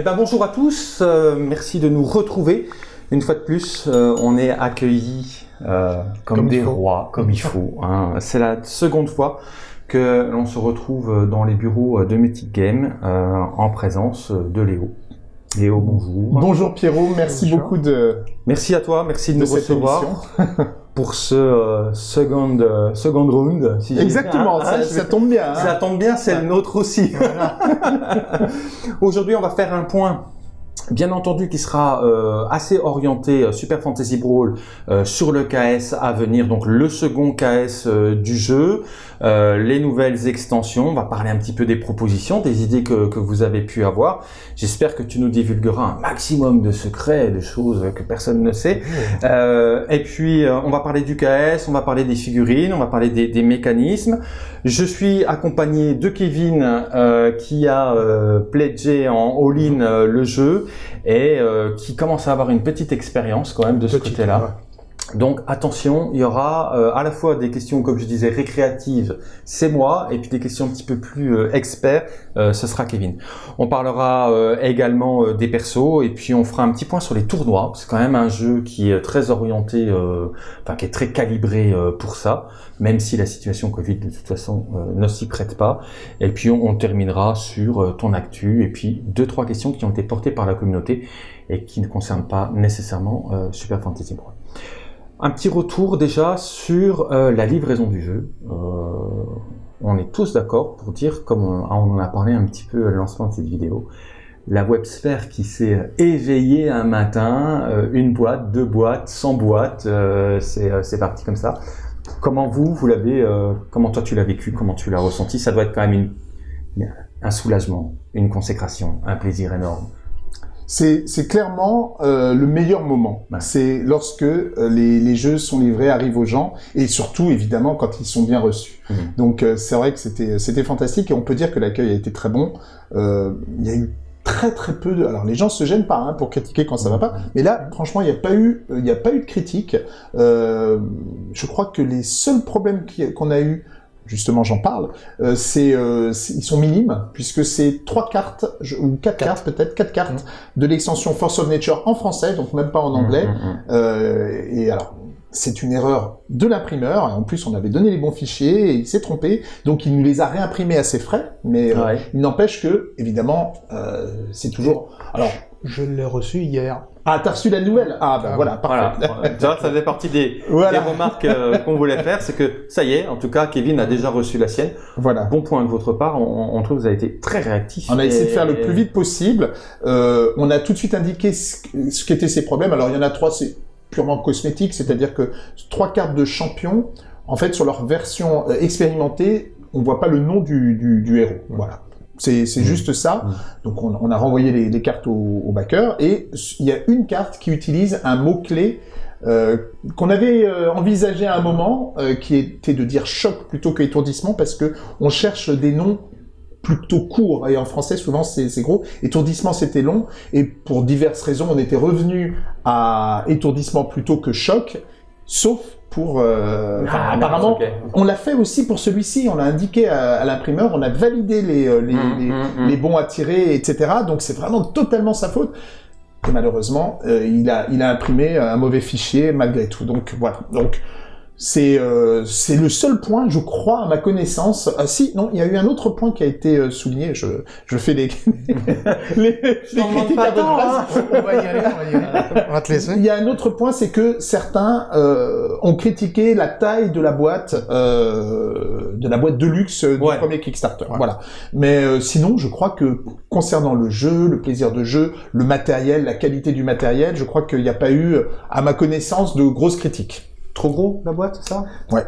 Eh ben bonjour à tous, euh, merci de nous retrouver. Une fois de plus, euh, on est accueillis euh, comme, des faut. rois, comme il faut. hein. C'est la seconde fois que l'on se retrouve dans les bureaux de Mythic Game euh, en présence de Léo. Léo, bonjour. Bonjour Pierrot, merci Bonjour. beaucoup de, Merci à toi, merci de, de nous recevoir. pour ce euh, second, euh, second round. si Exactement, Ah, ça, ah, ça tombe bien. hein. Ça tombe bien, c'est le nôtre aussi. Aujourd'hui, on va faire un point, bien entendu, qui sera euh, assez orienté euh, Super Fantasy Brawl euh, sur le KS à venir, donc le second KS du jeu, les nouvelles extensions. On va parler un petit peu des propositions, des idées que, que vous avez pu avoir. J'espère que tu nous divulgueras un maximum de secrets, de choses que personne ne sait. Euh, et puis, on va parler du KS, on va parler des figurines, on va parler des, des mécanismes. Je suis accompagné de Kevin qui a pledgé en all-in le jeu et euh, qui commence à avoir une petite expérience quand même de ce côté-là. Donc attention, il y aura euh, à la fois des questions, comme je disais, récréatives, c'est moi, et puis des questions un petit peu plus euh, experts, euh, ce sera Kevin. On parlera euh, également des persos, et puis on fera un petit point sur les tournois. C'est quand même un jeu qui est très orienté, enfin qui est très calibré pour ça, même si la situation Covid de toute façon ne s'y prête pas. Et puis on, on terminera sur ton actu, et puis deux trois questions qui ont été portées par la communauté et qui ne concernent pas nécessairement Super Fantasy Brawl. Un petit retour déjà sur euh, la livraison du jeu. Euh, on est tous d'accord pour dire, comme on, on en a parlé un petit peu le lancement de cette vidéo, la websphère qui s'est éveillée un matin, euh, une boîte, deux boîtes, 100 boîtes, c'est parti comme ça. Comment vous, vous l'avez, comment toi tu l'as vécu, comment tu l'as ressenti? Ça doit être quand même un soulagement, une consécration, un plaisir énorme. C'est clairement euh, le meilleur moment. C'est lorsque euh, les, les jeux sont livrés, arrivent aux gens, et surtout, évidemment, quand ils sont bien reçus. Mhm. Donc, euh, c'est vrai que c'était fantastique, et on peut dire que l'accueil a été très bon. Euh, Il y a eu très très peu de... Alors, les gens se gênent pas hein, pour critiquer quand ça va pas, mais là, franchement, il n'y a pas eu euh, il a pas eu de critique. Euh, je crois que les seuls problèmes qu'on a eu justement j'en parle, euh, c'est euh, ils sont minimes puisque c'est trois cartes je- ou quatre, cartes peut-être quatre cartes de l'extension Force of Nature en français donc même pas en anglais Mm, mm, mm. Euh, et alors c'est une erreur de l'imprimeur en plus on avait donné les bons fichiers et il s'est trompé donc il nous les a réimprimés à ses frais mais euh, Ouais. il n'empêche que évidemment euh, c'est toujours alors Je l'ai reçu hier. ah t'as reçu la nouvelle? Ah ben Ah, voilà parfait Voilà, vois, ça faisait partie des, Voilà. des remarques euh, qu'on voulait faire, c'est que ça y est, en tout cas, Kevin a déjà reçu la sienne. voilà Bon point de votre part, on, on trouve que vous avez été très réactif. On a essayé de faire le plus vite possible. Euh, on a tout de suite indiqué ce, ce qu'étaient ses problèmes. Alors il y en a trois, c'est purement cosmétique, c'est-à-dire que trois cartes de champion, en fait, sur leur version euh, expérimentée, on voit pas le nom du, du, du héros. Voilà. C'est Mm. juste ça. Mm. Donc on, on a renvoyé les, les cartes au, au backer et il y a une carte qui utilise un mot-clé euh, qu'on avait euh, envisagé à un moment, euh, qui était de dire choc plutôt que étourdissement, parce que on cherche des noms plutôt courts, et en français souvent c'est gros. Étourdissement c'était long, et pour diverses raisons on était revenu à étourdissement plutôt que choc, sauf pour... euh, Ah, apparemment, on l'a fait aussi pour celui-ci, on l'a indiqué à, à l'imprimeur, on a validé les, euh, les, les- mm, mm. les bons à tirer, etc. Donc c'est vraiment totalement sa faute. Et malheureusement, euh, il, a, il a imprimé un mauvais fichier malgré tout. Donc voilà. Donc c'est euh, c'est le seul point, je crois, à ma connaissance. Ah si, non, il y a eu un autre point qui a été euh, souligné. Je, je fais les, les, les critiques pas à votre tant, place. hein. On va y aller, on va y aller. On va te laisser. Il y a un autre point, c'est que certains euh, ont critiqué la taille de la boîte, euh, de la boîte de luxe du Ouais. premier Kickstarter. Voilà. Mais euh, sinon, je crois que concernant le jeu, le plaisir de jeu, le matériel, la qualité du matériel, je crois qu'il n'y a pas eu, à ma connaissance, de grosses critiques. Trop gros la boîte, c'est ça? Ouais.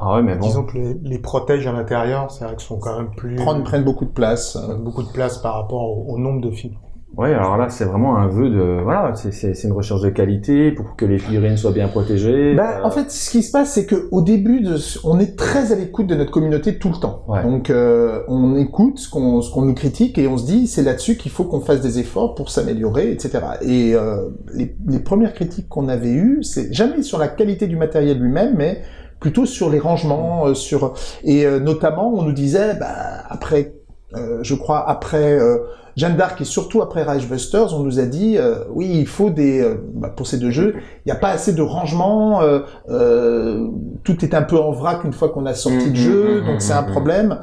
Ah ouais, mais bon. Disons que les, les protèges à l'intérieur, c'est vrai qu'ils sont quand même plus... Prendre, prennent beaucoup de place. euh, prennent beaucoup de place par rapport au, au nombre de fibres. Ouais, alors là, c'est vraiment un vœu de. Voilà, c'est- une recherche de qualité pour que les figurines soient bien protégées. Bah, Euh, en fait, ce qui se passe, c'est que au début, de, on est très à l'écoute de notre communauté tout le temps. Ouais. Donc, euh, on écoute ce qu'on ce qu'on nous critique et on se dit, c'est là-dessus qu'il faut qu'on fasse des efforts pour s'améliorer, etc. Et euh, les, les premières critiques qu'on avait eues, c'est jamais sur la qualité du matériel lui-même, mais plutôt sur les rangements, euh, sur et euh, notamment, on nous disait, bah, après je crois, après euh, Jeanne d'Arc et surtout après Rage Busters, on nous a dit, euh, oui, il faut des, euh, bah, pour ces deux jeux, il n'y a pas assez de rangement, euh, euh, tout est un peu en vrac une fois qu'on a sorti Mhm, le jeu, mhm, donc c'est un problème.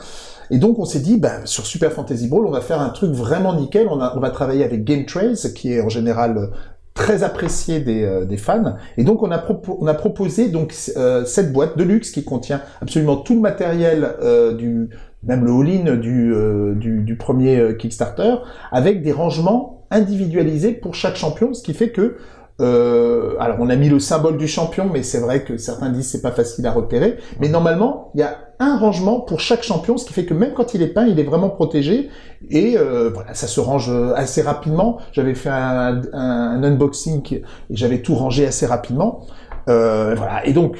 Et donc on s'est dit, bah, sur Super Fantasy Brawl, on va faire un truc vraiment nickel. On, a, on va travailler avec Game Trace, qui est en général euh, très apprécié des, euh, des fans. Et donc on a, propo- on a proposé donc euh, cette boîte de luxe qui contient absolument tout le matériel euh, du même le all-in du, euh, du, premier euh, Kickstarter, avec des rangements individualisés pour chaque champion, ce qui fait que euh, alors on a mis le symbole du champion, mais c'est vrai que certains disent c'est pas facile à repérer. Mais normalement, il y a un rangement pour chaque champion, ce qui fait que même quand il est peint, il est vraiment protégé. Et voilà, ça se range assez rapidement. J'avais fait un, un- un unboxing et j'avais tout rangé assez rapidement. Voilà. Et donc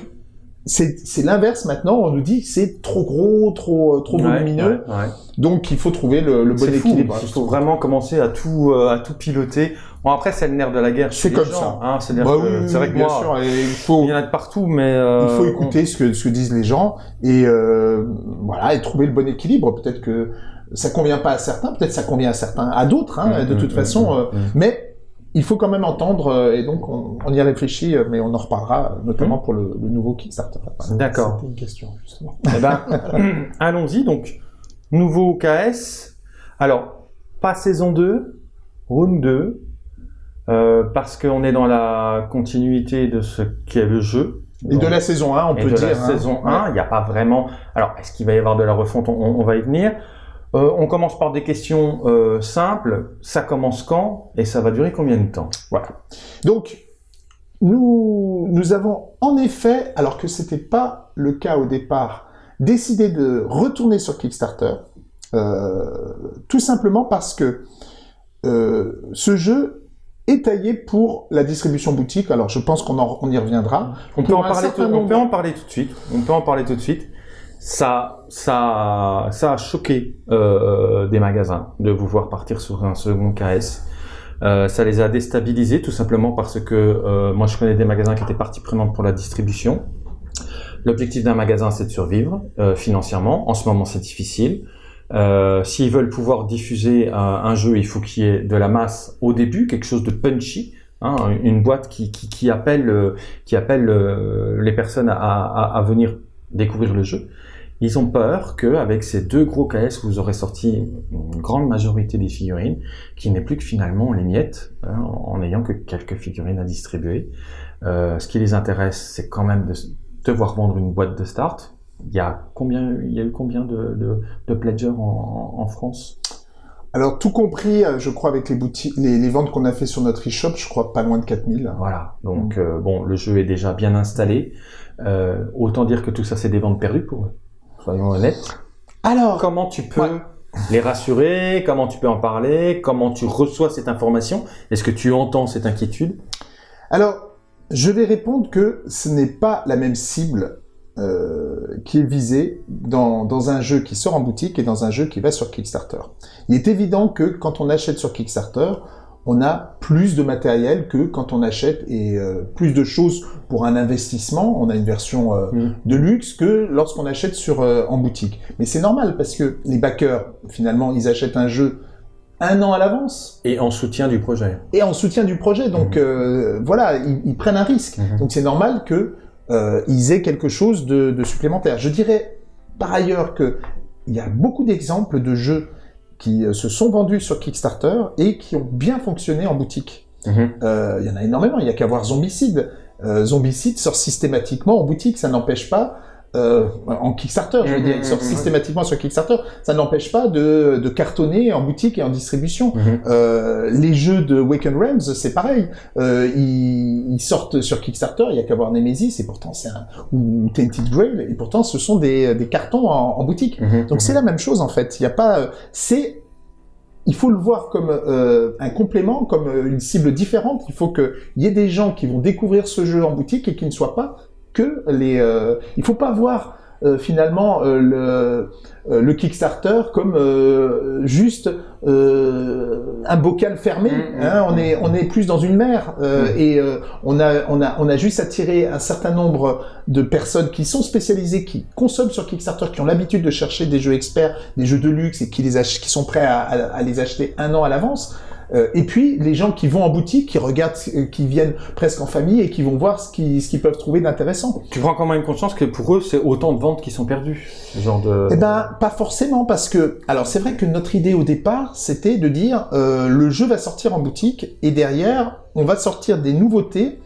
c'est l'inverse maintenant. On nous dit que c'est trop gros, trop trop Ouais, volumineux. ouais, ouais. Donc il faut trouver le, le bon fou, équilibre. il faut vraiment commencer à tout, euh, à tout piloter. Bon après c'est le nerf de la guerre. C'est comme gens, ça. Hein, Bah que oui, c'est vrai oui, que bien moi, sûr. Et il faut il y en a de partout, mais euh, il faut on- écouter ce que ce que disent les gens et euh, voilà et trouver le bon équilibre. Peut-être que ça convient pas à certains, peut-être ça convient à certains, à d'autres. Hein, de Mm, toute mm, façon, mm, euh, mm. mais il faut quand même entendre euh, et donc on, on y réfléchit, euh, mais on en reparlera euh, notamment pour le, le nouveau Kickstarter. D'accord. C'était une question, justement. Eh ben, allons-y. Donc, nouveau KS. Alors, pas saison 2, round 2, euh, parce qu'on est dans la continuité de ce qu'est le jeu. Et de la saison 1, on Et peut de dire. la hein. saison 1, il n'y a pas vraiment... Alors, est-ce qu'il va y avoir de la refonte? On, on va y venir. Euh, on commence par des questions euh, simples. Ça commence quand et ça va durer combien de temps? Donc, nous, nous avons en effet, alors que c'était pas le cas au départ, décidé de retourner sur Kickstarter, euh, tout simplement parce que ce jeu est taillé pour la distribution boutique. Alors, je pense qu'on on y reviendra. On peut, Pour en un parler certain tout, on nombre- peut en parler tout de suite. On peut en parler tout de suite. Ça, ça, ça a choqué euh, des magasins de vous voir partir sur un second KS. Euh, ça les a déstabilisés tout simplement parce que euh, moi je connais des magasins qui étaient partie prenante pour la distribution. L'objectif d'un magasin c'est de survivre euh, financièrement. En ce moment c'est difficile. Euh, S'ils veulent pouvoir diffuser un, un jeu, il faut qu'il y ait de la masse au début, quelque chose de punchy, hein, une boîte qui, qui, qui appelle, euh, qui appelle euh, les personnes à, à, à venir découvrir le jeu. Ils ont peur qu'avec ces deux gros KS, vous aurez sorti une grande majorité des figurines, qui n'est plus que finalement les miettes, hein, en n'ayant que quelques figurines à distribuer. Euh, ce qui les intéresse, c'est quand même de devoir vendre une boîte de start. Il y a combien, il y a eu combien de, de, de pledgers en, en, France? Alors, tout compris, euh, je crois, avec les boutiques, les, les ventes qu'on a fait sur notre e-shop, je crois pas loin de 4000. Voilà. Donc euh, bon, le jeu est déjà bien installé. Euh, autant dire que tout ça, c'est des ventes perdues pour eux. Soyons honnêtes. Alors, Comment tu peux Ouais. les rassurer? Comment tu peux en parler? Comment tu reçois cette information? Est-ce que tu entends cette inquiétude? Alors, je vais répondre que ce n'est pas la même cible euh, qui est visée dans, dans un jeu qui sort en boutique et dans un jeu qui va sur Kickstarter. Il est évident que quand on achète sur Kickstarter, on a plus de matériel que quand on achète et euh, plus de choses pour un investissement. On a une version euh, Mm. de luxe que lorsqu'on achète sur euh, en boutique. Mais c'est normal parce que les backers, finalement, ils achètent un jeu un an à l'avance Et en soutien du projet. et en soutien du projet. Donc euh, voilà, ils, ils prennent un risque. Mhm. Donc c'est normal que euh, ils aient quelque chose de, de supplémentaire. Je dirais par ailleurs que il y a beaucoup d'exemples de jeux qui euh, se sont vendus sur Kickstarter et qui ont bien fonctionné en boutique. Mhm. Euh, il y en a énormément. Il y a qu'à voir Zombicide. Euh, Zombicide sort systématiquement en boutique. Ça n'empêche pas euh, en Kickstarter, je veux dire, il sort mhm, systématiquement sur Kickstarter. Ça n'empêche pas de, de cartonner en boutique et en distribution. Euh, les jeux de Waken Realms, c'est pareil. Euh, ils, ils sortent sur Kickstarter, il y a qu'à voir Nemesis, et pourtant c'est un ou Tainted Grail, et pourtant ce sont des, des cartons en, en boutique. Donc c'est la même chose en fait. Il y a pas, c'est, il faut le voir comme euh, un complément, comme une cible différente. Il faut qu'il y ait des gens qui vont découvrir ce jeu en boutique et qui ne soient pas que les. Euh, il faut pas voir euh, finalement euh, le, euh, le Kickstarter comme juste un bocal fermé. Mm, hein. mm, on est on est plus dans une mer et on a on a on a juste attiré un certain nombre de personnes qui sont spécialisées, qui consomment sur Kickstarter, qui ont l'habitude de chercher des jeux experts, des jeux de luxe et qui les ach- qui sont prêts à, à- à les acheter un an à l'avance. Euh, et puis les gens qui vont en boutique, qui regardent, euh, qui viennent presque en famille et qui vont voir ce qu'ils ce qu'ils peuvent trouver d'intéressant. Tu prends quand même conscience que pour eux, c'est autant de ventes qui sont perdues. Ce genre de. Eh ben, pas forcément, parce que, alors c'est vrai que notre idée au départ, c'était de dire, euh, le jeu va sortir en boutique, et derrière, on va sortir des nouveautés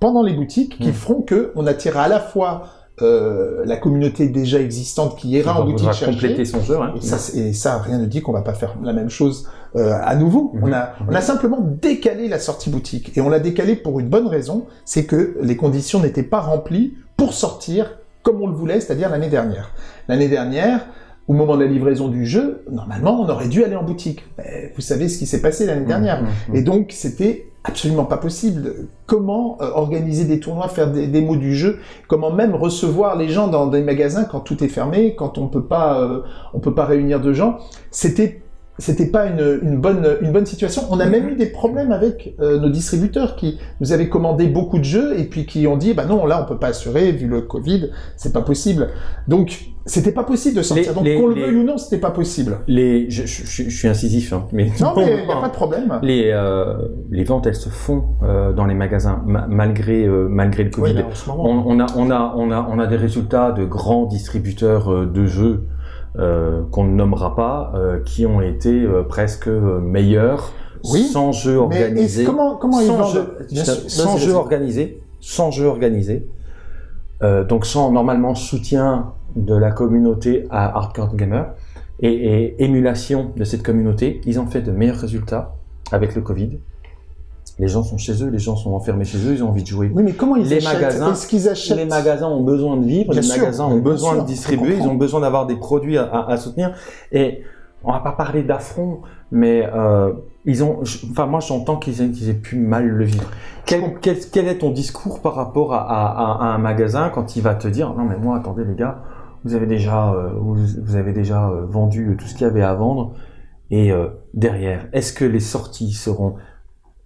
pendant les boutiques qui Mm. feront que on attirera à la fois euh, la communauté déjà existante qui ira en boutique chercher, compléter son jeu. hein. et ça, c'est- et ça, rien ne dit qu'on va pas faire la même chose euh, à nouveau. Mhm. On, a, on a simplement décalé la sortie boutique. Et on l'a décalé pour une bonne raison, c'est que les conditions n'étaient pas remplies pour sortir comme on le voulait, c'est-à-dire l'année dernière. L'année dernière, au moment de la livraison du jeu, normalement, on aurait dû aller en boutique. Mais vous savez ce qui s'est passé l'année dernière. Mmh, mmh, mmh. Et donc, c'était absolument pas possible. Comment euh, organiser des tournois, faire des démos du jeu, comment même recevoir les gens dans des magasins quand tout est fermé, quand on peut pas, euh, on peut pas réunir de gens? C'était c'était pas une, une bonne une bonne situation. On a même eu des problèmes avec euh, nos distributeurs qui nous avaient commandé beaucoup de jeux et puis qui ont dit bah non là on peut pas assurer vu le Covid c'est pas possible. Donc c'était pas possible de sortir. Les- Donc qu'on le veuille ou non c'était pas possible. Les, je, je- je- je suis incisif, hein, mais Non mais y a pas de problème. les euh, les ventes, elles se font euh, dans les magasins ma- malgré euh, malgré le Covid. Oui, là, en ce moment. on, on a on a on a on a des résultats de grands distributeurs euh, de jeux qu'on ne nommera pas, euh, qui ont été euh, presque euh, meilleurs Oui, sans jeu organisé. comment comment ils sans jeu, sans jeu organisé, sans jeu organisé, euh, donc sans normalement soutien de la communauté à Hardcore Gamer et, et émulation de cette communauté, ils ont fait de meilleurs résultats avec le Covid. Les gens sont chez eux, les gens sont enfermés chez eux, ils ont envie de jouer. Oui, mais comment ils Les achètent? magasins- Est-ce qu'ils achètent? Les magasins ont besoin de vivre, Bien les sûr, magasins ont besoin sûr, de distribuer, ils ont besoin d'avoir des produits à, à- à soutenir. Et on va pas parler d'affront, mais euh, ils ont, enfin moi j'entends qu'ils aient, pu mal le vivre. Quel, quel, quel est ton discours par rapport à, à- à un magasin quand il va te dire non mais moi attendez les gars, vous avez déjà, euh, vous, vous avez déjà euh, vendu tout ce qu'il y avait à vendre. Et euh, derrière, est-ce que les sorties seront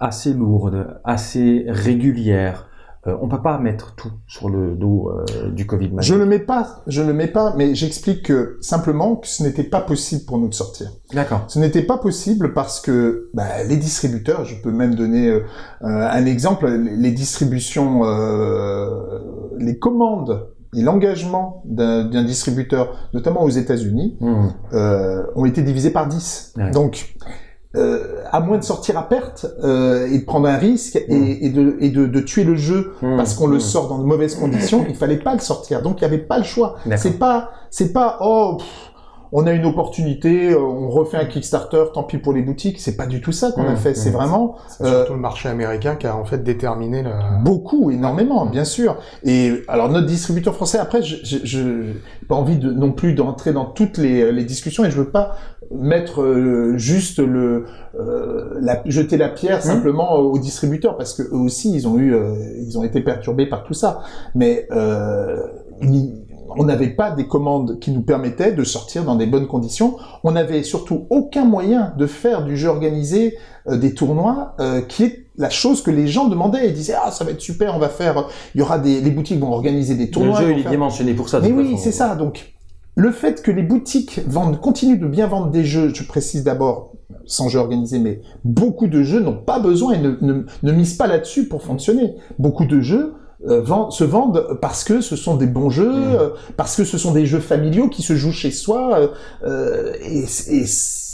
assez lourdes, assez régulières Euh, On peut pas mettre tout sur le dos euh, du Covid. Je ne le mets pas, je ne le mets pas, mais j'explique que simplement que ce n'était pas possible pour nous de sortir. D'accord. Ce n'était pas possible parce que bah, les distributeurs, je peux même donner euh, un exemple, les distributions, euh, les commandes et l'engagement d'un distributeur, notamment aux États-Unis, Hmm. euh, ont été divisés par 10. Ouais. Donc, euh, à moins de sortir à perte euh, et de prendre un risque et, et de, et de, de tuer le jeu Hmm. parce qu'on le Hmm. sort dans de mauvaises conditions, il fallait pas le sortir. Donc, il n'y avait pas le choix. C'est pas, c'est pas, oh, pff, on a une opportunité, euh, on refait un Kickstarter, tant pis pour les boutiques. C'est pas du tout ça qu'on a Mmh, fait. C'est mmh. vraiment euh, surtout le marché américain qui a en fait déterminé le... beaucoup, énormément, bien sûr. Et alors notre distributeur français, après, je, j'ai pas envie de non plus d'entrer dans toutes les, les discussions et je veux pas mettre euh, juste le euh, la, jeter la pierre simplement aux distributeurs parce que eux aussi ils ont eu euh, ils ont été perturbés par tout ça. Mais euh, il- on n'avait pas des commandes qui nous permettaient de sortir dans des bonnes conditions. On n'avait surtout aucun moyen de faire du jeu organisé euh, des tournois, euh, qui est la chose que les gens demandaient. Ils disaient ah ça va être super, on va faire, il y aura des, les boutiques vont organiser des Le tournois. jeu ils il est dimensionné pour ça. Mais oui, c'est ça. Donc le fait que les boutiques vendent, continuent de bien vendre des jeux, je précise d'abord sans jeu organisé, mais beaucoup de jeux n'ont pas besoin et ne, ne, ne misent pas là-dessus pour fonctionner. Beaucoup de jeux euh, vendent- se vendent parce que ce sont des bons jeux, Mm. euh, parce que ce sont des jeux familiaux qui se jouent chez soi. euh, et, et,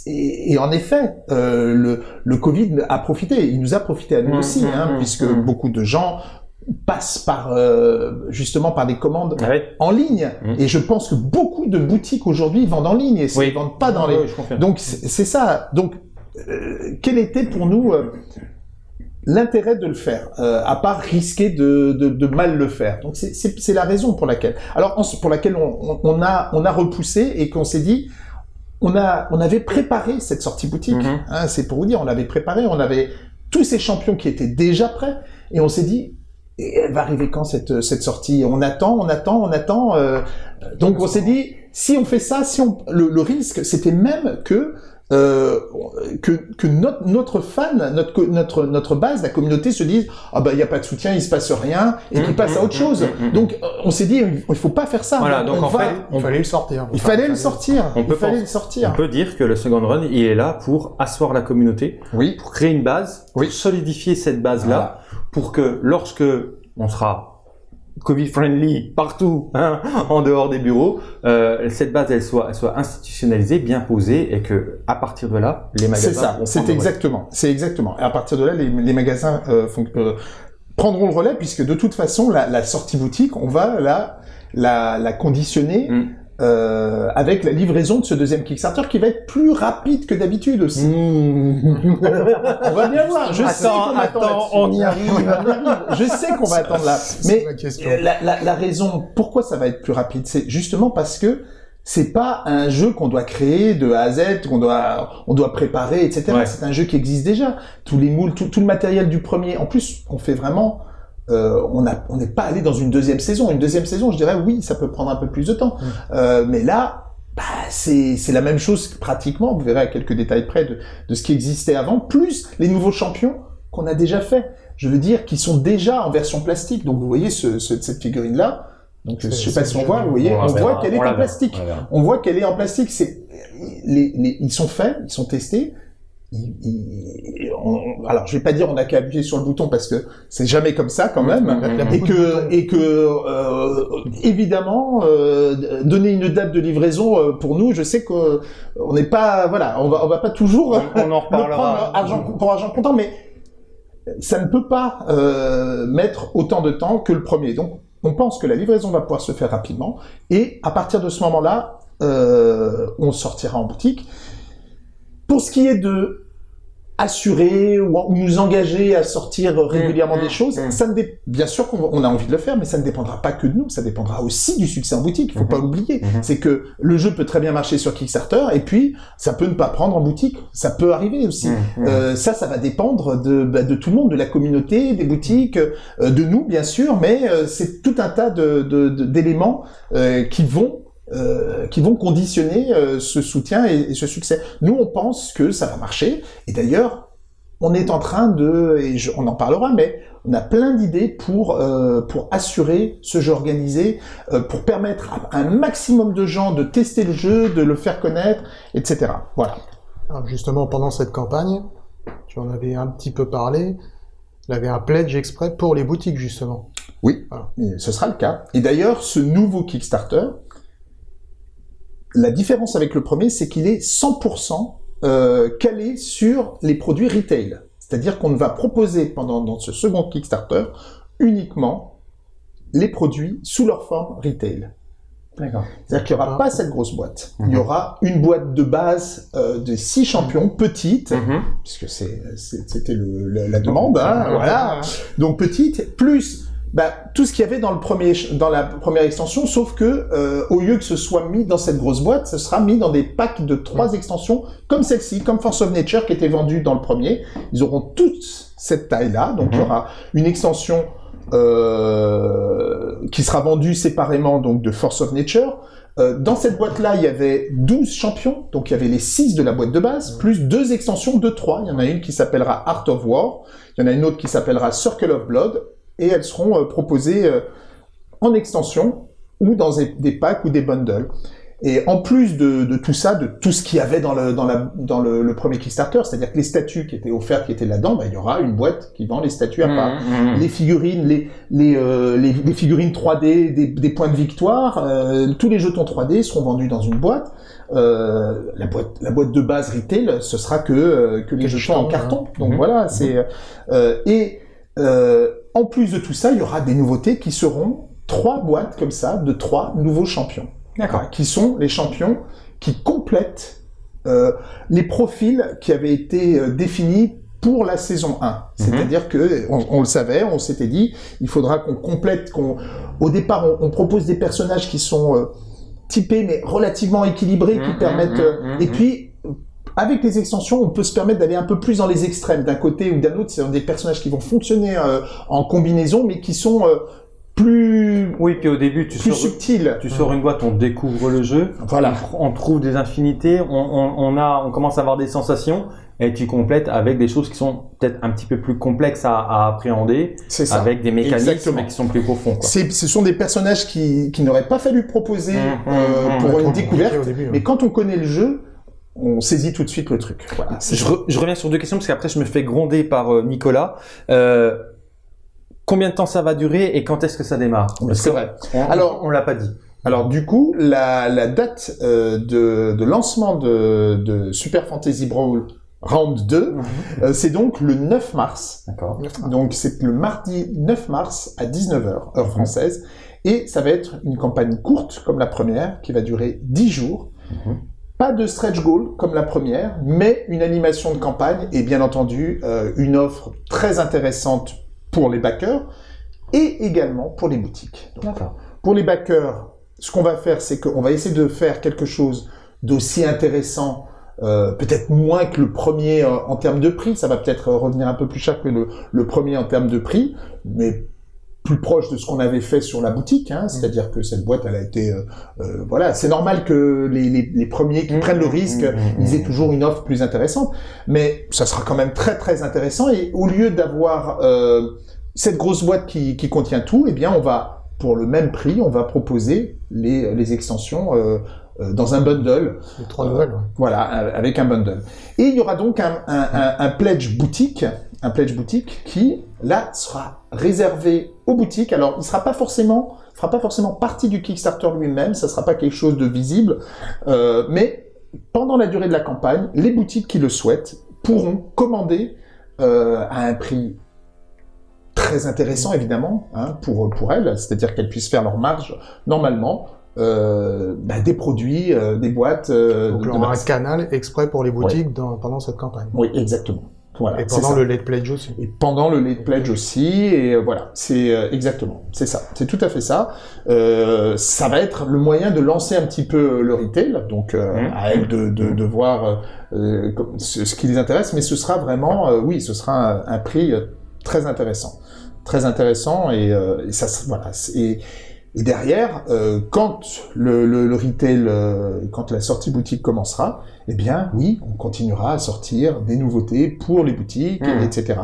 et- et en effet, euh, le, le Covid a profité. Il nous a profité à nous Mm, aussi, mm, hein, puisque beaucoup de gens passent par euh, justement par des commandes Ah en ligne. Et je pense que beaucoup de boutiques aujourd'hui vendent en ligne et Oui. ne vendent pas dans les. Oui, je confirme. Donc c'est c'est ça. Donc euh, quel était pour nous euh, l'intérêt de le faire, euh, à part risquer de, de, de mal le faire. Donc c'est- la raison pour laquelle. Alors en- pour laquelle on, on- on a on a repoussé et qu'on s'est dit. On, a, on avait préparé cette sortie boutique, Mhm. hein, c'est pour vous dire, on l'avait préparé, on avait tous ces champions qui étaient déjà prêts, et on s'est dit, elle va arriver quand cette cette sortie? On attend, on attend, on attend. euh, donc on s'est dit, si on fait ça, si on le, le risque, c'était même que euh, que, que notre, notre fan, notre, notre, notre base, la communauté se dise ah bah il y a pas de soutien, il se passe rien et qu'il Mmh, passe à mmh, autre chose. mmh, mmh, mmh. Donc on s'est dit il faut pas faire ça. Voilà, donc On en va- fait, Il fallait le sortir. il fallait le sortir. On peut il fallait le sortir. On peut dire que le second run, il est là pour asseoir la communauté, Oui. pour créer une base, Oui. pour solidifier cette base-là, pour que lorsque on sera Covid-friendly partout, hein, en dehors des bureaux, euh, cette base elle soit, elle soit institutionnalisée, bien posée, et que à partir de là, les magasins C'est ça. C'est exactement. C'est exactement. Et à partir de là, les, les magasins euh, font- euh, prendront le relais puisque de toute façon, la, la sortie boutique, on va la la, la conditionner. Mm. Euh, avec la livraison de ce deuxième Kickstarter qui va être plus rapide que d'habitude aussi. Mmh. On va bien voir. Je sais Attends, qu'on attends, là-dessus. on y arrive. Je sais qu'on va attendre là. Mais la, la, la raison pourquoi ça va être plus rapide, c'est justement parce que c'est pas un jeu qu'on doit créer de A à Z, qu'on doit, on doit préparer, etc. Ouais. C'est un jeu qui existe déjà. Tous les moules, tout, tout le matériel du premier. En plus, on fait vraiment. Euh, on a, on n'est pas allé dans une deuxième saison. Une deuxième saison, je dirais oui, ça peut prendre un peu plus de temps. Euh, mais là, bah, c'est la même chose pratiquement. Vous verrez à quelques détails près de, de ce qui existait avant, plus les nouveaux champions qu'on a déjà fait. Je veux dire, qui sont déjà en version plastique. Donc vous voyez ce, ce- cette figurine là. Donc je sais pas si on voit, vous voyez, On voit qu'elle est la en plastique. on voit qu'elle est en plastique. C'est les, les- ils sont faits, ils sont testés. On- alors je vais pas dire on a qu'à appuyer sur le bouton parce que c'est jamais comme ça quand même. Mmh, mmh, mmh. Et que et que euh, évidemment euh, donner une date de livraison euh, pour nous, je sais que on n'est pas voilà, on va on va pas toujours On en reparlera. prendre argent pour argent comptant, mais ça ne peut pas mettre autant de temps que le premier. Donc, on pense que la livraison va pouvoir se faire rapidement, et à partir de ce moment-là, euh, on sortira en boutique. Pour ce qui est de assurer ou, ou nous engager à sortir régulièrement mmh, des choses, mmh. ça ne dé- bien sûr qu'on on a envie de le faire, mais ça ne dépendra pas que de nous, ça dépendra aussi du succès en boutique. Il faut Mhm. pas l'oublier. Mhm. C'est que le jeu peut très bien marcher sur Kickstarter, et puis ça peut ne pas prendre en boutique. Ça peut arriver aussi. Euh, ça, ça va dépendre de, bah, de tout le monde, de la communauté, des boutiques, euh, de nous, bien sûr, mais euh, c'est tout un tas de, de- de- d'éléments qui vont euh, qui vont conditionner euh, ce soutien et, et ce succès. Nous, on pense que ça va marcher, et d'ailleurs, on est en train de, et je- on en parlera, mais on a plein d'idées pour euh, pour assurer ce jeu organisé, pour permettre à un maximum de gens de tester le jeu, de le faire connaître, etc. Voilà. Alors, Justement, pendant cette campagne, tu en avais un petit peu parlé, il y avait un pledge exprès pour les boutiques, justement. Oui, ce sera le cas. Et d'ailleurs, ce nouveau Kickstarter, la différence avec le premier, c'est qu'il est 100% euh, calé sur les produits retail. C'est-à-dire qu'on va proposer pendant dans ce second Kickstarter uniquement les produits sous leur forme retail. D'accord. C'est-à-dire qu'il n'y aura Ah. pas cette grosse boîte. Il y Mhm. aura une boîte de base euh, de six champions, petite, Mhm. puisque c'était la demande, hein, voilà. Donc petite, plus bah, tout ce qu'il y avait dans le premier, dans la première extension, sauf que euh, au lieu que ce soit mis dans cette grosse boîte, ce sera mis dans des packs de trois extensions, comme celle-ci, comme Force of Nature qui était vendue dans le premier. Ils auront toute cette taille-là, donc il y Mhm. aura une extension euh, qui sera vendue séparément donc de Force of Nature. Euh, dans cette boîte-là, il y avait 12 champions, donc il y avait les 6 de la boîte de base, plus deux extensions de 3. Il y en a une qui s'appellera Art of War, il y en a une autre qui s'appellera Circle of Blood, et elles seront euh, proposées euh, en extension ou dans des, packs ou des bundles. Et en plus de, de tout ça, de tout ce qu'il y avait dans le, dans la, dans le, le premier Kickstarter, c'est-à-dire que les statues qui étaient offertes, qui étaient là-dedans, bah, il y aura une boîte qui vend les statues à part Mhm. les figurines, les, les, euh, les, les figurines 3D, des, des points de victoire, euh, tous les jetons 3D seront vendus dans une boîte. Euh, la boîte, la boîte de base retail, ce sera que que les jetons en jetons, carton. hein. Donc Mhm. voilà, c'est et euh, en plus de tout ça, il y aura des nouveautés qui seront trois boîtes comme ça de trois nouveaux champions. D'accord. Qui sont les champions qui complètent euh, les profils qui avaient été euh, définis pour la saison 1. C'est-à-dire que on, on le savait, on s'était dit, il faudra qu'on complète, qu'on au départ on, on propose des personnages qui sont euh, typés mais relativement équilibrés, qui Mhm, permettent mhm, mhm, et mhm. puis avec les extensions, on peut se permettre d'aller un peu plus dans les extrêmes, d'un côté ou d'un autre. C'est des personnages qui vont fonctionner euh, en combinaison, mais qui sont euh, plus Oui, puis au début, tu plus sors, subtils. tu sors une boîte, on découvre le jeu, Voilà. on, on trouve des infinités, on, on, on a, on commence à avoir des sensations, et tu complètes avec des choses qui sont peut-être un petit peu plus complexes à, à appréhender, C'est ça. avec des mécanismes Exactement. qui sont plus profonds. Quoi. C'est- Ce sont des personnages qui, qui n'auraient pas fallu proposer Mmh, euh, mmh, mmh, pour une découverte, début, mais quand on connaît le jeu, on saisit tout de suite le truc. Voilà. Je, ça. re- je reviens sur deux questions parce qu'après je me fais gronder par euh, Nicolas. Euh, combien de temps ça va durer et quand est-ce que ça démarre? C'est vrai. On, Alors- on l'a pas dit. Alors du coup, la, la date euh, de, de lancement de, de Super Fantasy Brawl Round 2, euh, c'est donc le 9 mars. D'accord. Donc c'est le mardi 9 mars à 19h, heure française. Et ça va être une campagne courte comme la première, qui va durer 10 jours. Mhm. Pas de stretch goal comme la première, mais une animation de campagne et bien entendu euh, une offre très intéressante pour les backers et également pour les boutiques. Donc, pour les backers, ce qu'on va faire, c'est qu'on va essayer de faire quelque chose d'aussi intéressant, euh, peut-être moins que le premier euh, en termes de prix. Ça va peut-être revenir un peu plus cher que le, le premier en termes de prix, mais plus proche de ce qu'on avait fait sur la boutique. Hein, C'est-à-dire que cette boîte, elle a été... euh, euh, voilà, c'est normal que les, les, les premiers qui Mmh, prennent le risque, mmh, mmh, ils aient toujours une offre plus intéressante. Mais ça sera quand même très très intéressant. Et au lieu d'avoir euh, cette grosse boîte qui, qui contient tout, eh bien on va, pour le même prix, on va proposer les, les extensions euh, euh, dans un bundle. Les trois nouvelles, ouais. Voilà, avec un bundle. Et il y aura donc un, un, un, un pledge boutique, un pledge boutique qui, là, sera réservé aux boutiques. Alors, il sera pas forcément, fera pas forcément partie du Kickstarter lui-même, ça sera pas quelque chose de visible, euh, mais pendant la durée de la campagne, les boutiques qui le souhaitent pourront commander euh, à un prix très intéressant évidemment hein, pour pour elles, c'est-à-dire qu'elles puissent faire leur marge normalement euh, bah, des produits, des boîtes. Donc, de y aura un canal exprès pour les boutiques dans- pendant cette campagne. Oui, exactement. Voilà, Et pendant le late pledge aussi. Et pendant le late pledge aussi, et euh, voilà, c'est euh, exactement, c'est ça, c'est tout à fait ça. Euh, ça va être le moyen de lancer un petit peu le retail, donc euh, Mhm. à elle de, de, de voir euh, euh, ce, ce qui les intéresse, mais ce sera vraiment, euh, oui, ce sera un, un prix euh, très intéressant, très intéressant, et, euh, et ça, se- voilà, et, et derrière, euh, quand le, le, le retail, euh, quand la sortie boutique commencera, eh bien, oui, on continuera à sortir des nouveautés pour les boutiques, Mhm. etc.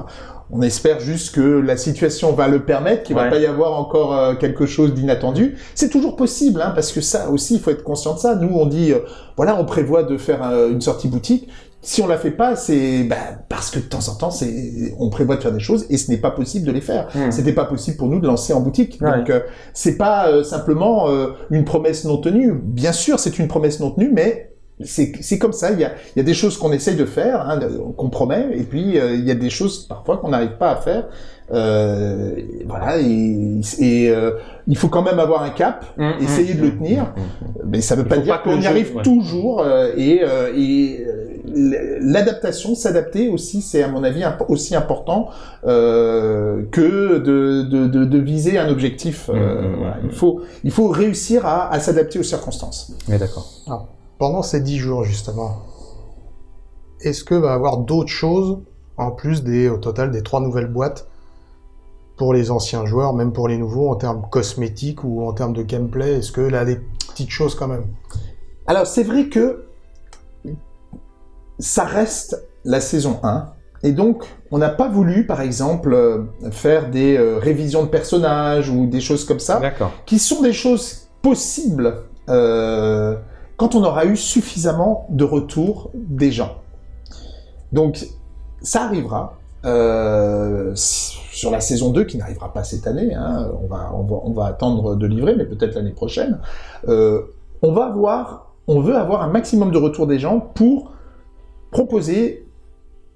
On espère juste que la situation va le permettre, qu'il Ouais. va pas y avoir encore euh, quelque chose d'inattendu. C'est toujours possible, hein, parce que ça aussi, il faut être conscient de ça. Nous, on dit, euh, voilà, on prévoit de faire euh, une sortie boutique. Si on la fait pas, c'est bah, parce que de temps en temps, c'est on prévoit de faire des choses et ce n'est pas possible de les faire. Hmm. C'était pas possible pour nous de lancer en boutique. Ouais. Donc euh, c'est pas simplement une promesse non tenue. Bien sûr, c'est une promesse non tenue, mais c'est comme ça. Il y a, il y a des choses qu'on essaye de faire, hein, qu'on promet, et puis euh, il y a des choses parfois qu'on n'arrive pas à faire. Euh, voilà, et, et, euh, il faut quand même avoir un cap, Mmh, essayer mmh, de le mmh, tenir. mmh, mmh. mais ça veut Il pas dire qu'on y arrive ouais. toujours. euh, et l'adaptation, s'adapter aussi, c'est à mon avis imp- aussi important euh, que de, de, de, de viser un objectif. euh, Mmh, mmh, voilà. mmh. Il faut il faut réussir à, à s'adapter aux circonstances. Mais d'accord. Pendant ces dix jours, justement, est-ce que va y avoir d'autres choses, en plus des, au total des trois nouvelles boîtes, pour les anciens joueurs, même pour les nouveaux, en termes cosmétiques ou en termes de gameplay? Est-ce que là, des petites choses quand même? Alors c'est vrai que ça reste la saison 1. Et donc, on n'a pas voulu, par exemple, euh, faire des euh, révisions de personnages ou des choses comme ça. D'accord. qui sont des choses possibles euh, quand on aura eu suffisamment de retours des gens. Donc, ça arrivera euh, sur la saison 2, qui n'arrivera pas cette année, hein, on, va, attendre de livrer, mais peut-être l'année prochaine. Euh, on va avoir, on veut avoir un maximum de retours des gens pour proposer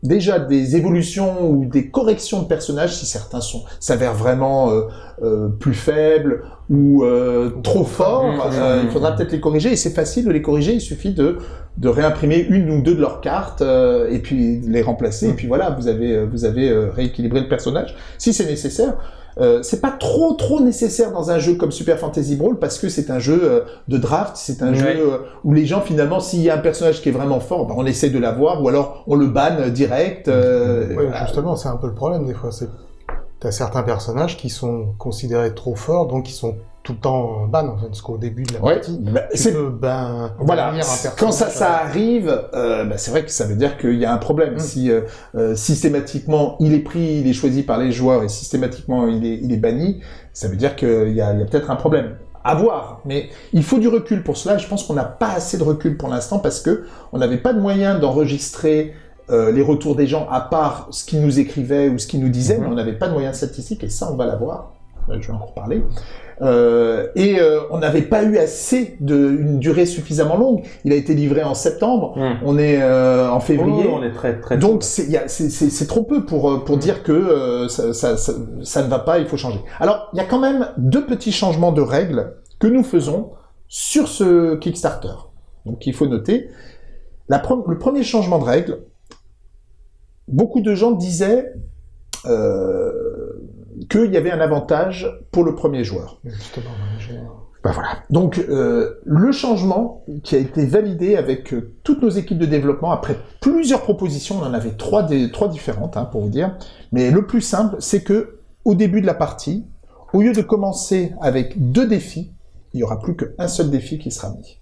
déjà des évolutions ou des corrections de personnages si certains sont s'avèrent vraiment euh, euh, plus faibles ou euh, trop forts. Mmh, euh, mmh, il faudra mmh. peut-être les corriger et c'est facile de les corriger. Il suffit de de réimprimer une ou deux de leurs cartes euh, et puis les remplacer. Et puis voilà, vous avez vous avez euh, rééquilibré le personnage si c'est nécessaire. Euh, c'est pas trop trop nécessaire dans un jeu comme Super Fantasy Brawl parce que c'est un jeu euh, de draft, c'est un Ouais. jeu euh, où les gens finalement s'il y a un personnage qui est vraiment fort, ben, on essaie de l'avoir ou alors on le banne direct. euh, Ouais, voilà. justement, c'est un peu le problème des fois. C'est t'as certains personnages qui sont considérés trop forts, donc ils sont tout le temps en ban en fait, parce qu'au début de la Ouais, partie, ben, tu c'est ban, Voilà, quand ça, ça arrive, euh, bah, c'est vrai que ça veut dire qu'il y a un problème. Mm. Si euh, euh, systématiquement il est pris, il est choisi par les joueurs et systématiquement il est, il est banni, ça veut dire qu'il y a, peut-être un problème. À voir, mais il faut du recul pour cela. Je pense qu'on n'a pas assez de recul pour l'instant parce que on n'avait pas de moyen d'enregistrer euh, les retours des gens à part ce qu'ils nous écrivaient ou ce qu'ils nous disaient, Mhm. mais on n'avait pas de moyens statistiques et ça on va l'avoir. Euh, Je vais en reparler. Euh, et euh, on n'avait pas eu assez de une durée suffisamment longue. Il a été livré en septembre. On est euh, en février. Oh, on est très très. Donc c'est trop peu pour pour dire que ça, ça, ça, ça ne va pas, il faut changer. Alors il y a quand même deux petits changements de règles que nous faisons sur ce Kickstarter. Donc il faut noter la pre- le premier changement de règle. Beaucoup de gens disaient euh, qu'il y avait un avantage pour le premier joueur. Justement, Ben voilà. Donc euh, le changement qui a été validé avec euh, toutes nos équipes de développement après plusieurs propositions, on en avait trois, des, trois différentes hein, pour vous dire, mais le plus simple c'est que au début de la partie, au lieu de commencer avec deux défis, il y aura plus qu'un seul défi qui sera mis.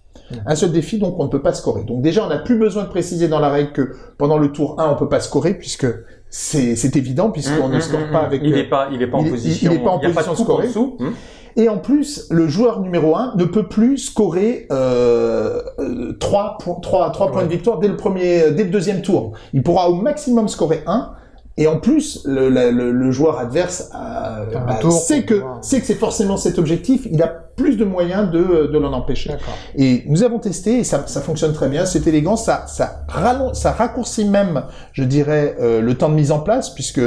Un seul défi, donc on ne peut pas scorer. Donc déjà, on n'a plus besoin de préciser dans la règle que pendant le tour 1, on peut pas scorer, puisque c'est c'est évident, puisqu'on Hum, ne hum, score hum, pas avec... Il euh, est pas, il est pas en il position. il est pas en position de en scorée. dessous. Hum. Et en plus, le joueur numéro 1 ne peut plus scorer euh, euh, 3, points, 3, points de victoire dès le, premier, dès le deuxième tour. Il pourra au maximum scorer 1. Et en plus, le, la- le, le joueur adverse euh, Un bah, tour sait, que, sait que c'est forcément cet objectif. Il a plus de moyens de, de l'en empêcher. Et nous avons testé et ça, ça fonctionne très bien. C'est élégant, ça, ça, ça raccourcit même, je dirais, euh, le temps de mise en place puisque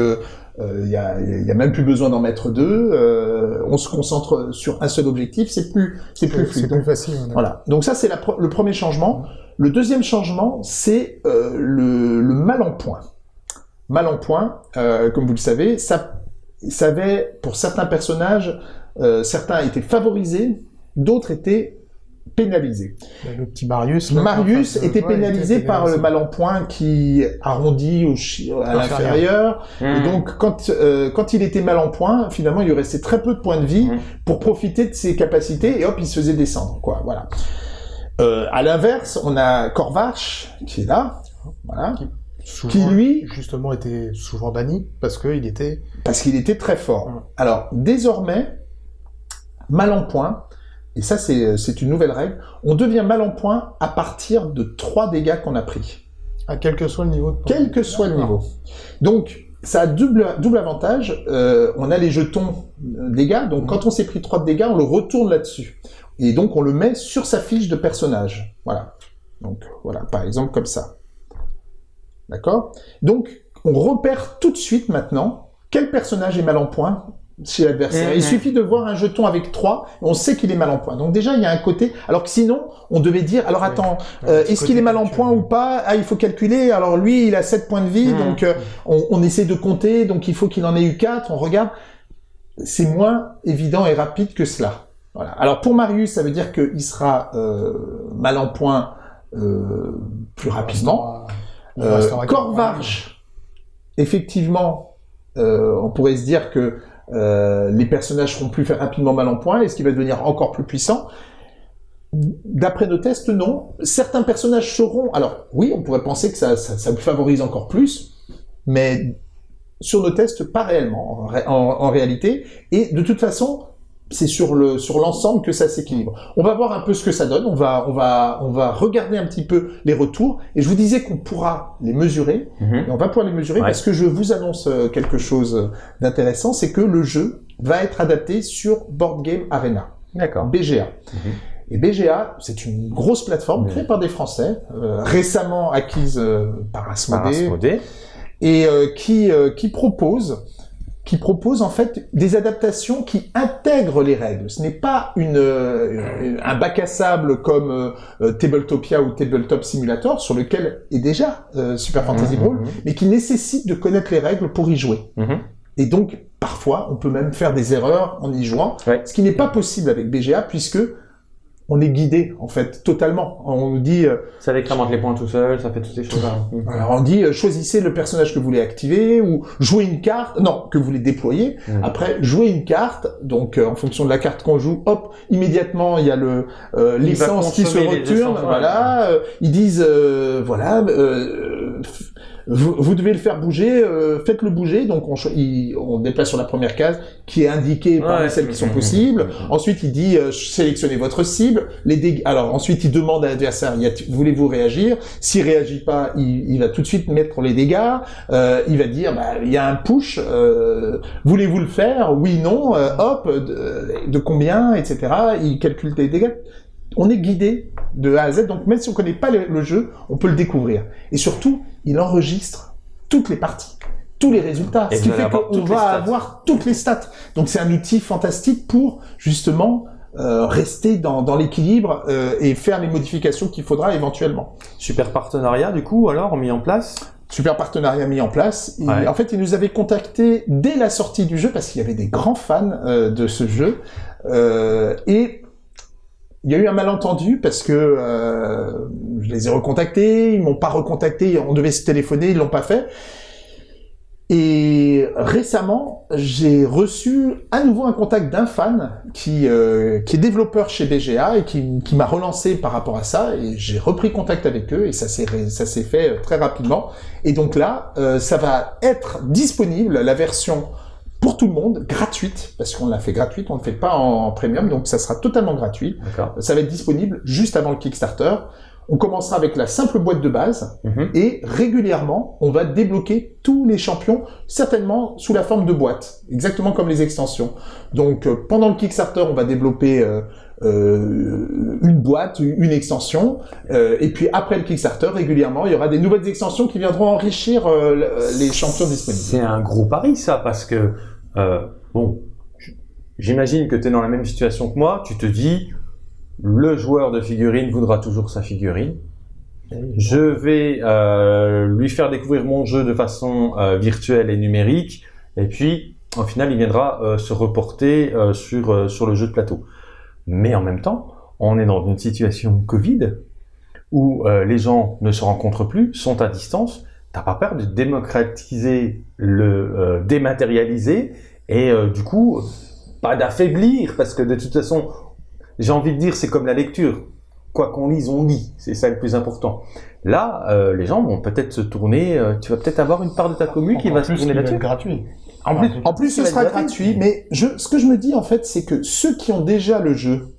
il y, a, y a même plus besoin d'en mettre deux. euh, on se concentre sur un seul objectif. C'est plus, c'est plus C'est fluide. plus facile. a- Voilà. Donc ça, c'est le premier changement. Le deuxième changement, c'est euh, le, le mal en point. Mal en point, euh, comme vous le savez, ça, ça avait, pour certains personnages, euh, certains étaient favorisés, d'autres étaient pénalisés. Le petit Marius. là, Marius était pénalisé était par le mal en point qui arrondit au à Inférieur. l'inférieur. Et Hum. donc, quand, euh, quand il était mal en point, finalement, il lui restait très peu de points de vie Mhm. pour profiter de ses capacités et hop, il se faisait descendre, quoi. Voilà. Euh, à l'inverse, on a Corvache qui est là, voilà, Souvent, qui lui, justement était souvent banni parce qu'il était parce qu'il était très fort. Mhm. Alors, désormais, mal en point, et ça c'est une nouvelle règle, on devient mal en point à partir de trois dégâts qu'on a pris. à quel que soit le niveau de quel que soit le niveau. Donc, ça a double, double avantage. Euh, on a les jetons euh, dégâts, donc Mhm. quand on s'est pris 3 de dégâts, on le retourne là-dessus. Et donc, on le met sur sa fiche de personnage. Voilà. Donc, voilà, par exemple, comme ça. D'accord? Donc, on repère tout de suite maintenant quel personnage est mal en point chez l'adversaire. Mhm. Il suffit de voir un jeton avec 3, on sait qu'il est mal en point. Donc déjà, il y a un côté... Alors que sinon, on devait dire, alors attends, euh, Est-ce qu'il est mal en point ou pas? Ah, il faut calculer. Alors lui, il a 7 points de vie, Mmh. donc euh, on, on essaie de compter, donc il faut qu'il en ait eu 4. On regarde. C'est moins évident et rapide que cela. Voilà. Alors pour Marius, ça veut dire qu'il sera euh, mal en point euh, plus rapidement. Euh, Corvarge, effectivement, euh, on pourrait se dire que euh, les personnages seront plus rapidement mal en point. Est-ce qu'il va devenir encore plus puissant D'après nos tests, non. Certains personnages seront... Alors oui, on pourrait penser que ça, ça, ça le favorise encore plus, mais sur nos tests, pas réellement, en, ré- en- en réalité. Et de toute façon, c'est sur le sur l'ensemble que ça s'équilibre. On va voir un peu ce que ça donne. On va on va on va regarder un petit peu les retours. Et je vous disais qu'on pourra les mesurer. Mhm. Et on va pouvoir les mesurer Ouais. parce que je vous annonce euh, quelque chose d'intéressant, c'est que le jeu va être adapté sur Board Game Arena, D'accord. BGA. Mhm. Et BGA, c'est une grosse plateforme créée par des Français, euh, récemment acquise euh, par Par Asmodée, et euh, qui, qui propose qui propose en fait des adaptations qui intègrent les règles. Ce n'est pas une, euh, un bac à sable comme euh, euh, Tabletopia ou Tabletop Simulator, sur lequel est déjà euh, Super Fantasy Brawl, Mhm. mais qui nécessite de connaître les règles pour y jouer. Mhm. Et donc, parfois, on peut même faire des erreurs en y jouant, Ouais. ce qui n'est pas possible avec BGA puisque on est guidé en fait totalement. On nous dit, euh, Ça décrémente les points tout seul, ça fait toutes ces choses-là. Alors on dit euh, choisissez le personnage que vous voulez activer ou jouez une carte, non que vous voulez déployer. Mm. Après jouez une carte, donc euh, en fonction de la carte qu'on joue, hop immédiatement il y a le euh, l'essence qui se retourne, voilà. euh, ils disent euh, voilà. Vous, vous devez le faire bouger, euh, faites-le bouger. Donc on, il- on déplace sur la première case qui est indiquée parmi Ouais. celles qui sont possibles. Ensuite, il dit euh, sélectionnez votre cible. Les dég- Alors ensuite, il demande à l'adversaire voulez-vous réagir? S'il réagit pas, il, il va tout de suite mettre les dégâts. Euh, il va dire bah, il y a un push. euh, voulez-vous le faire? Oui, non. euh, hop, de, de combien, etc. Il calcule les dégâts. On est guidé de A à Z, donc même si on connaît pas le, le jeu, on peut le découvrir. Et surtout, il enregistre toutes les parties, tous les résultats, Et ce qui fait qu'on va avoir toutes les stats. Donc c'est un outil fantastique pour justement euh, rester dans, dans l'équilibre euh, et faire les modifications qu'il faudra éventuellement. Super partenariat, du coup, alors, mis en place? Super partenariat mis en place. Il- Ouais. En fait, il nous avait contacté dès la sortie du jeu parce qu'il y avait des grands fans euh, de ce jeu. Et il y a eu un malentendu parce que euh, je les ai recontactés, ils m'ont pas recontacté, on devait se téléphoner, ils l'ont pas fait. Et récemment, j'ai reçu à nouveau un contact d'un fan qui, euh, est développeur chez BGA et qui, m'a relancé par rapport à ça. Et j'ai repris contact avec eux et ça s'est fait euh, très rapidement. Et donc là, ça va être disponible, la version pour tout le monde, gratuite, parce qu'on l'a fait gratuite, on ne le fait pas en premium, donc ça sera totalement gratuit. Ça va être disponible juste avant le Kickstarter. On commencera avec la simple boîte de base Mhm. et régulièrement, on va débloquer tous les champions, certainement sous la forme de boîte, exactement comme les extensions. Donc euh, pendant le Kickstarter, on va développer euh, euh, une boîte, une extension, euh, et puis après le Kickstarter, régulièrement, il y aura des nouvelles extensions qui viendront enrichir le- les champions disponibles. C'est un gros pari, ça, parce que, euh, bon, j'imagine que tu es dans la même situation que moi. Tu te dis, le joueur de figurines voudra toujours sa figurine. Je vais euh, lui faire découvrir mon jeu de façon euh, virtuelle et numérique, et puis au final, il viendra se reporter sur, sur le jeu de plateau. Mais en même temps, on est dans une situation Covid où les gens ne se rencontrent plus, sont à distance. T'as pas peur de démocratiser le euh, dématérialiser et euh, du coup pas d'affaiblir? Parce que de toute façon, j'ai envie de dire c'est comme la lecture quoi qu'on lise, on lit. C'est ça le plus important. Là, euh, les gens vont peut-être se tourner. tu vas peut-être avoir une part de ta commune qui va se tourner là-dessus. gratuit. En plus, En plus, ce sera gratuit, mais je, ce que je me dis en fait, c'est que ceux qui ont déjà le jeu,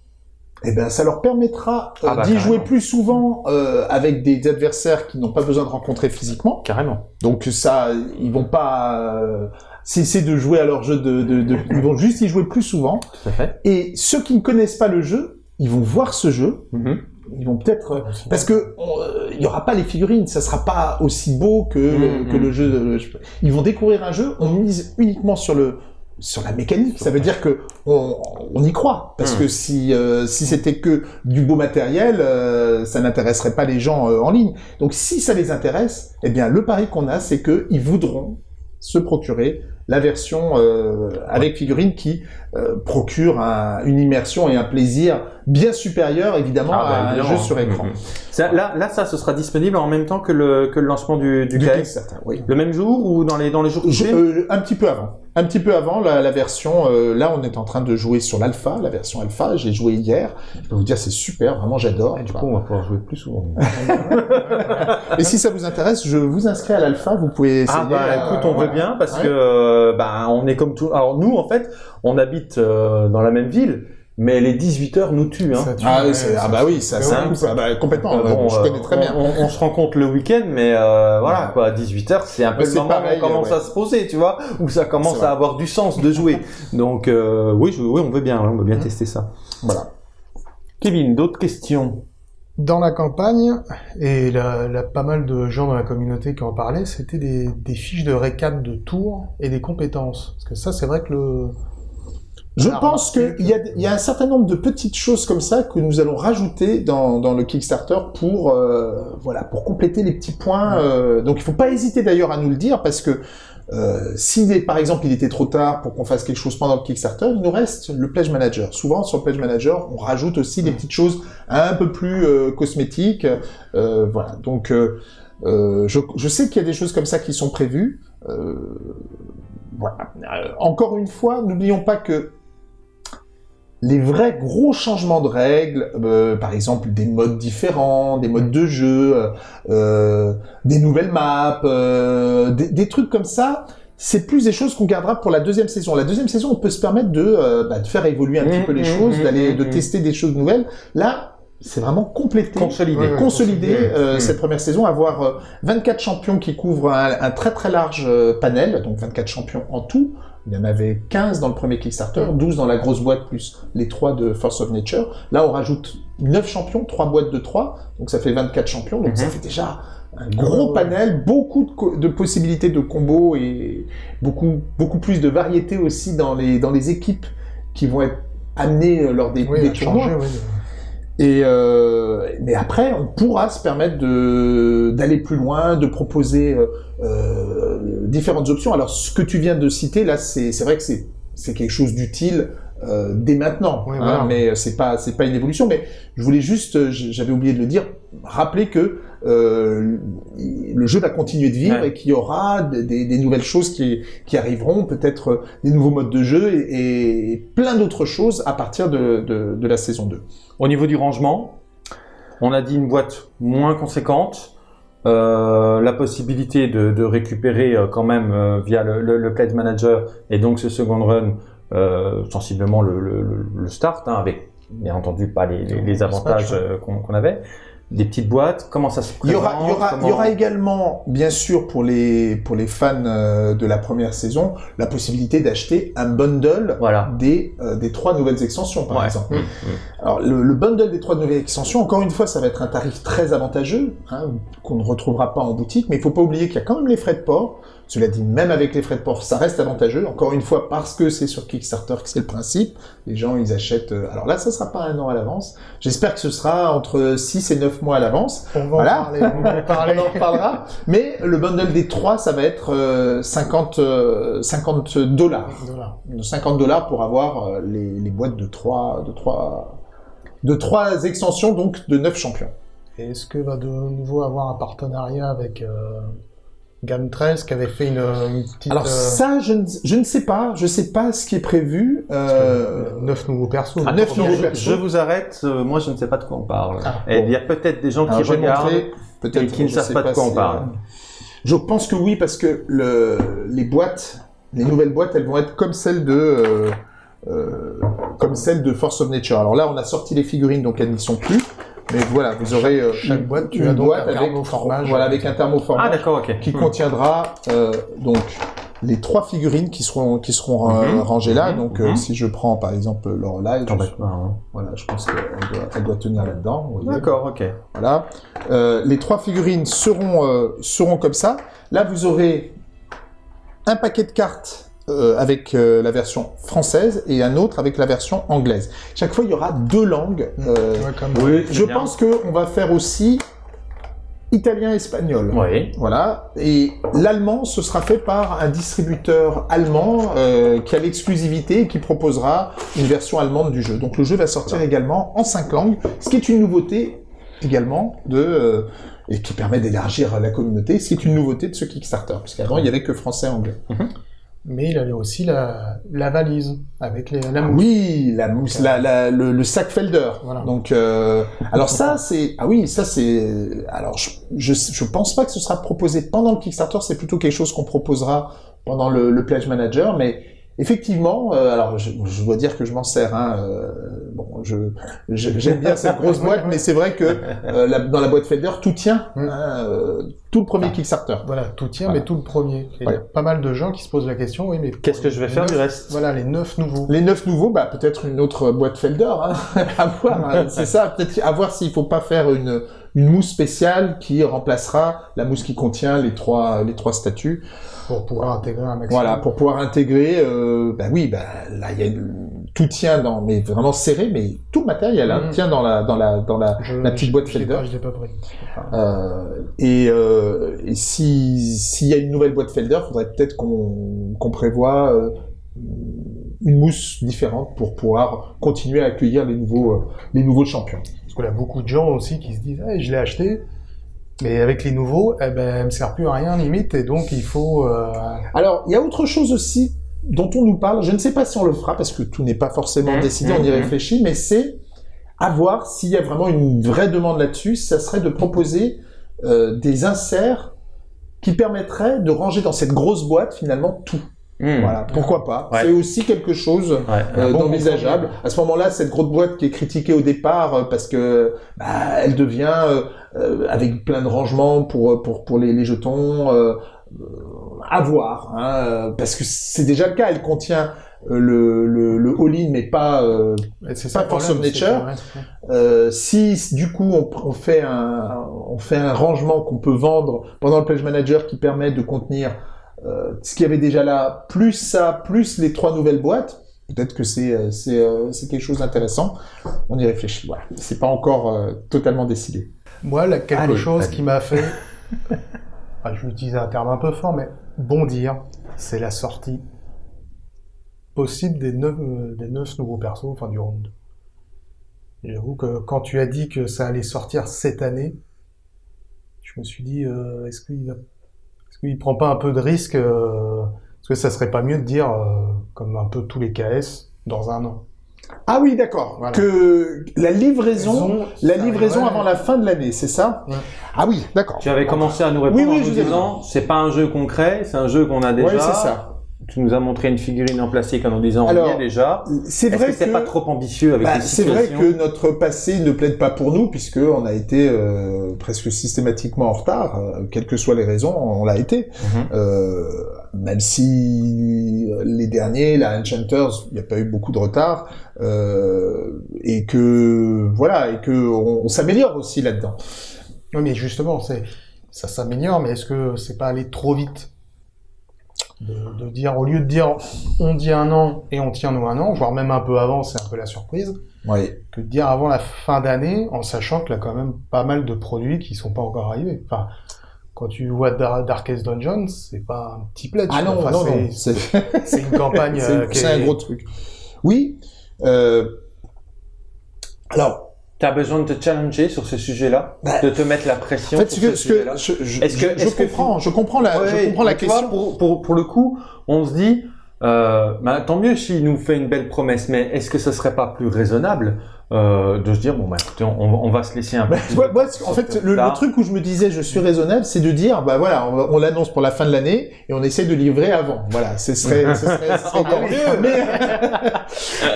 eh ben, ça leur permettra euh, Ah bah, d'y jouer plus souvent euh, avec des adversaires qui n'ont pas besoin de rencontrer physiquement. carrément. Donc ça, ils vont pas euh, cesser de jouer à leur jeu de, de, de- ils vont juste y jouer plus souvent. Tout à fait. Et ceux qui ne connaissent pas le jeu, ils vont voir ce jeu, Mhm. ils vont peut-être euh, parce que euh, il y aura pas les figurines, ça sera pas aussi beau que Mhm. que le jeu. de- ils vont découvrir un jeu, on mise uniquement sur le sur la mécanique. Ça veut dire que on, on y croit parce Mhm. que si euh, si c'était que du beau matériel, euh, ça n'intéresserait pas les gens euh, en ligne. Donc si ça les intéresse, eh bien le pari qu'on a, c'est que ils voudront se procurer la version euh, avec figurine qui euh, procure un- une immersion et un plaisir bien supérieur évidemment Ah, bah, à un jeu sur écran. Mhm. Ça, là, là, ça, ce sera disponible en même temps que le, que le lancement du, du Du KS. Kickstarter, oui. Le même jour ou dans les, dans les jours qui euh, un petit peu avant. Un petit peu avant la, la version. euh, là, on est en train de jouer sur l'alpha, la version alpha. J'ai joué hier. Je peux vous dire, c'est super. Vraiment, j'adore. Et Du coup, on va pouvoir jouer plus souvent. Et si ça vous intéresse, je vous inscris à l'alpha. Vous pouvez essayer. Ah bah écoute, on veut bien parce Ouais. que euh, bah on est comme tout. Alors nous en fait, on habite euh, dans la même ville, mais les 18 heures nous tuent. Hein. Ça tue, Ah, oui, ça- ah bah oui, ça, c'est ça un coupe. Ah bah, complètement. Euh, bon, je euh, connais très on, bien. On, on se rencontre le week-end, mais euh, voilà quoi, 18 heures, c'est un peu Ouais, le moment pareil, où on commence ouais. à se poser, tu vois, où ça commence à avoir du sens de jouer. Donc euh, oui, je- oui, on veut bien, on veut bien tester ça. Voilà. Kevin, d'autres questions? Dans la campagne, et là, là, pas mal de gens dans la communauté qui en parlaient, c'était des, des fiches de récap de tours et des compétences. Parce que ça, c'est vrai que le... Je pense qu'il y, y a un certain nombre de petites choses comme ça que nous allons rajouter dans, dans le Kickstarter pour euh, voilà pour compléter les petits points. euh, donc il faut pas hésiter d'ailleurs à nous le dire parce que Euh, si par exemple il était trop tard pour qu'on fasse quelque chose pendant le Kickstarter, il nous reste le Pledge Manager. Souvent sur le Pledge Manager, on rajoute aussi des petites choses un peu plus euh, cosmétiques. Euh, voilà. Donc euh, euh, je, je, sais qu'il y a des choses comme ça qui sont prévues. Euh, voilà. Encore une fois, n'oublions pas que les vrais gros changements de règles, euh, par exemple des modes différents, des modes de jeu, euh, des nouvelles maps, euh, des, des, trucs comme ça, c'est plus des choses qu'on gardera pour la deuxième saison. La deuxième saison, on peut se permettre de, euh, bah, de faire évoluer un mmh, petit peu les mmh, choses, mmh, d'aller, de tester des choses nouvelles. Là, c'est vraiment complété, consolidé, consolidé euh, cette première saison, avoir 24 champions qui couvrent un, un très très large panel, donc 24 champions en tout, il y en avait 15 dans le premier Kickstarter, 12 dans la grosse boîte, plus les 3 de Force of Nature. Là, on rajoute 9 champions, 3 boîtes de 3, donc ça fait 24 champions, donc mm -hmm. ça fait déjà un gros panel, beaucoup de, de, possibilités de combos et beaucoup, beaucoup plus de variété aussi dans les, dans les équipes qui vont être amenées euh, lors des, oui, des tournois. Changer, oui. Et euh, mais après, on pourra se permettre d'aller plus loin, de proposer euh, euh, différentes options. Alors, ce que tu viens de citer là, c'est vrai que c'est quelque chose d'utile euh, dès maintenant, oui, hein, voilà. mais c'est pas c'est pas une évolution. Mais je voulais juste, j'avais oublié de le dire, rappeler que euh, le jeu va continuer de vivre Ouais. et qu'il y aura des, nouvelles choses qui, qui arriveront, peut-être des nouveaux modes de jeu et, et plein d'autres choses à partir de, de, de la saison 2. Au niveau du rangement, on a dit une boîte moins conséquente, euh, la possibilité de, de récupérer euh, quand même euh, via le, le, le Pledge Manager et donc ce second run euh, sensiblement le, le, le- le start, hein, avec bien entendu pas les, les, les avantages euh, qu'on qu'on avait. Des petites boîtes, comment ça se Il y présente aura, il y aura, il y comment- aura également, bien sûr, pour les, pour les fans euh, de la première saison, la possibilité d'acheter un bundle Voilà. des, euh, des trois nouvelles extensions, par Ouais. exemple. Mmh, mmh. Alors, le, le bundle des trois nouvelles extensions, encore une fois, ça va être un tarif très avantageux, hein, qu'on ne retrouvera pas en boutique, mais il faut pas oublier qu'il y a quand même les frais de port. Cela dit, même avec les frais de port, ça reste avantageux. Encore une fois, parce que c'est sur Kickstarter que c'est le principe. Les gens, ils achètent... euh, Alors là, ça sera pas un an à l'avance. J'espère que ce sera entre 6 et 9 mois à l'avance. On va Voilà. en parler. On va en parler. On en reparlera. Mais le bundle des trois, ça va être euh, 50, euh, 50 dollars. Voilà. 50 dollars pour avoir euh, les, les boîtes de trois, de trois, de trois extensions, donc de 9 champions. Est-ce que va de nouveau avoir un partenariat avec euh, Game 13 qui avait fait une, une petite Alors euh, ça, je ne, je ne sais pas. Je sais pas ce qui est prévu. Euh, neuf nouveaux persos. Ah, neuf nouveaux persos. Je vous arrête, euh, moi je ne sais pas de quoi on parle. Ah, et il y a peut-être des gens alors, qui je regardent montrer, et qui ne je savent pas de quoi on parle. euh, Je pense que oui, parce que le, les boîtes, les nouvelles boîtes, elles vont être comme celles de, euh, euh, comme celles de Force of Nature. Alors là, on a sorti les figurines, donc elles n'y sont plus. Mais voilà, vous aurez euh, Chaque une- boîte, tu une as donc boîte un avec, thermoformage. voilà, avec un thermoformage Ah d'accord, ok. qui Hmm. contiendra euh, donc les trois figurines qui seront qui seront euh, Mhm. rangées là. Mhm. Donc euh, Mhm. si je prends par exemple T'embête pas, hein. voilà, je pense qu'elle doit, elle doit tenir là-dedans. D'accord, ok. Voilà. Euh, les trois figurines seront, euh, seront comme ça. Là, vous aurez un paquet de cartes euh, avec euh, la version française et un autre avec la version anglaise. Chaque fois, il y aura deux langues. Euh, Ouais, comme- Oui, je pense qu'on va faire aussi italien-espagnol. Oui. Voilà. Et l'allemand, ce sera fait par un distributeur allemand euh, qui a l'exclusivité et qui proposera une version allemande du jeu. Donc le jeu va sortir également en cinq langues, ce qui est une nouveauté également de euh, et qui permet d'élargir la communauté, ce qui est une nouveauté de ce Kickstarter, puisqu'avant il y avait que français et anglais. Mais il avait aussi la, la valise avec les, la mousse. Oui, la mousse, la, la- le, le sac Felder. Voilà. Donc, euh, alors ça, c'est, ah oui, ça c'est, alors je, je, je pense pas que ce sera proposé pendant le Kickstarter, c'est plutôt quelque chose qu'on proposera pendant le, le Pledge Manager, mais effectivement, euh, alors je, je dois dire que je m'en sers, hein, euh, bon, je, j'aime bien cette grosse boîte, mais c'est vrai que euh, la- dans la boîte Felder, tout tient, Mm. hein, euh, tout le premier Kickstarter. Voilà, tout tient, Voilà. mais tout le premier. Et Il y a pas mal de gens qui se posent la question, oui, mais Qu'est-ce que je vais faire du reste? Voilà, les neuf nouveaux. Les neuf nouveaux, bah peut-être une autre boîte Felder, hein, à voir. hein. C'est ça, peut-être à voir s'il faut pas faire une une mousse spéciale qui remplacera la mousse qui contient les trois les trois statues. pour pouvoir intégrer un maximum. Voilà, pour pouvoir intégrer. Euh, bah oui, bah là il y a tout tient dans, mais vraiment serré, mais tout le matériel hein, Mhm. tient dans la dans la dans la Je- la petite boîte je Felder. Je l'ai pas pris. Euh, et, euh, et si s'il y a une nouvelle boîte Felder, faudrait peut-être qu'on qu'on prévoit euh, une mousse différente pour pouvoir continuer à accueillir les nouveaux euh, les nouveaux champions. Parce qu'il y a beaucoup de gens aussi qui se disent hey, je l'ai acheté, mais avec les nouveaux, eh ben, elle me sert plus à rien limite, et donc il faut. euh, Alors, il y a autre chose aussi dont on nous parle. Je ne sais pas si on le fera parce que tout n'est pas forcément Mmh, décidé, mmh, on y mmh. réfléchit, mais c'est à voir s'il y a vraiment une vraie demande là-dessus. Ça serait de proposer euh, des inserts qui permettraient de ranger dans cette grosse boîte finalement tout. Hmm. Voilà, pourquoi pas. Ouais. C'est aussi quelque chose Ouais. euh, bon d'envisageable. À ce moment-là, cette grosse boîte qui est critiquée au départ euh, parce que bah, elle devient euh, euh, avec plein de rangements pour pour pour les, les jetons euh, euh, à voir, hein, euh, parce que c'est déjà le cas. Elle contient le le, le all-in, mais pas euh, c'est Pas of c'est Nature. euh, si du coup on, on fait un on fait un rangement qu'on peut vendre pendant le pledge manager qui permet de contenir euh, ce qu'il y avait déjà là, plus ça, plus les trois nouvelles boîtes, peut-être que c'est euh, c'est euh, c'est quelque chose d'intéressant. On y réfléchit. Voilà, c'est pas encore euh, totalement décidé. Moi, là, quelque Allez, chose allez. qui m'a fait, je vais utiliser un terme un peu fort, mais bondir, c'est la sortie possible des neuf, euh, des neuf nouveaux persos, enfin du round. J'avoue que quand tu as dit que ça allait sortir cette année, je me suis dit, euh, est-ce qu'il va, qu'il prend pas un peu de risque, euh, est-ce que ça serait pas mieux de dire, euh, comme un peu tous les KS, dans un an? Ah oui, d'accord. Voilà. Que la livraison, la livraison avant la fin de l'année, c'est ça? Ouais. Ah oui, d'accord. Tu avais commencé à nous répondre Oui, oui, en nous disant c'est pas un jeu concret, c'est un jeu qu'on a déjà. Ouais, c'est ça. Tu nous as montré une figurine en plastique en nous disant Alors, on y est déjà. C'est vrai que c'est pas trop ambitieux avec Bah, c'est vrai que notre passé ne plaide pas pour nous puisque on a été euh, presque systématiquement en retard, euh, quelles que soient les raisons, on l'a été. Mhm. Euh, même si les derniers, la Enchanters, il n'y a pas eu beaucoup de retard, euh, et que voilà, et que on, on s'améliore aussi là-dedans. Oui, mais justement, c'est ça s'améliore, mais est-ce que c'est pas aller trop vite? De, de dire, au lieu de dire on dit un an et on tient nous un an, voire même un peu avant, c'est un peu la surprise, Oui. que de dire avant la fin d'année, en sachant qu'il y a quand même pas mal de produits qui sont pas encore arrivés. Enfin, quand tu vois Dar- Darkest Dungeons, c'est pas un petit pledge. Ah non, Enfin, non, c'est- une campagne c'est- euh, un gros truc. Oui. Euh, alors, T'as besoin de te challenger sur ce sujet-là, Bah, de te mettre la pression en fait, sur ce que, ce ce que sujet-là. je, je, Est-ce que- je- est-ce je que- comprends, je comprends la, je comprends la tu vois, question. pour, pour, pour le coup, on se dit, euh, bah, tant mieux s'il nous fait une belle promesse, mais est-ce que ce serait pas plus raisonnable euh, de se dire, bon, bah, écoutez, on, on va se laisser un peu Bah, moi, temps en fait, le, le truc où je me disais je suis raisonnable, c'est de dire bah voilà, on, on l'annonce pour la fin de l'année et on essaie de livrer avant. Voilà, ce serait, ce serait, ce serait Encore mieux. Mais,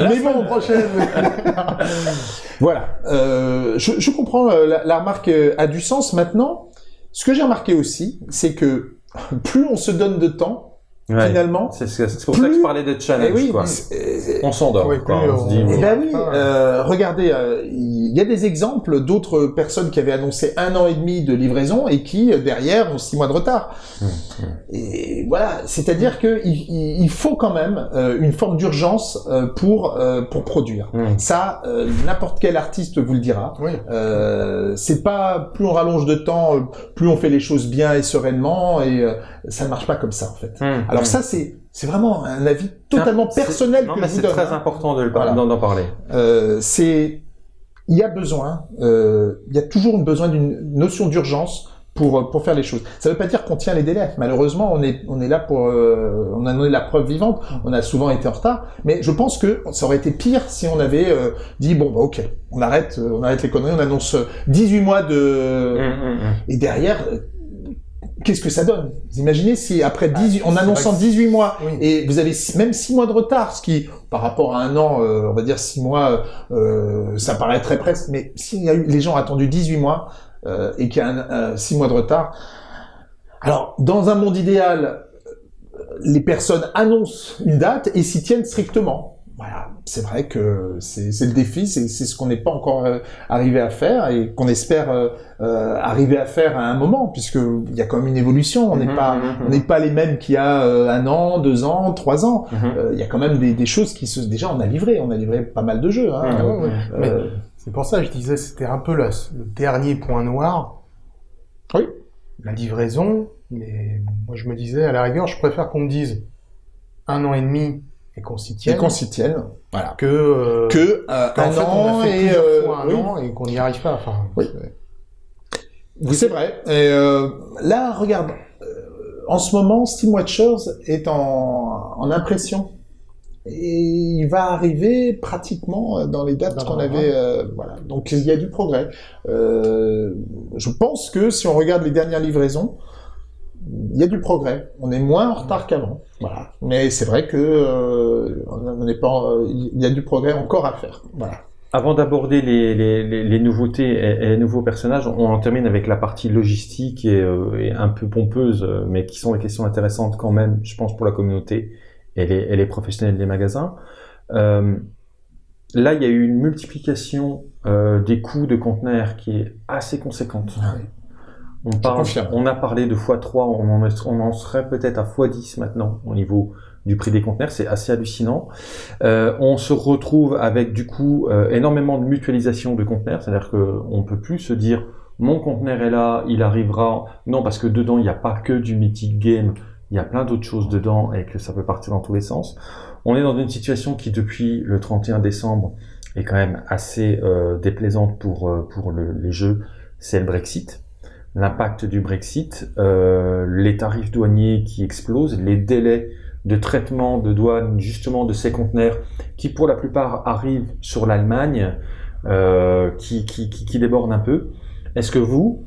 mais bon, prochaine. voilà. Euh, je, je comprends euh, la, la remarque euh, a du sens. Maintenant, ce que j'ai remarqué aussi, c'est que plus on se donne de temps, Ouais. finalement, C'est ce que- c'est pour ça que je plus- parlais de eh challenge, oui, quoi. On s'endort, Oui, plus On se dit, Eh bon, ben oui, euh, regardez, euh, il y a des exemples d'autres personnes qui avaient annoncé un an et demi de livraison et qui euh, derrière ont six mois de retard. Mmh, Et voilà, c'est-à-dire que il, faut quand même euh, une forme d'urgence euh, pour euh, pour produire. Mmh. Ça, euh, n'importe quel artiste vous le dira. Oui. Euh, c'est pas plus on rallonge de temps, plus on fait les choses bien et sereinement, et euh, ça ne marche pas comme ça en fait. Mmh, Alors mmh. ça, c'est c'est vraiment un avis totalement C'est- personnel non, que mais je vous c'est donne. très hein. important de le par- Voilà. d'en d'en parler. Euh, c'est il y a besoin, euh, il y a toujours besoin d'une notion d'urgence pour pour faire les choses. Ça ne veut pas dire qu'on tient les délais. Malheureusement, on est on est là pour euh, on en est la preuve vivante. On a souvent été en retard, mais je pense que ça aurait été pire si on avait euh, dit bon bah ok, on arrête on arrête les conneries, on annonce 18 mois de Mmh, mmh, mmh. et derrière Qu'est-ce que ça donne? Vous imaginez si après 18, en c'est annonçant vrai que- 18 mois Oui. et vous avez même 6 mois de retard, ce qui par rapport à un an, euh, on va dire 6 mois, euh, ça paraît très presque, mais s'il y a eu, les gens ont attendu 18 mois euh, et qu'il y a 6 mois de retard, alors dans un monde idéal, euh, les personnes annoncent une date et s'y tiennent strictement. Voilà, c'est vrai que c'est le défi, c'est ce qu'on n'est pas encore euh, arrivé à faire et qu'on espère euh, euh, arriver à faire à un moment, puisque il y a quand même une évolution. On n'est Mhm, pas mhm, on n'est pas les mêmes qu'il y a un an, deux ans, trois ans. Mhm. Il y a quand même des, des choses qui se déjà on a livré, on a livré pas mal de jeux. Hein. Ouais, Mais c'est pour ça que je disais c'était un peu le dernier point noir. Oui. La livraison, mais moi je me disais à la rigueur, je préfère qu'on me dise un an et demi et qu'on s'y et tienne qu'on s'y tienne, voilà. que euh, Que euh, qu'en un fait, on an a fait et plusieurs euh, fois un oui. an et qu'on n'y arrive pas. Enfin, Oui. c'est- vrai. Et euh, là, regarde, euh, en ce moment, Steam Watchers est en, en impression. Et il va arriver pratiquement dans les dates qu'on avait. euh, voilà. Donc il y a du progrès. Euh, je pense que si on regarde les dernières livraisons, il y a du progrès. On est moins en retard qu'avant. Voilà. Mais c'est vrai que euh, on n'est pas. Il y a du progrès encore à faire. Voilà. Avant d'aborder les, les, les, les nouveautés et, et les nouveaux personnages, on en termine avec la partie logistique et, euh, et un peu pompeuse, euh, mais qui sont des questions intéressantes quand même, je pense, pour la communauté et les, et les professionnels des magasins. Euh, là, il y a eu une multiplication des coûts de conteneurs qui est assez conséquente. On, parle, confirme. on a parlé de x3, on en, est- on en serait peut-être à x10 maintenant au niveau du prix des conteneurs, c'est assez hallucinant. Euh, on se retrouve avec du coup euh, énormément de mutualisation de conteneurs, c'est-à-dire qu'on peut plus se dire mon conteneur est là, il arrivera. Non, parce que dedans il n'y a pas que du mythic game, il y a plein d'autres choses dedans et que ça peut partir dans tous les sens. On est dans une situation qui depuis le 31 décembre est quand même assez euh, déplaisante pour pour le- les jeux, c'est le Brexit. L'impact du Brexit, euh, les tarifs douaniers qui explosent, les délais de traitement de douane justement de ces conteneurs qui pour la plupart arrivent sur l'Allemagne, euh, qui, qui, qui, un peu. Est-ce que vous,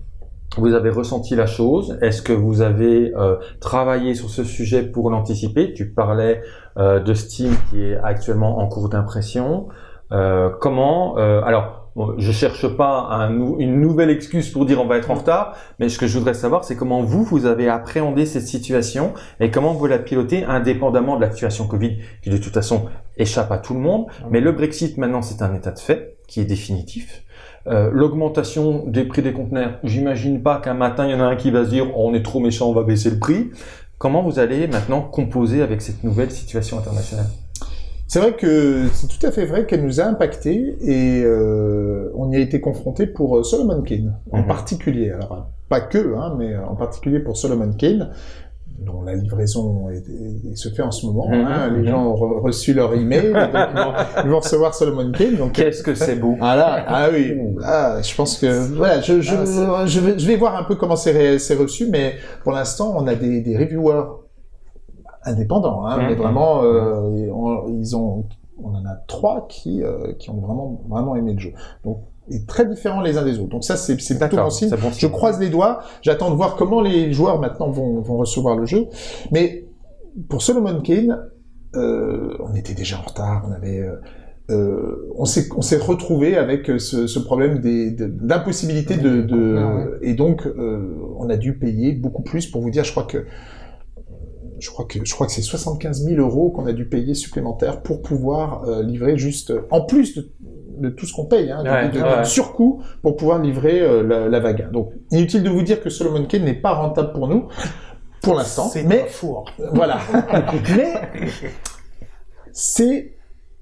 vous avez ressenti la chose? Est-ce que vous avez euh, travaillé sur ce sujet pour l'anticiper? Tu parlais euh, de Steam qui est actuellement en cours d'impression. Euh, comment euh, Alors, bon, je cherche pas un une nouvelle excuse pour dire on va être en retard, mais ce que je voudrais savoir, c'est comment vous, vous avez appréhendé cette situation et comment vous la pilotez indépendamment de la situation Covid, qui de toute façon échappe à tout le monde. Mais le Brexit, maintenant, c'est un état de fait qui est définitif. Euh, L'augmentation des prix des conteneurs, j'imagine pas qu'un matin, il y en a un qui va se dire oh, on est trop méchant, on va baisser le prix. Comment vous allez maintenant composer avec cette nouvelle situation internationale? C'est vrai que c'est tout à fait vrai qu'elle nous a impacté et euh, on y a été confronté pour euh, Solomon Kane en Mhm. particulier. Alors euh, pas que, hein, mais en particulier pour Solomon Kane dont la livraison est- est- se fait en ce moment. Mhm, hein. Les gens ont re- reçu leur email, donc ils, vont, ils vont recevoir Solomon Kane. Donc Qu'est-ce que c'est beau ah là, ah oui, ah, je pense que voilà, je, je, Ah, je, vais, je vais voir un peu comment c'est reçu, mais pour l'instant, on a des, des reviewers indépendants, hein, Mhm. mais vraiment, euh, et on- ils ont, on en a trois qui, euh, qui ont vraiment, vraiment aimé le jeu. Donc, et très différents les uns des autres. Donc ça, c'est c'est plutôt bon signe. bon Je croise les doigts. J'attends de voir comment les joueurs maintenant vont, vont recevoir le jeu. Mais pour Solomon Kane, euh, on était déjà en retard. On avait, euh, euh, on s'est, on s'est retrouvé avec ce, ce problème des, de- d'impossibilité de, de ouais. et donc euh, on a dû payer beaucoup plus. Pour vous dire, je crois que je crois que je crois que c'est 75 000 euros qu'on a dû payer supplémentaires pour pouvoir euh, livrer juste en plus de, de tout ce qu'on paye, hein, de- Ouais, de, de ouais. surcoût pour pouvoir livrer euh, la, la vague. Donc inutile de vous dire que Solomon Kane n'est pas rentable pour nous pour l'instant, C'est mais un four. voilà. mais c'est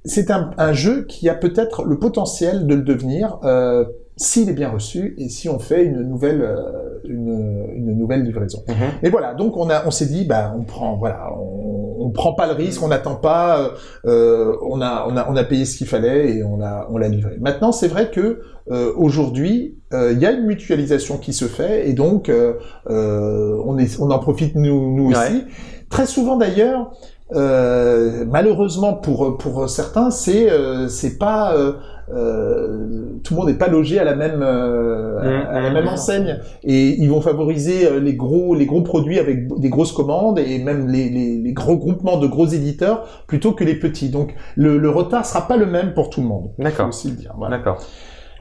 c'est un, un jeu qui a peut-être le potentiel de le devenir euh, s'il est bien reçu et si on fait une nouvelle euh, une, une nouvelle livraison. Mhm. Et voilà, donc on a, on s'est dit, bah, on prend, voilà, on, on prend pas le risque, on n'attend pas, euh, euh, on a, on a, on a payé ce qu'il fallait et on a, on l'a livré. Maintenant, c'est vrai que euh, aujourd'hui, euh, il y a une mutualisation qui se fait et donc on est, on en profite nous, nous aussi. Très souvent d'ailleurs. Euh, malheureusement pour pour certains, c'est euh, c'est pas euh, tout le monde n'est pas logé à la même euh, à- à la même enseigne et ils vont favoriser euh, les gros les gros produits avec des grosses commandes et même les, les, les gros groupements de gros éditeurs plutôt que les petits. Donc le, le retard sera pas le même pour tout le monde. D'accord. aussi le dire. Voilà. D'accord.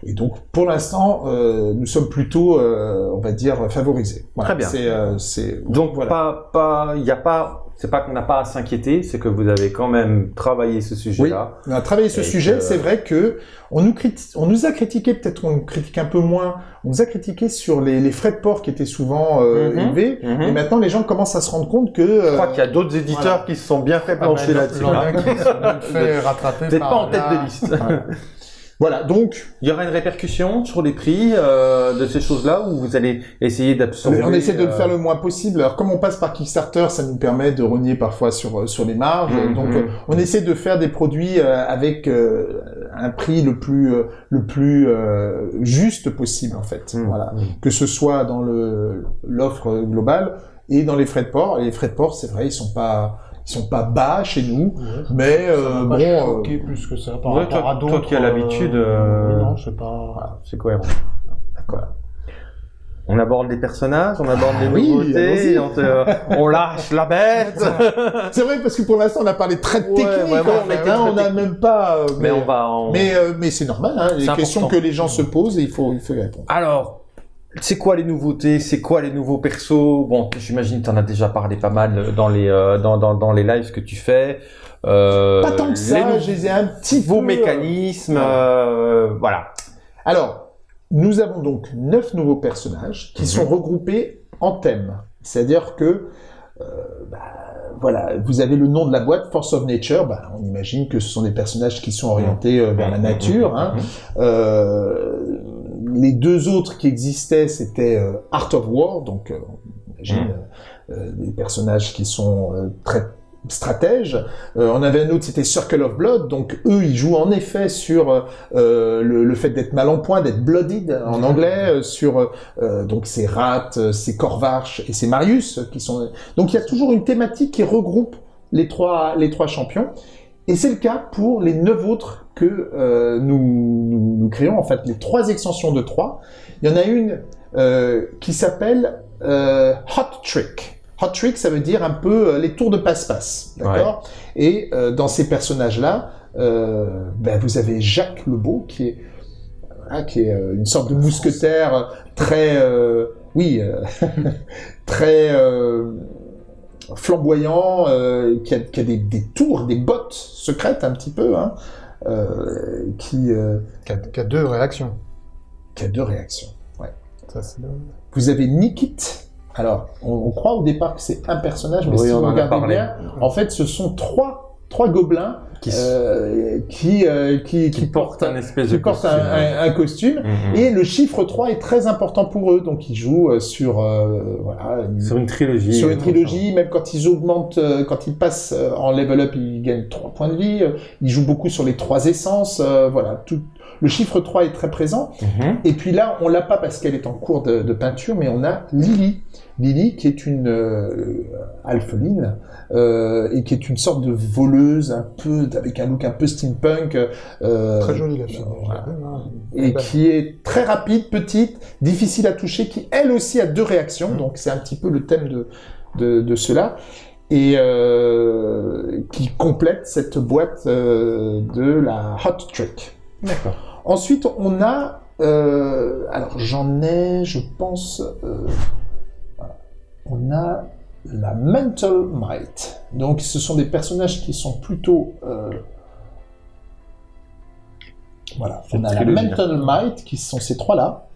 Et donc, pour l'instant, euh, nous sommes plutôt, euh, on va dire, favorisés. Voilà. Très bien. C'est, euh, c'est- Donc voilà. pas, pas, il y a pas, c'est pas qu'on n'a pas à s'inquiéter, c'est que vous avez quand même travaillé ce sujet-là. On a travaillé ce Et sujet. que- C'est vrai que on nous, criti- on nous a critiqué, peut-être on nous critique un peu moins, on nous a critiqué sur les, les frais de port qui étaient souvent euh, Mhm. élevés. Mhm. Et maintenant, les gens commencent à se rendre compte que... Je euh, crois qu'il y a d'autres éditeurs voilà. qui se sont bien fait Ah, plancher bah, là-dessus. hein. qui se sont fait rattraper Peut-être par pas en tête la- de liste. Voilà, donc Il y aura une répercussion sur les prix euh, de ces choses-là ou vous allez essayer d'absorber on essaie de le euh, faire le moins possible. Alors comme on passe par Kickstarter, ça nous permet de renier parfois sur euh, sur les marges. Mhm. Donc euh, on essaie de faire des produits euh, avec euh, un prix le plus euh, le plus euh, juste possible en fait. Mhm. Voilà, que ce soit dans le l'offre globale et dans les frais de port. Et les frais de port, c'est vrai, ils sont pas ils sont pas bas chez nous, Ouais, mais ça euh, bon. euh, plus que ça par Ouais, rapport toi- à toi qui as l'habitude, euh, oui, non, c'est pas. Voilà, c'est cohérent. D'accord. On aborde les personnages, on aborde les oui, nouveautés, on, te- on lâche la bête. C'est vrai parce que pour l'instant on a parlé très Ouais, technique, vraiment, hein, on a été hein, n'a même pas. euh, Mais on va en... Mais, euh, mais c'est normal, hein, les C'est questions important. que les gens se posent et il faut, il faut y répondre. Alors, c'est quoi les nouveautés? C'est quoi les nouveaux persos? Bon, j'imagine que tu en as déjà parlé pas mal dans les, euh, dans, dans, dans les lives que tu fais. Euh, Pas tant que ça, je les ai un petit peu... mécanismes, euh, voilà. Alors, nous avons donc neuf nouveaux personnages qui Mhm. sont regroupés en thèmes. C'est-à-dire que, euh, bah, voilà, vous avez le nom de la boîte, Force of Nature. Bah, on imagine que ce sont des personnages qui sont orientés euh, vers la nature. hein. Euh, les deux autres qui existaient, c'était euh, Art of War, donc euh, on imagine euh, des personnages qui sont euh, très stratèges. Euh, on avait un autre, c'était Circle of Blood, donc eux, ils jouent en effet sur euh, le, le fait d'être mal en point, d'être bloodied en anglais, euh, sur euh, donc c'est Rat, euh, c'est Corvarch et c'est Marius qui sont. Donc il y a toujours une thématique qui regroupe les trois les trois champions. Et c'est le cas pour les neuf autres que euh, nous, nous, nous créons, en fait, les trois extensions de trois. Il y en a une euh, qui s'appelle euh, Hot Trick. Hot Trick, ça veut dire un peu les tours de passe-passe, d'accord? Et dans ces personnages-là, ben, vous avez Jacques Lebeau, qui est, voilà, qui est une sorte de mousquetaire très, oui, très flamboyant, euh, qui a, qui a des, des tours, des bottes secrètes un petit peu, hein, euh, qui, euh, Qui a, qui a deux réactions. qui a deux réactions. Ça, c'est le- Vous avez Nikit. Alors, on, on croit au départ que c'est un personnage, mais Oui, si on vous regardez parlé. bien, en fait, ce sont trois, trois gobelins Qui, euh, qui, euh, qui, qui portent un espèce qui de costume. un- un costume. Mhm. Et le chiffre 3 est très important pour eux, donc ils jouent euh, sur, euh, voilà, une- Sur une trilogie. sur une trilogie, même quand ils augmentent, euh, quand ils passent euh, en level up, ils gagnent 3 points de vie. euh, Ils jouent beaucoup sur les trois essences. euh, voilà, tout. Le chiffre 3 est très présent. Mhm. Et puis là, on l'a pas parce qu'elle est en cours de, de peinture, mais on a Lily. Lily, qui est une euh, alpheline, euh, et qui est une sorte de voleuse, un peu, avec un look un peu steampunk. euh, Très jolie la fille. voilà. hein. et qui est très rapide, petite, difficile à toucher, qui elle aussi a deux réactions, donc c'est un petit peu le thème de, de, de cela, et euh, qui complète cette boîte euh, de la Hot Trick. D'accord. Ensuite, on a, euh, alors j'en ai, je pense. On a la Mental Might. Donc, ce sont des personnages qui sont plutôt, euh, voilà, on a la Mental Might, qui sont ces trois-là,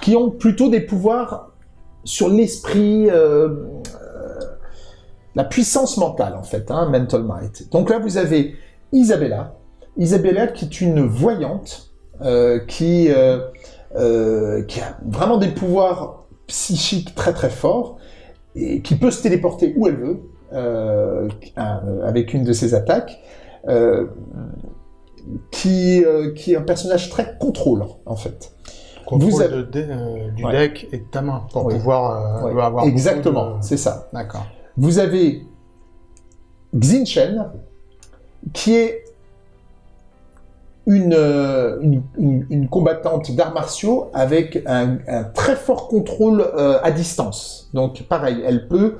qui ont plutôt des pouvoirs sur l'esprit, euh, euh, la puissance mentale en fait, hein, Mental Might. Donc là, vous avez Isabella, Isabella qui est une voyante, qui, qui a vraiment des pouvoirs psychiques très très forts, et qui peut se téléporter où elle veut, euh, euh, avec une de ses attaques, euh, qui, euh, qui est un personnage très contrôlant, en fait. Contrôle Vous avez- de du Ouais. deck et de ta main pour Oui. pouvoir Ouais, avoir Exactement, de- c'est ça. D'accord. Vous avez Xinchen, qui est une, euh, une, une- une combattante d'arts martiaux avec un, un très fort contrôle euh, à distance. Donc pareil, elle peut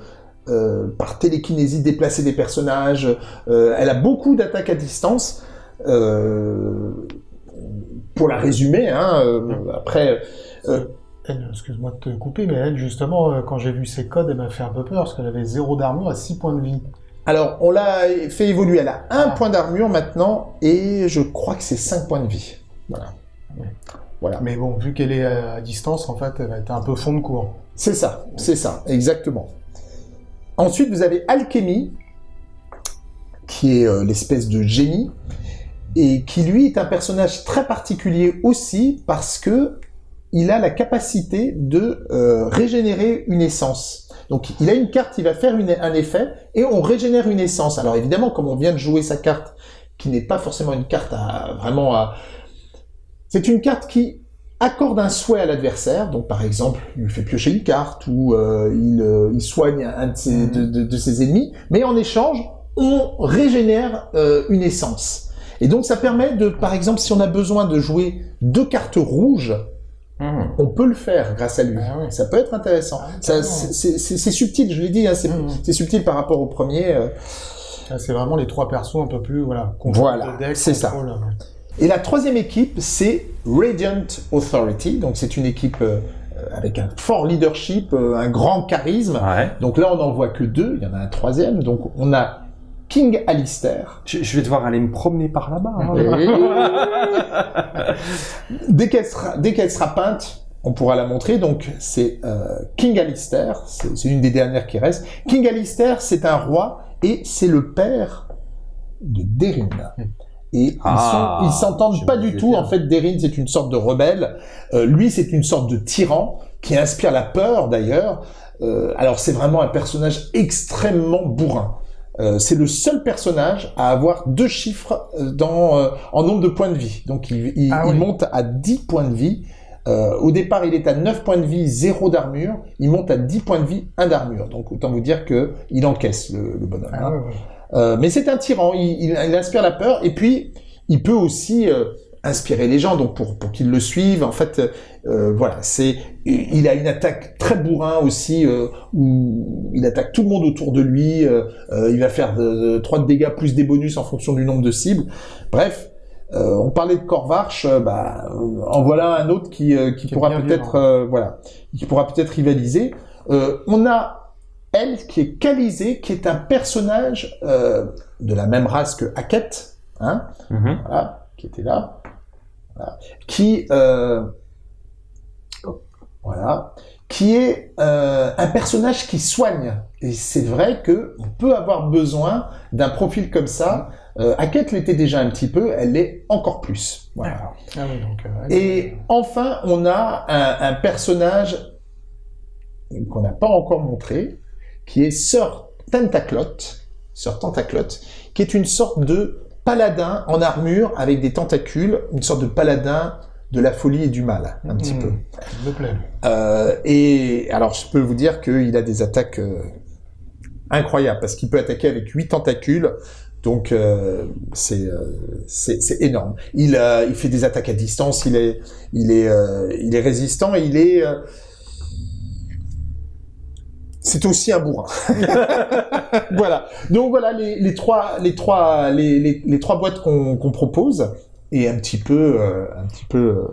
euh, par télékinésie déplacer des personnages. euh, elle a beaucoup d'attaques à distance. pour la résumer, hein, après, excuse-moi de te couper, mais elle, justement, quand j'ai vu ses codes, elle m'a fait un peu peur parce qu'elle avait zéro d'armure à 6 points de vie. Alors on l'a fait évoluer, elle a un point d'armure maintenant et je crois que c'est 5 points de vie. Voilà. Voilà. Mais bon, vu qu'elle est à distance, en fait, elle va être un peu fond de cours. C'est ça, c'est ça, exactement. Ensuite, vous avez Alchemy, qui est euh, l'espèce de génie, et qui lui est un personnage très particulier aussi parce que il a la capacité de euh, régénérer une essence. Donc, il a une carte, il va faire une- un effet, et on régénère une essence. Alors évidemment, comme on vient de jouer sa carte, qui n'est pas forcément une carte à vraiment à... C'est une carte qui accorde un souhait à l'adversaire, donc par exemple, il lui fait piocher une carte ou euh, il, euh, il soigne un de ses, de, de- de ses ennemis, mais en échange, on régénère une essence. Et donc ça permet de, par exemple, si on a besoin de jouer deux cartes rouges, Mhm. on peut le faire grâce à lui. Ah ouais. Ça peut être intéressant. Ah, c'est subtil, je l'ai dit, hein, c'est Mhm. c'est subtil par rapport au premier. euh. Là, C'est vraiment les trois persos un peu plus, voilà. Voilà, c'est ça. euh, Et la troisième équipe, c'est Radiant Authority. Donc c'est une équipe euh, avec un fort leadership, euh, un grand charisme. Ouais. Donc là, on n'en voit que deux. Il y en a un troisième. Donc on a King Alistair. Je, je vais devoir aller me promener par là-bas. hein. dès qu'elle sera, dès qu'elle sera peinte, on pourra la montrer. Donc c'est euh, King Alistair. C'est une des dernières qui reste. King Alistair, c'est un roi et c'est le père de Derin. Et ils Ah, ils s'entendent pas du tout. bien. En fait, Derin, c'est une sorte de rebelle. Euh, lui, c'est une sorte de tyran qui inspire la peur, d'ailleurs. Euh, alors, c'est vraiment un personnage extrêmement bourrin. Euh, c'est le seul personnage à avoir deux chiffres euh, dans, euh, en nombre de points de vie. Donc, il, il- Ah il oui. monte à 10 points de vie. Euh, au départ, il est à 9 points de vie, 0 d'armure. Il monte à 10 points de vie, 1 d'armure. Donc, autant vous dire que il encaisse, le, le bonhomme. Ah hein. Euh, mais c'est un tyran, il, il- il inspire la peur, et puis il peut aussi euh, inspirer les gens, donc pour, pour qu'ils le suivent. En fait, euh, voilà, c'est il a une attaque très bourrin aussi, euh, où il attaque tout le monde autour de lui. euh, il va faire de, de- 3 de dégâts plus des bonus en fonction du nombre de cibles. Bref. on parlait de Corvarch, bah, en voilà un autre qui, qui Qui est pourra peut-être, violent. voilà, qui pourra peut-être rivaliser. On a elle qui est Calisée, qui est un personnage de la même race que Hackett, hein, Mhm. voilà, qui était là, voilà, qui, euh, voilà, qui est euh, un personnage qui soigne. Et c'est vrai que on peut avoir besoin d'un profil comme ça. Euh, Hackett l'était déjà un petit peu, elle l'est encore plus. Voilà. Ah oui, donc, euh, Et enfin, on a un, un personnage qu'on n'a pas encore montré, qui est Sir Tentaclot, Tentaclot, qui est une sorte de paladin en armure avec des tentacules, une sorte de paladin de la folie et du mal, un petit Mhm. peu. il me plaît. Euh, et alors, je peux vous dire qu'il a des attaques euh, incroyables, parce qu'il peut attaquer avec huit tentacules, donc euh, c'est euh, c'est c'est énorme. Il, euh, il fait des attaques à distance, il est, il est, euh, il est résistant, et il est... c'est aussi un bourrin. voilà. Donc voilà les, les trois, les trois, les, les, les trois boîtes qu'on propose et un petit peu, euh, un petit peu. euh,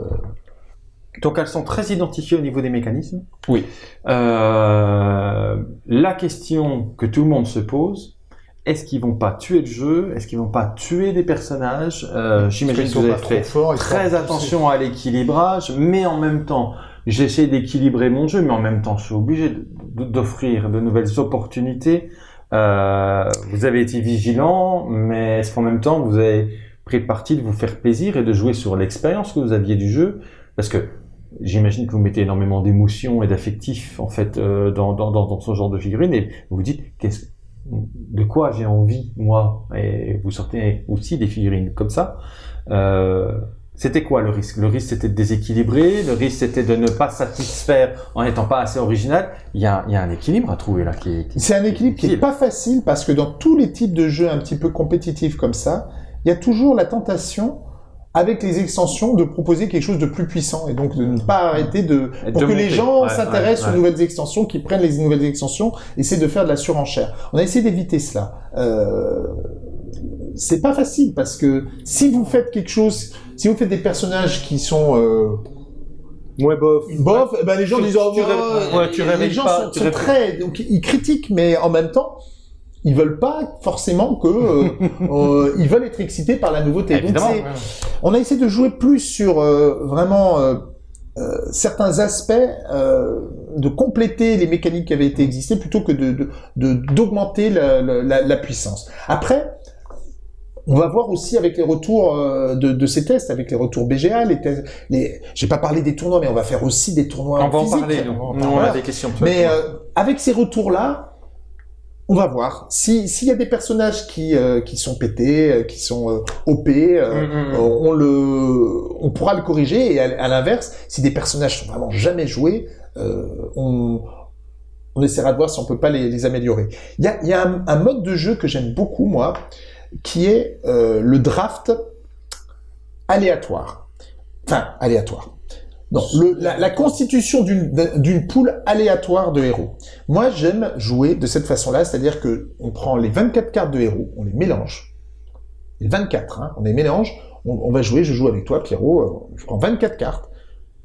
Donc elles sont très identifiées au niveau des mécanismes. Oui. Euh, la question que tout le monde se pose, est-ce qu'ils vont pas tuer le jeu? Est-ce qu'ils vont pas tuer des personnages? Euh, J'imagine que sont vous avez fait très attention à l'équilibrage, mais en même temps, j'essaie d'équilibrer mon jeu, mais en même temps, je suis obligé d'offrir de nouvelles opportunités. Euh, vous avez été vigilant, mais est-ce qu'en même temps, vous avez pris parti de vous faire plaisir et de jouer sur l'expérience que vous aviez du jeu? Parce que j'imagine que vous mettez énormément d'émotions et d'affectifs en fait euh, dans, dans, dans, ce genre de figurines et vous vous dites qu'est-ce de quoi j'ai envie moi? Et vous sortez aussi des figurines comme ça. Euh, c'était quoi le risque? Le risque c'était de déséquilibrer, le risque c'était de ne pas satisfaire en n'étant pas assez original. Il y a, il y a un équilibre à trouver là qui est. qui- C'est un équilibre qui est difficile. pas facile parce que dans tous les types de jeux un petit peu compétitifs comme ça, il y a toujours la tentation avec les extensions de proposer quelque chose de plus puissant et donc de ne pas arrêter de pour de que les gens Ouais, s'intéressent ouais, ouais. aux nouvelles extensions, qu'ils prennent les nouvelles extensions, essayer de faire de la surenchère. On a essayé d'éviter cela. Euh, c'est pas facile parce que si vous faites quelque chose, si vous faites des personnages qui sont euh, Ouais, bof. bof, eh ben les gens Tu- disent oh, tu ouais, ouais, tu les réveilles gens pas, sont, tu sont réveilles- très donc ils critiquent mais en même temps ils veulent pas forcément que euh, euh, ils veulent être excités par la nouveauté. Donc, on a essayé de jouer plus sur euh, vraiment certains aspects, de compléter les mécaniques qui avaient été existées plutôt que de de- de- d'augmenter la, la- la- la puissance. Après, on va voir aussi avec les retours euh, de, de ces tests, avec les retours BGA, les tests. Les... J'ai pas parlé des tournois, mais on va faire aussi des tournois On va en parler, nous. on a des questions. Mais euh, avec ces retours-là, on va voir. Si s'il y a des personnages qui euh, qui sont pétés, euh, qui sont euh, OP, euh, Mm, mm, mm. euh, on le, on pourra le corriger. Et à, à l'inverse, si des personnages sont vraiment jamais joués, euh, on on essaiera de voir si on peut pas les, les améliorer. Il y a, il y a un, un mode de jeu que j'aime beaucoup moi, qui est euh, le draft aléatoire. Enfin, aléatoire. Non, le, la, la constitution d'une poule aléatoire de héros. Moi, j'aime jouer de cette façon-là, c'est-à-dire que on prend les 24 cartes de héros, on les mélange. Les 24, hein, on les mélange. On, on va jouer, je joue avec toi, Pierrot. euh, Je prends 24 cartes.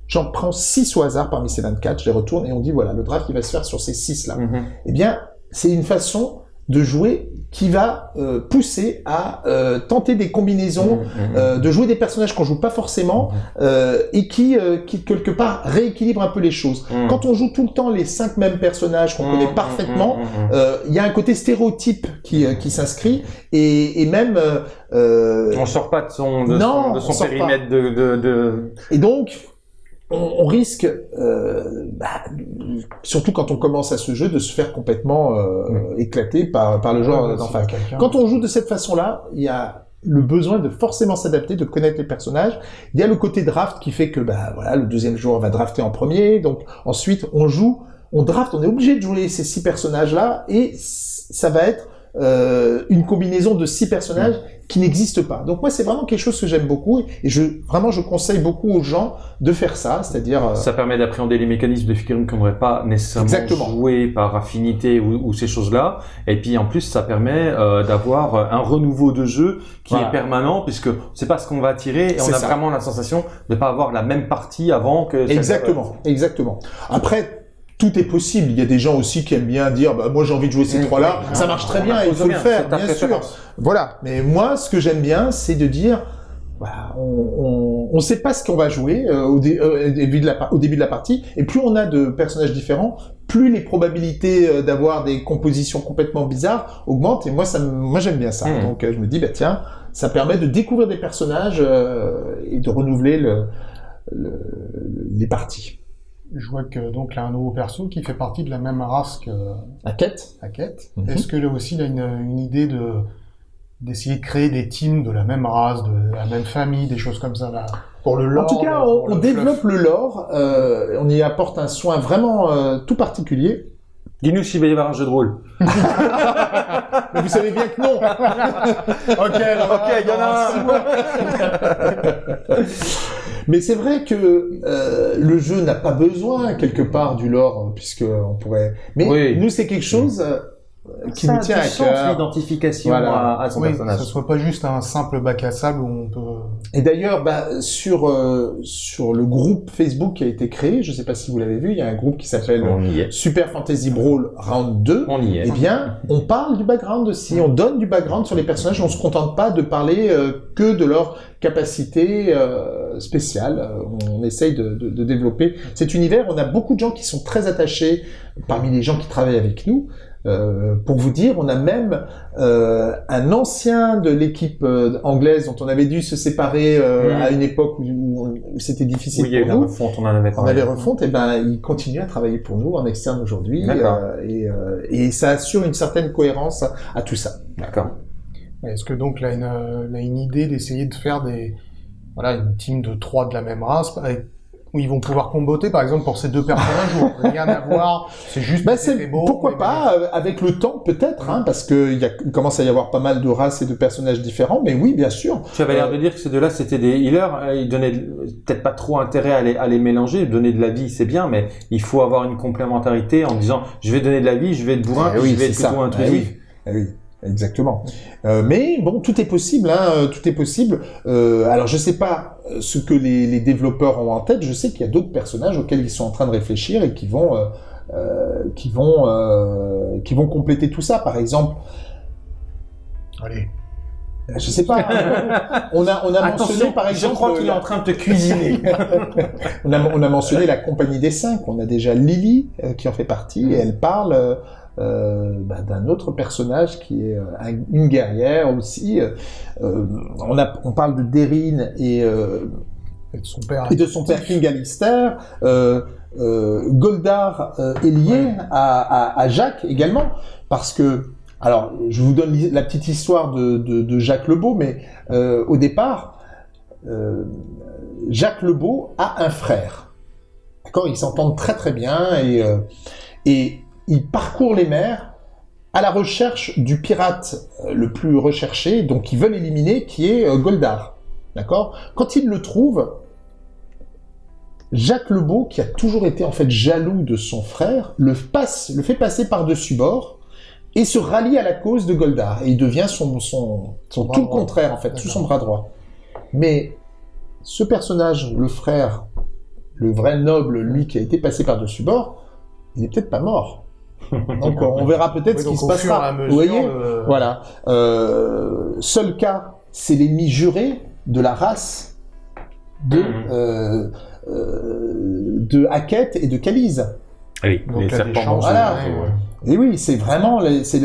J'en prends 6 au hasard parmi ces 24, je les retourne et on dit voilà, le draft il va se faire sur ces 6 là Mhm. eh bien, c'est une façon de jouer qui va euh, pousser à euh, tenter des combinaisons, Mhm. euh, de jouer des personnages qu'on joue pas forcément euh, et qui, euh, qui quelque part rééquilibrent un peu les choses. Quand on joue tout le temps les cinq mêmes personnages qu'on connaît parfaitement, euh, il y a un côté stéréotype qui, qui s'inscrit et, et même euh, euh, On sort pas de son, de Non, son, de on son périmètre de, de, de... Et donc, on, on risque, euh, bah, surtout quand on commence à ce jeu, de se faire complètement euh, éclater par, par le joueur Ouais, d'en face. Quand on joue de cette façon-là, il y a le besoin de forcément s'adapter, de connaître les personnages. Il y a le côté draft qui fait que bah voilà, le deuxième joueur va drafter en premier, donc ensuite on joue, on draft, on est obligé de jouer ces six personnages-là et ça va être euh, une combinaison de six personnages qui n'existe pas. Donc moi c'est vraiment quelque chose que j'aime beaucoup et je vraiment je conseille beaucoup aux gens de faire ça, c'est-à-dire euh, Ça permet d'appréhender les mécanismes de figurines qu'on n'aurait pas nécessairement Exactement. joué par affinité ou, ou ces choses-là. Et puis en plus, ça permet euh, d'avoir un renouveau de jeu qui Voilà. est permanent, puisque c'est pas ce qu'on va tirer et on a ça. vraiment la sensation de pas avoir la même partie avant que. Exactement, exactement. Après, tout est possible. Il y a des gens aussi qui aiment bien dire, bah, moi j'ai envie de jouer ces trois-là. Mmh. Ça marche très bien, il impose faut le faire, bien sûr. Voilà. Mais moi, ce que j'aime bien, c'est de dire, voilà, on, on sait pas ce qu'on va jouer euh, au, dé- euh, au début de la, par- au début de la partie. Et plus on a de personnages différents, plus les probabilités euh, d'avoir des compositions complètement bizarres augmentent. Et moi, ça, moi j'aime bien ça. Mmh. Donc je me dis, bah tiens, ça permet de découvrir des personnages euh, et de renouveler le, le- les parties. Je vois que donc là un nouveau perso qui fait partie de la même race que Hackett. Mhm. Est-ce que là aussi il a une, une idée de d'essayer de créer des teams de la même race, de la même famille, des choses comme ça là pour le lore En tout cas, on, le fluff. développe le lore, euh, on y apporte un soin vraiment euh, tout particulier. Dis-nous s'il va y avoir un jeu de rôle. Mais vous savez bien que non. Ok, Ok, il y en a un. Mais c'est vrai que euh, le jeu n'a pas besoin quelque part du lore, puisque on pourrait. Mais Oui. nous, c'est quelque chose euh, qui Ça nous a tient à cœur. l'identification Voilà. à, à son Oui, que personnage. ce soit pas juste un simple bac à sable où on peut. Et d'ailleurs, bah, sur euh, sur le groupe Facebook qui a été créé, je sais pas si vous l'avez vu, il y a un groupe qui s'appelle. Super Fantasy Brawl Round 2. On y est. Eh bien, on parle du background aussi, on donne du background sur les personnages, on se contente pas de parler euh, que de leur capacité euh, spéciale. Euh, On essaye de, de- de développer cet univers. On a beaucoup de gens qui sont très attachés parmi les gens qui travaillent avec nous. Euh, pour vous dire, on a même euh, un ancien de l'équipe euh, anglaise dont on avait dû se séparer euh, Mm. à une époque où, où- où c'était difficile Oui, il y a eu pour la nous. refonte, on en avait On parlé. avait refonte, et ben il continue à travailler pour nous en externe aujourd'hui, D'accord. euh, et, euh, et ça assure une certaine cohérence à, à tout ça. D'accord. Est-ce que donc là, une, euh, là, une idée d'essayer de faire des, voilà, une team de trois de la même race, avec- où ils vont pouvoir comboter, par exemple, pour ces deux personnages, où rien à voir, c'est juste que c'était c'est beau. pourquoi pas euh, avec le temps peut-être, hein, parce que il y a, il commence à y avoir pas mal de races et de personnages différents, mais oui bien sûr. Tu avais l'air de dire que ces deux-là, c'était des healers. euh, Ils donnaient peut-être pas trop intérêt à les, à les mélanger. Donner de la vie, c'est bien, mais il faut avoir une complémentarité en disant, je vais donner de la vie, je vais être bourrin, Eh oui, je vais être plutôt Eh intrusif. oui. Eh oui. Exactement. Euh, mais bon, tout est possible, hein, euh, tout est possible. Euh, alors, je sais pas ce que les, les développeurs ont en tête. Je sais qu'il y a d'autres personnages auxquels ils sont en train de réfléchir et qui vont, euh, qui vont, euh, qui vont compléter tout ça. Par exemple, Allez. je sais pas. on a, on a mentionné par je exemple. crois qu'il est en train de te cuisiner. on, a, on a mentionné la compagnie des cinq. On a déjà Lily euh, qui en fait partie et elle parle euh, bah, d'un autre personnage qui est euh, un- une guerrière aussi. Euh, on, a, on parle de Deryn et, Et de son père. et de son père King Alistair. Goldar est lié Ouais. à, à, à Jacques également parce que alors je vous donne la petite histoire de, de, de Jacques Lebeau, mais au départ Jacques Lebeau a un frère. D'accord, ils s'entendent très très bien et euh, et il parcourt les mers à la recherche du pirate euh, le plus recherché, donc qu'ils veulent éliminer, qui est euh, Goldar. D'accord? Quand il le trouve, Jacques Lebeau, qui a toujours été en fait jaloux de son frère, le, passe, le fait passer par-dessus bord et se rallie à la cause de Goldar. Et il devient son, son, son Bras tout le droit. contraire, en fait, sous son bras droit. Mais ce personnage, le frère, le vrai noble, lui qui a été passé par-dessus bord, il est peut-être pas mort. Donc on verra peut-être Oui, ce qui se passera. mesure, Vous voyez le- Voilà. Euh, seul cas, c'est l'ennemi juré de la race de, euh, de Hackett et de Calise. Oui, Donc, les serpents chances, voilà. ouais. Et oui, c'est vraiment, les- c'est,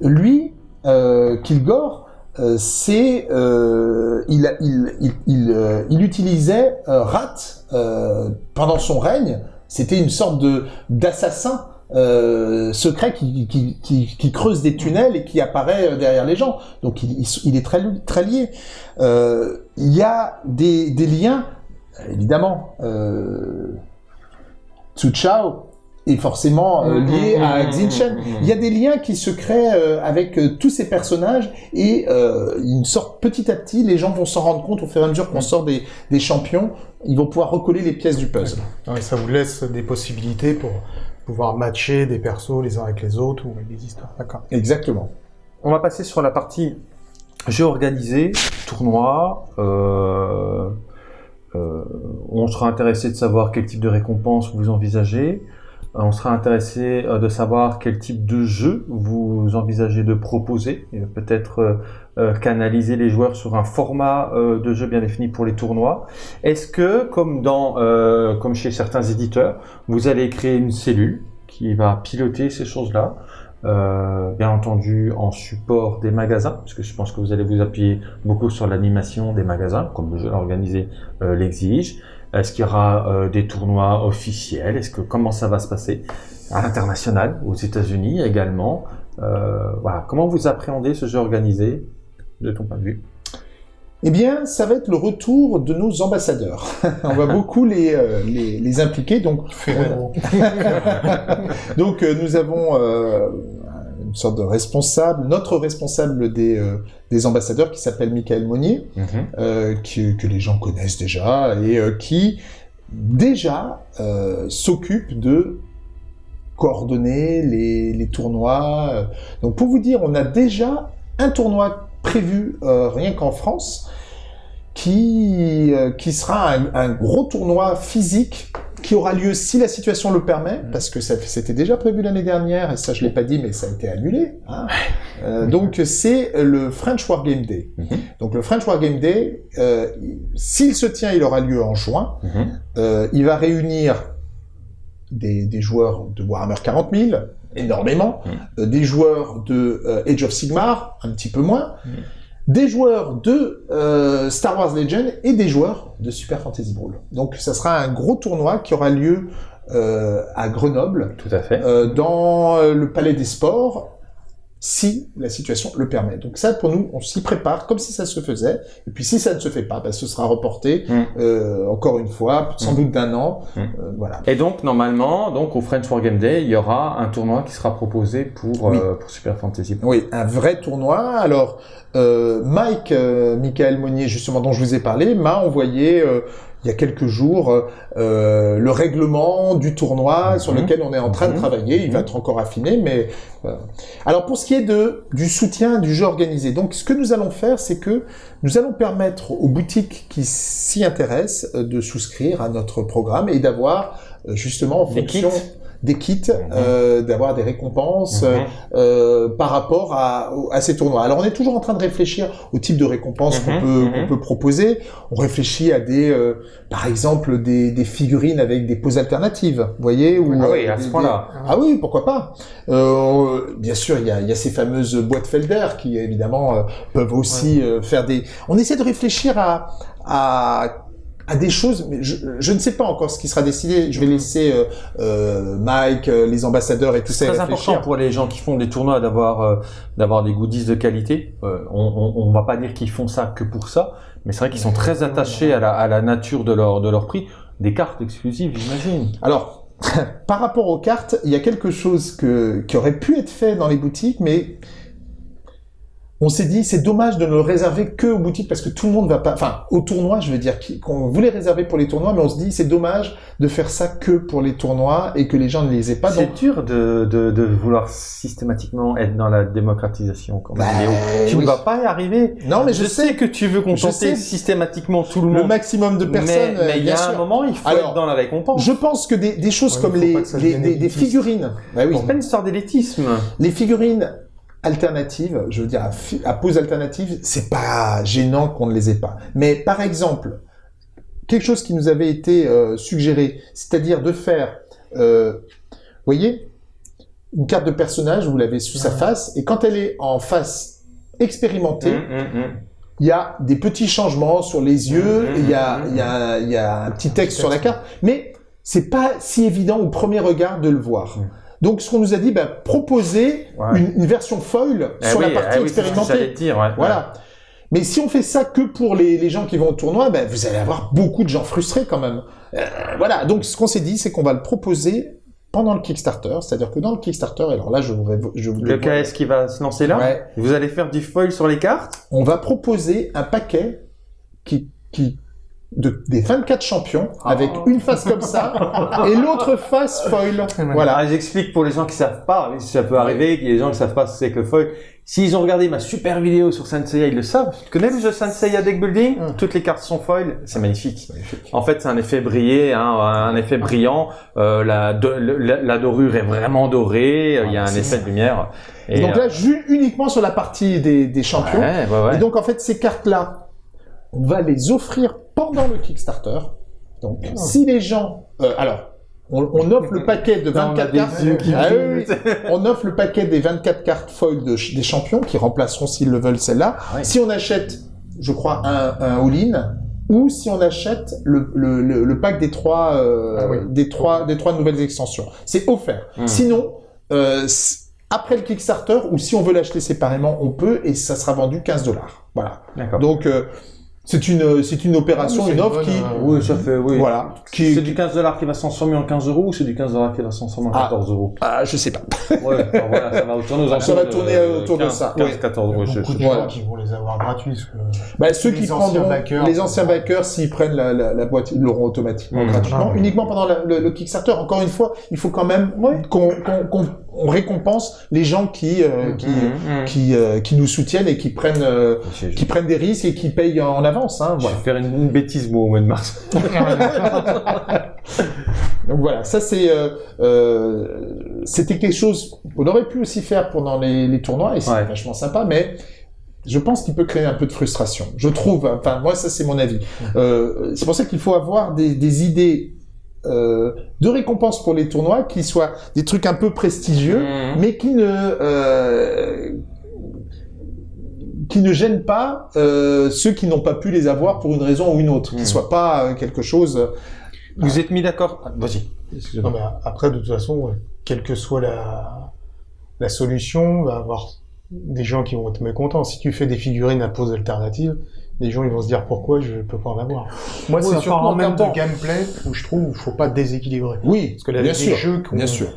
lui, euh, Kilgore, euh, c'est, euh, il, a- il, il, il, euh, il utilisait euh, Rat euh, pendant son règne. C'était une sorte de d'assassin euh, secret qui, qui, qui, qui creuse des tunnels et qui apparaît euh, derrière les gens. Donc il, est très, très lié. Euh, il y a des, des liens, évidemment. Euh, Tsu Chao est forcément euh, lié à mhm, Xinchen. mhm. Il y a des liens qui se créent euh, avec euh, tous ces personnages et euh, une sorte petit à petit, les gens vont s'en rendre compte au fur et à mesure qu'on sort des, des champions, ils vont pouvoir recoller les pièces du puzzle. Ça vous laisse des possibilités pour matcher des persos les uns avec les autres ou des histoires. D'accord. Exactement. On va passer sur la partie jeu organisé, tournoi. Euh, euh, on sera intéressé de savoir quel type de récompense vous envisagez. Euh, On sera intéressé euh, de savoir quel type de jeu vous envisagez de proposer, peut-être euh, canaliser les joueurs sur un format de jeu bien défini pour les tournois. Est-ce que, comme dans, comme chez certains éditeurs, vous allez créer une cellule qui va piloter ces choses-là, bien entendu en support des magasins, parce que je pense que vous allez vous appuyer beaucoup sur l'animation des magasins, comme le jeu organisé l'exige. Est-ce qu'il y aura euh, des tournois officiels? Est-ce que comment ça va se passer à l'international, aux États-Unis également? Euh, Voilà, comment vous appréhendez ce jeu organisé de ton point de vue? Eh bien, ça va être le retour de nos ambassadeurs. On va beaucoup les, euh, les, les impliquer. Donc, donc euh, nous avons euh, une sorte de responsable, notre responsable des, euh, des ambassadeurs qui s'appelle Michael Monnier. euh, qui- que les gens connaissent déjà et euh, qui déjà euh, s'occupe de coordonner les, les tournois. euh. Donc pour vous dire, on a déjà un tournoi prévu euh, rien qu'en France qui, euh, qui sera un, un gros tournoi physique qui aura lieu si la situation le permet, parce que c'était déjà prévu l'année dernière, et ça je l'ai pas dit, mais ça a été annulé. hein. Euh, donc c'est le French War Game Day. Mhm. Donc le French War Game Day, euh, s'il se tient, il aura lieu en juin. Euh, il va réunir des, des joueurs de Warhammer 40 000, énormément, euh, des joueurs de Age of Sigmar, un petit peu moins, des joueurs de euh, Star Wars Legend et des joueurs de Super Fantasy Brawl. Donc ça sera un gros tournoi qui aura lieu euh, à Grenoble, Tout à fait. euh, dans le Palais des Sports, si la situation le permet. Donc ça, pour nous, on s'y prépare comme si ça se faisait. Et puis si ça ne se fait pas, bah, ce sera reporté Mm. euh, encore une fois, sans Mm. doute d'un an. Mm. Euh, voilà. Et donc, normalement, donc, au French War Game Day, il y aura un tournoi qui sera proposé pour, Oui. euh, pour Super Fantasy. Oui, un vrai tournoi. Alors, euh, Mike, euh, Michael Monnier, justement, dont je vous ai parlé, m'a envoyé euh, il y a quelques jours euh, le règlement du tournoi sur Mhm. lequel on est en train de Mhm. travailler. Il va Mhm. être encore affiné, mais voilà. alors pour ce qui est de du soutien du jeu organisé, donc ce que nous allons faire, c'est que nous allons permettre aux boutiques qui s'y intéressent euh, de souscrire à notre programme et d'avoir euh, justement en fonction kits. Des kits, euh, d'avoir des récompenses. euh, par rapport à, à ces tournois. Alors on est toujours en train de réfléchir au type de récompense qu'on Mhm, peut, mhm. qu'on peut proposer. On réfléchit à des, euh, par exemple, des, des figurines avec des poses alternatives, vous voyez ou, Ah oui, à ce point-là. des- Ah oui, pourquoi pas euh, Bien sûr, il y a, il y a ces fameuses boîtes Felder qui évidemment euh, peuvent aussi euh, faire des. On essaie de réfléchir à, à à des choses, mais je, je ne sais pas encore ce qui sera décidé. Je vais laisser euh, euh, Mike, euh, les ambassadeurs et tout ça C'est très réfléchir. important pour les gens qui font des tournois d'avoir euh, d'avoir des goodies de qualité. Euh, on, on, on va pas dire qu'ils font ça que pour ça, mais c'est vrai qu'ils sont très attachés à la, à la nature de leur de leur prix. Des cartes exclusives, j'imagine. Alors, par rapport aux cartes, il y a quelque chose que, qui aurait pu être fait dans les boutiques, mais on s'est dit c'est dommage de ne le réserver que aux boutiques parce que tout le monde va pas, enfin au tournoi, je veux dire, qu'on voulait réserver pour les tournois, mais on se dit c'est dommage de faire ça que pour les tournois et que les gens ne les aient pas. Donc, C'est dur de, de, de vouloir systématiquement être dans la démocratisation. Quand même, Bah, Léo. tu oui. ne vas pas y arriver. non, mais je, je sais sais que tu veux contenter systématiquement tout le le monde. maximum de personnes. mais il y a un moment, il faut Alors, être dans la récompense. Je pense que des, des choses Ouais, comme les, les- élitiste. figurines, bah oui, C'est pas une histoire d'élitisme. Les figurines alternatives, je veux dire à, à pose alternative, c'est pas gênant qu'on ne les ait pas. Mais par exemple, quelque chose qui nous avait été euh, suggéré, c'est-à-dire de faire, euh, vous voyez, une carte de personnage, vous l'avez sous sa face, et quand elle est en face expérimentée, Hum, hum, hum. il y a des petits changements sur les yeux, et il y a, il y, a, il y a un petit texte sur la carte, mais c'est pas si évident au premier regard de le voir. Donc, ce qu'on nous a dit, bah, proposer Ouais. une, une version foil Eh sur oui, la partie eh oui, expérimentée. dire, ouais. Voilà. Mais si on fait ça que pour les, les gens qui vont au tournoi, ben, vous allez avoir beaucoup de gens frustrés quand même. Euh, voilà. Donc, ce qu'on s'est dit, c'est qu'on va le proposer pendant le Kickstarter. C'est-à-dire que dans le Kickstarter, alors là, je vous, révo- je Le KS qui va se lancer là, Ouais. vous allez faire du foil sur les cartes? On va proposer un paquet qui, qui, de, des 24 champions avec une face comme ça et l'autre face foil. Voilà. Ah, J'explique pour les gens qui savent pas, oui, ça peut arriver, qu'il y a des gens qui savent pas ce que c'est que le foil. S'ils ont regardé ma super vidéo sur Senseiya, ils le savent. Tu connais le jeu Senseiya Deck Building? Mm. Toutes les cartes sont foil, c'est magnifique. En fait, c'est un effet brillé, hein, un effet brillant. Euh, la, de- la, la dorure est vraiment dorée. Il y a un c'est effet de lumière. Et donc là, uniquement sur la partie des, des champions. ouais, ouais, ouais. Et donc, en fait, ces cartes-là, on va les offrir pendant le Kickstarter. Donc, si les gens... euh, alors, on, on offre le paquet de Putain, on a 24 des cartes. Ah oui. On offre le paquet des 24 cartes foil de des champions qui remplaceront, s'ils le veulent, celle-là. Ah. Si on achète, je crois, un, un all-in, ou si on achète le, le, le, le pack des trois, euh, Ah des trois, des trois nouvelles extensions. C'est offert. Hmm. Sinon, euh, après le Kickstarter, ou si on veut l'acheter séparément, on peut, et ça sera vendu 15 dollars. Voilà. D'accord. Donc, euh, c'est une, c'est une opération, Ah oui, une une offre bonne, qui, euh, Oui, ça fait, oui. voilà, qui, C'est du 15 dollars qui va se transformer en 15 euros ou c'est du 15 dollars qui va se transformer en Ah. 14 euros? Ah, je sais pas. Ouais, enfin, voilà, ça va tourner aux Ça va de tourner, euh, autour de 15, ça. 15, Ouais. 14 euros. je- beaucoup de gens Voilà. qui vont les avoir gratuits. Bah, ceux qui anciens prendront, backers, les anciens backers, s'ils prennent la, la, la boîte, ils l'auront automatiquement Mmh. gratuitement, Ah. uniquement pendant la- le, le Kickstarter. Encore une fois, il faut quand même qu'on qu'on- qu'on- on récompense les gens qui euh, qui, Mhm, mhm. qui, euh, qui nous soutiennent et qui prennent euh, Je- je- qui prennent des risques et qui payent en avance. Hein, Je voilà. vais faire une, une bêtise, moi, au mois de mars. Donc voilà, ça c'est c'était quelque chose qu'on aurait pu aussi faire pendant les, les tournois et c'est Ouais. vachement sympa, mais je pense qu'il peut créer un peu de frustration. Je trouve, enfin moi ça c'est mon avis. Euh, c'est pour ça qu'il faut avoir des, des idées euh, de récompenses pour les tournois qui soient des trucs un peu prestigieux, Mhm. mais qui ne euh, qui ne gênent pas euh, ceux qui n'ont pas pu les avoir pour une raison ou une autre, qui Mhm. soit pas quelque chose. Vous êtes mis d'accord Ah, Vas-y. Non, Excuse-moi. mais après, de toute façon, quelle que soit la, la solution, il va y avoir des gens qui vont être mécontents. Si tu fais des figurines à pose alternative, les gens ils vont se dire pourquoi je peux pas en avoir? Moi, Ouais, c'est surtout en même termes temps- de gameplay où je trouve qu'il faut pas déséquilibrer. Oui, Parce que là, bien sûr, jeux qui ont- bien sûr.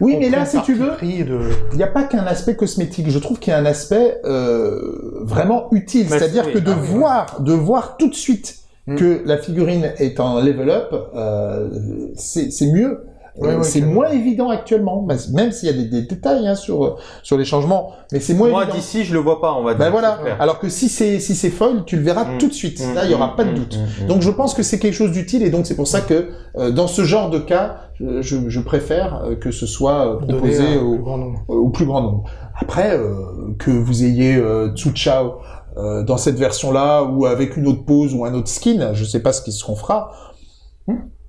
Oui, mais là, si tu veux, il n'y a pas qu'un aspect cosmétique. Je trouve qu'il y a un aspect euh, vraiment utile, c'est-à-dire que de ah voir, de voir tout de suite Mm. que la figurine est en level up, euh, c'est c'est mieux. Ouais, Euh, ouais, c'est moins évident actuellement, même s'il y a des, des détails hein, sur sur les changements, mais c'est moins Moi, évident. d'ici, je le vois pas, on va dire. Ben voilà. Alors que si c'est si c'est foil, tu le verras Mm. tout de suite. Mm, Là, il y aura pas de mm, doute. Donc je pense que c'est quelque chose d'utile et donc c'est pour ça que euh, dans ce genre de cas, je, je- préfère euh, que ce soit euh, proposé au, plus grand nombre. au plus grand nombre. Après, euh, que vous ayez euh, Tsu Chao euh, dans cette version-là ou avec une autre pose ou un autre skin, je sais pas ce se fera.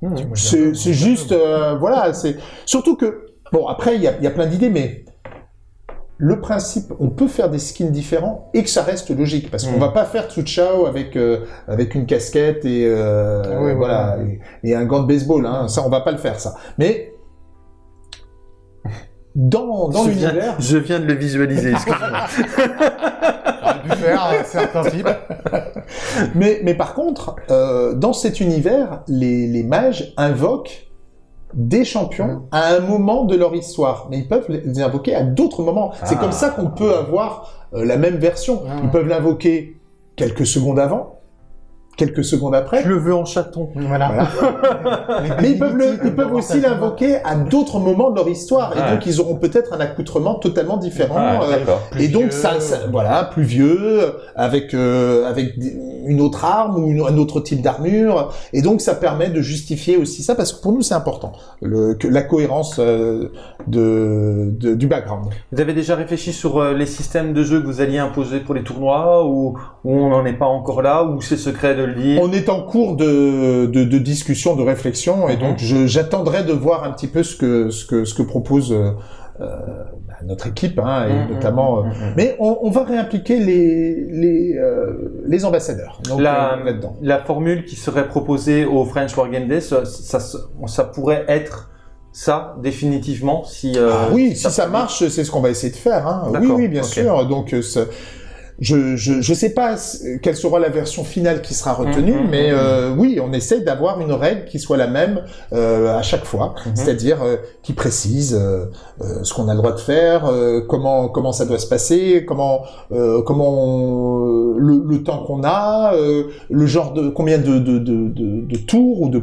Mm. C'est juste, euh, voilà, c'est surtout que bon après il y a, il y a plein d'idées, mais le principe, on peut faire des skins différents et que ça reste logique parce qu'on Mm. va pas faire Tsu Chao avec euh, avec une casquette et euh, Ah oui, voilà et, et un gant de baseball, hein. ça on va pas le faire ça. Mais dans dans l'univers, je viens de le visualiser, excuse-moi. Pu faire type. Mais, mais par contre, euh, dans cet univers, les, les mages invoquent des champions à un moment de leur histoire. Mais ils peuvent les invoquer à d'autres moments. C'est Ah. comme ça qu'on peut avoir euh, la même version. Ah. Ils peuvent l'invoquer quelques secondes avant, quelques secondes après. je le veux en chaton. Voilà. Mais ils peuvent, le- ils peuvent aussi l'invoquer à d'autres moments de leur histoire. Et Ouais. donc, ils auront peut-être un accoutrement totalement différent. Ah, euh, et donc vieux. ça, ça- voilà, plus vieux, avec euh, avec une autre arme ou une- un autre type d'armure, et donc ça permet de justifier aussi ça parce que pour nous c'est important, le, que la cohérence euh, de, de- du background. Vous avez déjà réfléchi sur les systèmes de jeu que vous alliez imposer pour les tournois ou, ou on n'en est pas encore là ou c'est secret de On est en cours de, de, de discussion, de réflexion, et Mhm. donc j'attendrai de voir un petit peu ce que ce que ce que propose euh, euh, bah, notre équipe, hein, et Mhm, notamment. euh, mhm, mhm. mais on, on va réimpliquer les les euh, les ambassadeurs donc, La, euh, là-dedans. la formule qui serait proposée au French Wargame Day, ça, ça, ça pourrait être ça définitivement si. euh, Ah oui, si ça marche, c'est ce qu'on va essayer de faire. Hein. Oui, oui, bien sûr. Donc, euh, je je je sais pas quelle sera la version finale qui sera retenue, Mhm, mais mhm. euh, oui, on essaie d'avoir une règle qui soit la même euh, à chaque fois, Mhm. c'est-à-dire euh, qui précise euh, euh, ce qu'on a le droit de faire, euh, comment comment ça doit se passer, comment euh, comment on- le, le temps qu'on a, euh, le genre de combien de de de, de, de tours ou de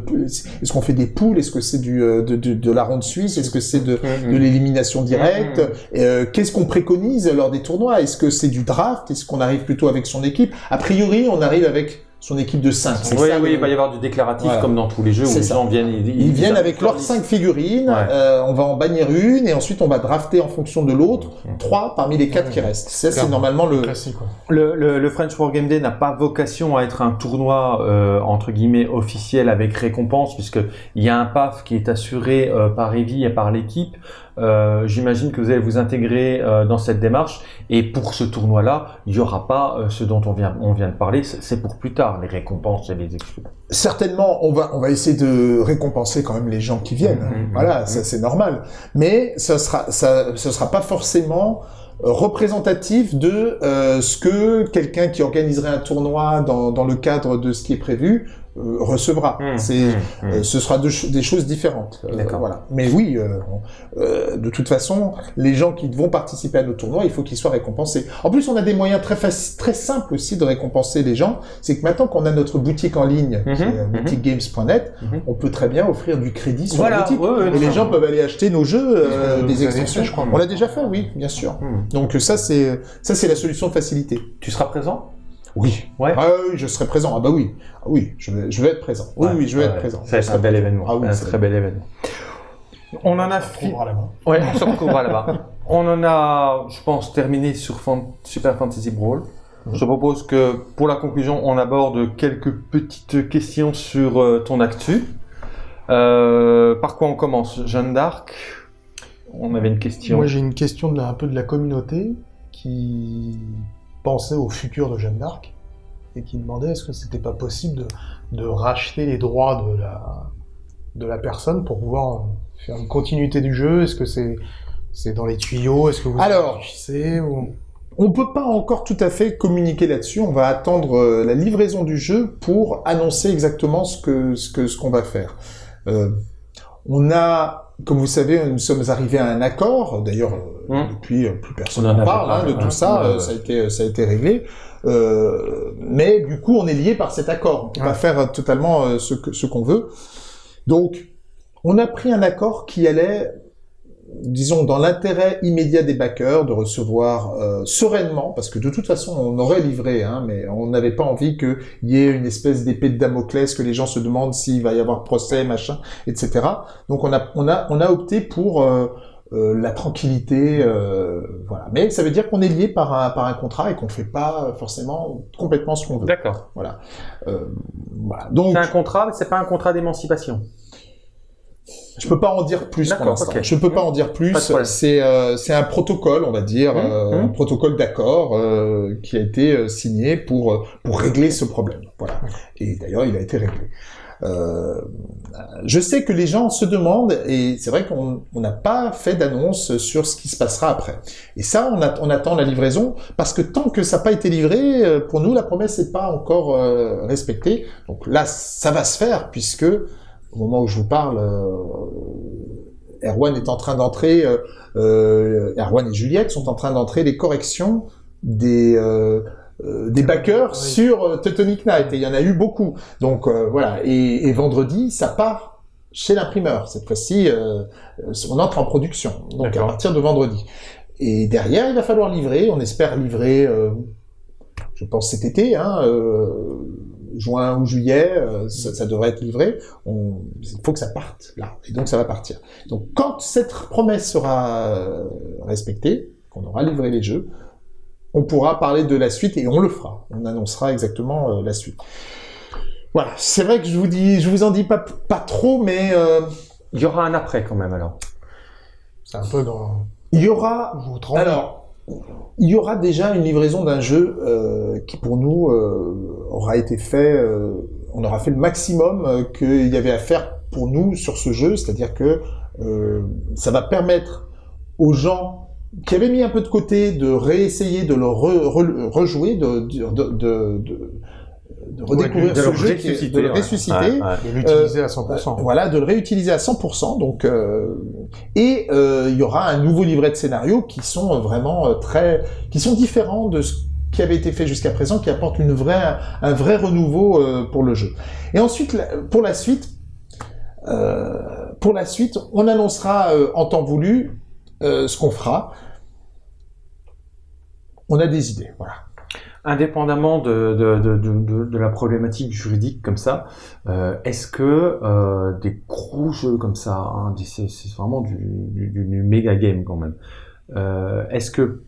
est-ce qu'on fait des poules, est-ce que c'est du de, de de la ronde suisse, est-ce que c'est de de l'élimination directe. Mhm. Euh, Qu'est-ce qu'on préconise lors des tournois? Est-ce que c'est du draft? Est-ce qu'on arrive plutôt avec son équipe A priori, on arrive avec son équipe de 5. Oui, oui, il va y avoir du déclaratif Voilà. comme dans tous les jeux où les ça. gens viennent. Ils, Ils viennent avec leurs liste. 5 figurines, Ouais. euh, on va en bannir une, et ensuite on va drafter en fonction de l'autre, Mhm. trois parmi les quatre Ouais. qui restent. Ça, c'est normalement le... Classique, quoi. Le, le, le French Wargame Day n'a pas vocation à être un tournoi euh, entre guillemets officiel avec récompense puisque il y a un PAF qui est assuré euh, par Evie et par l'équipe. Euh, J'imagine que vous allez vous intégrer euh, dans cette démarche et pour ce tournoi-là, il n'y aura pas euh, ce dont on vient on vient de parler. C'est pour plus tard les récompenses et les exclus. Certainement, on va, on va essayer de récompenser quand même les gens qui viennent. Mhm. Voilà, ça c'est normal. Mais ça sera, ça, ce sera pas forcément euh, représentatif de euh, ce que quelqu'un qui organiserait un tournoi dans, dans le cadre de ce qui est prévu euh, recevra. Mhm. C'est, Mhm. euh, ce sera de des choses différentes. Euh, D'accord. voilà. Mais oui, euh, euh, de toute façon, les gens qui vont participer à nos tournois, il faut qu'ils soient récompensés. En plus, on a des moyens très très simples aussi de récompenser les gens. C'est que maintenant qu'on a notre boutique en ligne, Mhm. boutiquegames.net, on peut très bien offrir du crédit sur Voilà, la boutique. ouais, ouais, et les gens peuvent aller acheter nos jeux, euh, des extensions. fait, je crois. On l'a déjà fait, oui, bien sûr. Donc ça, c'est ça, c'est la solution de facilité. Tu seras présent? Oui. Ouais. Ah oui, je serai présent. Ah bah oui. Ah oui, je vais, je vais être présent. Oui, Ouais, oui, je vais ouais, être présent. Ça va être Je un bel événement. Ah oui, un c'est très bel événement. On en a On fini. trouvera là-bas. Ouais, on se retrouvera là-bas. On en a, je pense, terminé sur Fan- Super Fantasy Brawl. Je te propose que pour la conclusion, on aborde quelques petites questions sur euh, ton actu. Euh, par quoi on commence Jeanne d'Arc? On avait une question. Moi, j'ai une question de la- un peu de la communauté qui pensait au futur de Jeanne d'Arc et qui demandait est-ce que c'était pas possible de, de racheter les droits de la, de la personne pour pouvoir faire une continuité du jeu? Est-ce que c'est c'est dans les tuyaux? Est-ce que vous Alors, réfléchissez ou... On peut pas encore tout à fait communiquer là-dessus. On va attendre euh, la livraison du jeu pour annoncer exactement ce que ce que ce qu'on va faire. Euh, on a comme vous savez, nous sommes arrivés à un accord. D'ailleurs, Hum. depuis, euh, plus personne On en n'en parle hein, de tout ça. Ouais, euh, ouais. Ça a été, ça a été réglé. Euh, mais du coup, on est lié par cet accord. On peut Ouais. pas faire euh, totalement ce que- ce qu'on veut. Donc, on a pris un accord qui allait, disons, dans l'intérêt immédiat des backers, de recevoir euh, sereinement, parce que de toute façon, on aurait livré, hein, mais on n'avait pas envie qu'il y ait une espèce d'épée de Damoclès, que les gens se demandent s'il va y avoir procès, machin, etc. Donc, on a, on a, on a opté pour euh, euh, la tranquillité, euh, voilà. Mais ça veut dire qu'on est lié par un, par un contrat et qu'on fait pas forcément complètement ce qu'on veut. D'accord. Euh, voilà. Donc, C'est un contrat, mais c'est pas un contrat d'émancipation. Je peux pas en dire plus pour l'instant. Je peux pas en dire plus. C'est euh, c'est un protocole, on va dire, Mmh, euh, mmh. un protocole d'accord euh, qui a été euh, signé pour euh, pour régler ce problème. Voilà. Et d'ailleurs, il a été réglé. Euh, je sais que les gens se demandent, et c'est vrai qu'on on n'a pas fait d'annonce sur ce qui se passera après. Et ça, on, a- on attend la livraison, parce que tant que ça n'a pas été livré, pour nous, la promesse n'est pas encore euh, respectée. Donc là, ça va se faire, puisque au moment où je vous parle, euh, Erwan est en train d'entrer, euh, euh, Erwan et Juliette sont en train d'entrer les corrections des des backers Oui. sur Teutonic Knight et il y en a eu beaucoup. Donc voilà. Et, et vendredi ça part chez l'imprimeur. Cette fois-ci on entre en production. Donc à partir de vendredi. Et derrière il va falloir livrer. On espère livrer je pense cet été hein, juin ou juillet euh, ça, ça devrait être livré on, il faut que ça parte là et donc ça va partir donc quand cette promesse sera euh, respectée qu'on aura livré les jeux on pourra parler de la suite et on le fera. On annoncera exactement euh, la suite. Voilà, c'est vrai que je vous dis, je vous en dis pas, pas trop, mais euh, Il y aura un après quand même alors. C'est un peu dans... il y aura, Je vous trompe. alors, il y aura déjà une livraison d'un jeu euh, qui pour nous euh, aura été fait, euh, on aura fait le maximum qu'il y avait à faire pour nous sur ce jeu, c'est-à-dire que ça va permettre aux gens qui avaient mis un peu de côté de réessayer de le re- re- rejouer, de, de, redécouvrir de ce le jeu, qui est- ressusciter, de le ressusciter. Ouais, ouais. de l'utiliser à 100%. Euh, Voilà, de le réutiliser à 100%. Donc, euh, et euh, il y aura un nouveau livret de scénarios qui sont vraiment euh, très, qui sont différents de ce qui avait été fait jusqu'à présent, qui apporte une vraie, un vrai renouveau euh, pour le jeu. Et ensuite, pour la suite, euh, pour la suite, on annoncera euh, en temps voulu euh, ce qu'on fera. On a des idées, voilà. Indépendamment de, de, de, de, la problématique juridique comme ça, euh, est-ce que euh, des gros jeux comme ça, hein, c'est vraiment du, du, du- méga game quand même, euh, est-ce que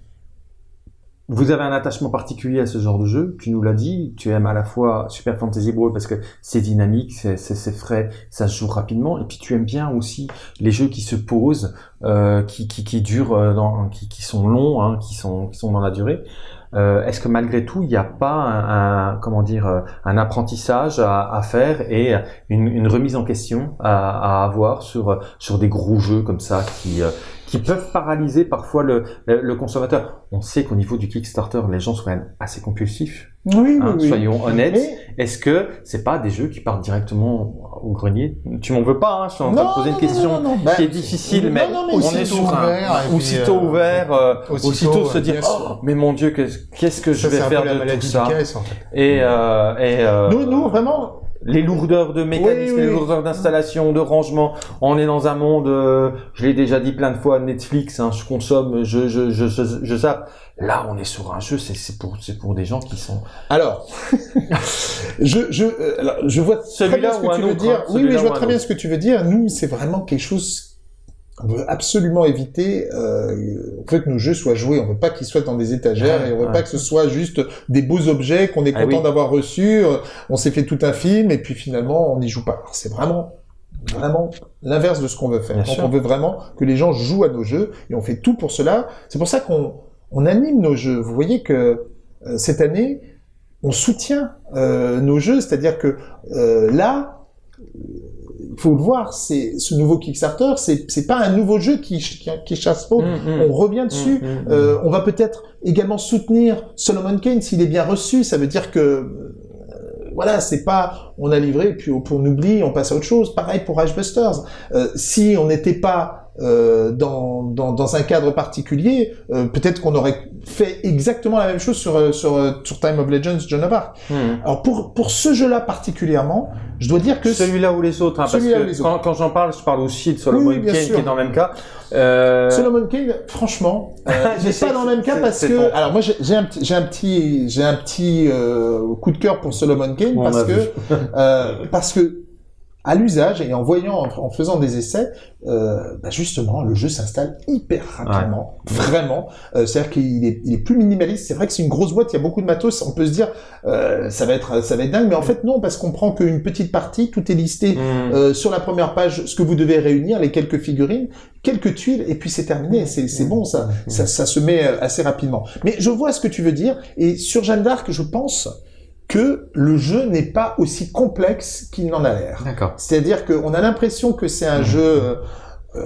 vous avez un attachement particulier à ce genre de jeu? Tu nous l'as dit, tu aimes à la fois Super Fantasy Brawl parce que c'est dynamique, c'est frais, ça se joue rapidement, et puis tu aimes bien aussi les jeux qui se posent, euh, qui, qui, qui durent, euh, dans, qui, qui sont longs, hein, qui, sont, qui sont dans la durée. Euh, Est-ce que malgré tout, il n'y a pas un, un- comment dire euh, un apprentissage à, à faire et une, une remise en question à, à avoir sur sur des gros jeux comme ça qui euh, qui peuvent paralyser parfois le, le, le consommateur? On sait qu'au niveau du Kickstarter, les gens sont quand même assez compulsifs. Oui, hein, soyons honnêtes. Mais- Est-ce que c'est pas des jeux qui partent directement au grenier? Tu m'en veux pas hein, Je suis en train de poser une question non, non, non. Bah, qui est difficile, non, mais, on est sur un ouvert, puis, aussitôt euh, ouvert, euh, aussitôt, aussitôt, se euh, dire oh, mais mon Dieu qu'est-ce que je vais un faire de tout ça en fait. et, euh, et euh, Nous, nous, vraiment, les lourdeurs de Oui, oui, les lourdeurs d'installation, de rangement. On est dans un monde, euh, je l'ai déjà dit plein de fois, Netflix, hein, je consomme, je, je, je, je, je zappe. Là, on est sur un jeu, c'est c'est pour, c'est pour des gens qui sont. Alors, je, je, euh, alors, je vois très bien ce que tu veux dire. hein, oui, oui, je vois très bien ce que tu veux dire. Nous, c'est vraiment quelque chose qu'on veut absolument éviter. Euh, on que nos jeux soient joués. On veut pas qu'ils soient dans des étagères Ouais, et on veut ouais. pas que ce soit juste des beaux objets qu'on est Ah content oui. d'avoir reçus. Euh, On s'est fait tout un film et puis finalement, on n'y joue pas. C'est vraiment vraiment l'inverse de ce qu'on veut faire. Donc on veut vraiment que les gens jouent à nos jeux et on fait tout pour cela. C'est pour ça qu'on on anime nos jeux. Vous voyez que euh, cette année, on soutient euh, nos jeux, c'est-à-dire que euh, là, faut le voir, c'est ce nouveau Kickstarter, c'est c'est pas un nouveau jeu qui qui, qui chasse pas. Hum, hum. On revient dessus. Hum, hum, hum. Euh, on va peut-être également soutenir Solomon Kane s'il est bien reçu. Ça veut dire que euh, voilà, c'est pas on a livré puis on, on oublie, on passe à autre chose. Pareil pour Busters. Euh, si on n'était pas euh, dans, dans, dans, un cadre particulier, euh, peut-être qu'on aurait fait exactement la même chose sur, euh, sur, euh, sur Time of Legends, John of Arc. Hmm. Alors pour, pour ce jeu-là particulièrement, je dois dire que... Celui-là ou les autres, hein, parce que les quand, quand j'en parle, je parle aussi de Solomon Oui, Kane sûr. qui est dans le même cas. Euh... Solomon Kane, franchement, euh, Je j'ai sais pas dans le même cas parce que, ton- alors moi j'ai un petit, j'ai un petit, j'ai un petit euh, coup de cœur pour Solomon Kane On parce que, euh, parce que à l'usage et en voyant, en, en faisant des essais, euh, bah justement, le jeu s'installe hyper rapidement, vraiment. Euh, C'est-à-dire qu'il est, il est plus minimaliste. C'est vrai que c'est une grosse boîte, il y a beaucoup de matos. On peut se dire, euh, ça va être, ça va être dingue, mais en fait non, parce qu'on prend qu'une petite partie, tout est listé. Hmm. Euh, sur la première page, ce que vous devez réunir, les quelques figurines, quelques tuiles, et puis c'est terminé. C'est c'est bon, ça, ça, ça se met euh, assez rapidement. Mais je vois ce que tu veux dire, et sur Jeanne d'Arc, je pense que le jeu n'est pas aussi complexe qu'il n'en a l'air. D'accord. C'est-à-dire qu'on a l'impression que c'est un jeu, euh,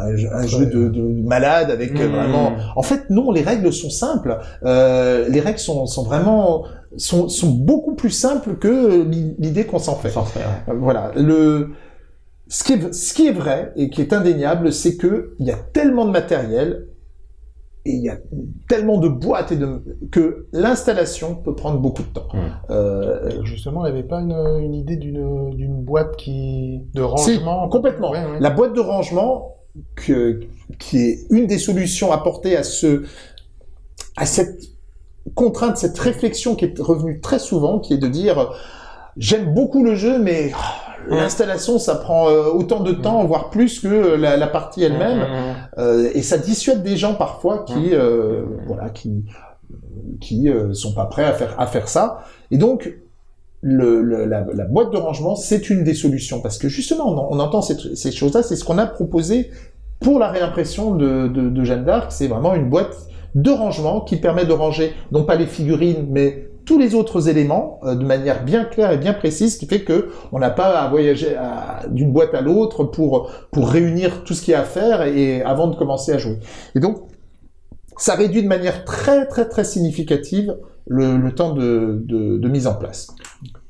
un jeu, un jeu de, de malade avec euh, Mmh. vraiment. En fait, non, les règles sont simples. Euh, les règles sont, sont vraiment sont, sont beaucoup plus simples que l'i- l'idée qu'on s'en fait. Voilà. Le, ce qui est, ce qui est vrai et qui est indéniable, c'est que il y a tellement de matériel et il y a tellement de boîtes et de, que l'installation peut prendre beaucoup de temps. Euh, Justement, il n'y avait pas une, une idée d'une boîte qui de Si, rangement? complètement. Ouais, ouais. La boîte de rangement, que, qui est une des solutions apportées à ce, à cette contrainte, cette réflexion qui est revenue très souvent, qui est de dire, j'aime beaucoup le jeu, mais oh, l'installation, ça prend euh, autant de temps, voire plus que la, la partie elle-même. Euh, et ça dissuade des gens parfois qui, euh, voilà, qui, qui euh, sont pas prêts à faire à faire ça. Et donc, le, le- la, la boîte de rangement, c'est une des solutions parce que justement, on, on entend ces, ces choses-là. C'est ce qu'on a proposé pour la réimpression de, de, de Jeanne d'Arc. C'est vraiment une boîte de rangement qui permet de ranger non pas les figurines, mais tous les autres éléments euh, de manière bien claire et bien précise, ce qui fait que on n'a pas à voyager d'une boîte à l'autre pour pour réunir tout ce qu'il y a à faire et avant de commencer à jouer. Et donc, ça réduit de manière très très très significative le, le temps de, de, de mise en place.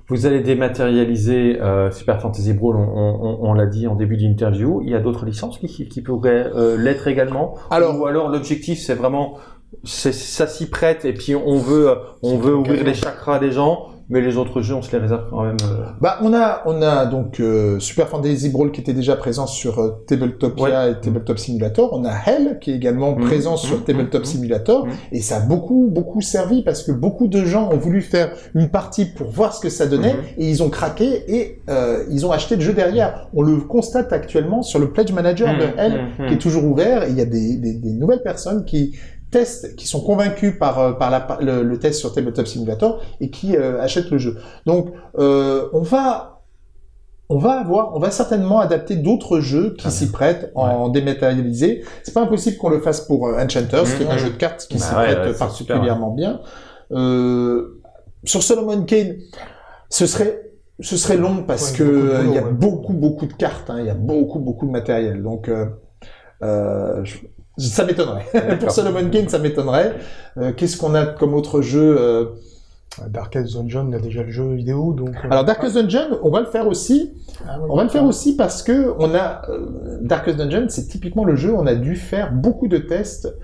Vous allez dématérialiser euh, Super Fantasy Brawl, on, on- on l'a dit en début d'interview. Il y a d'autres licences qui, pourraient euh, l'être également? Alors- ou alors l'objectif c'est vraiment ça s'y prête et puis on veut euh, on veut ouvrir les chakras des gens, mais les autres jeux on se les réserve quand même. euh. Bah, on a, on a donc euh, Super Fantasy Brawl qui était déjà présent sur euh, Tabletopia et Tabletop Simulator. On a Hell qui est également Mhm. présent sur Mhm. Tabletop. Simulator. Et ça a beaucoup, beaucoup servi parce que beaucoup de gens ont voulu faire une partie pour voir ce que ça donnait et ils ont craqué et ils ont acheté le jeu derrière. On le constate actuellement sur le Pledge Manager de Hell qui est toujours ouvert. Et il y a des, des, des nouvelles personnes qui testent, qui sont convaincus par, euh, par la, par le, le test sur Tabletop Simulator et qui euh, achètent le jeu. Donc, euh, on va, on va avoir, on va certainement adapter d'autres jeux qui s'y prêtent en dématérialisé. C'est pas impossible qu'on le fasse pour Enchanters, qui est un Mhm. jeu de cartes qui Bah s'y ouais, prête ouais, particulièrement bien. Euh, sur Solomon Kane, ce serait ce serait long parce Ouais, que euh, boulot, il y a ouais. beaucoup beaucoup de cartes, hein, il y a beaucoup beaucoup de matériel. Donc euh, euh, je- ça m'étonnerait. Pour Solomon Kane, ça m'étonnerait. Euh, Qu'est-ce qu'on a comme autre jeu euh, Darkest Dungeon, il y a déjà le jeu vidéo, donc... euh, Alors Darkest Dungeon, on va le faire aussi. ah, On va le faire aussi parce que on a euh, Darkest Dungeon, c'est typiquement le jeu. On a dû faire beaucoup de tests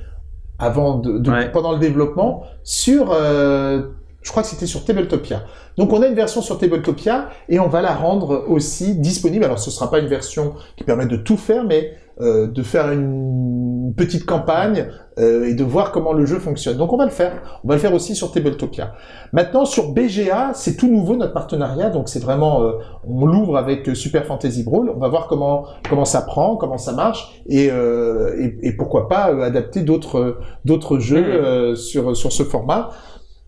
avant de, de- Ouais. pendant le développement sur. euh, je crois que c'était sur Tabletopia. Donc on a une version sur Tabletopia et on va la rendre aussi disponible. Alors ce sera pas une version qui permet de tout faire, mais euh, de faire une petite campagne euh, et de voir comment le jeu fonctionne. Donc on va le faire. On va le faire aussi sur Tabletopia. Maintenant sur BGA, c'est tout nouveau notre partenariat, donc c'est vraiment euh, on l'ouvre avec Super Fantasy Brawl. On va voir comment comment ça prend, comment ça marche et euh, et, et pourquoi pas euh, adapter d'autres d'autres jeux Mhm. euh, sur sur ce format.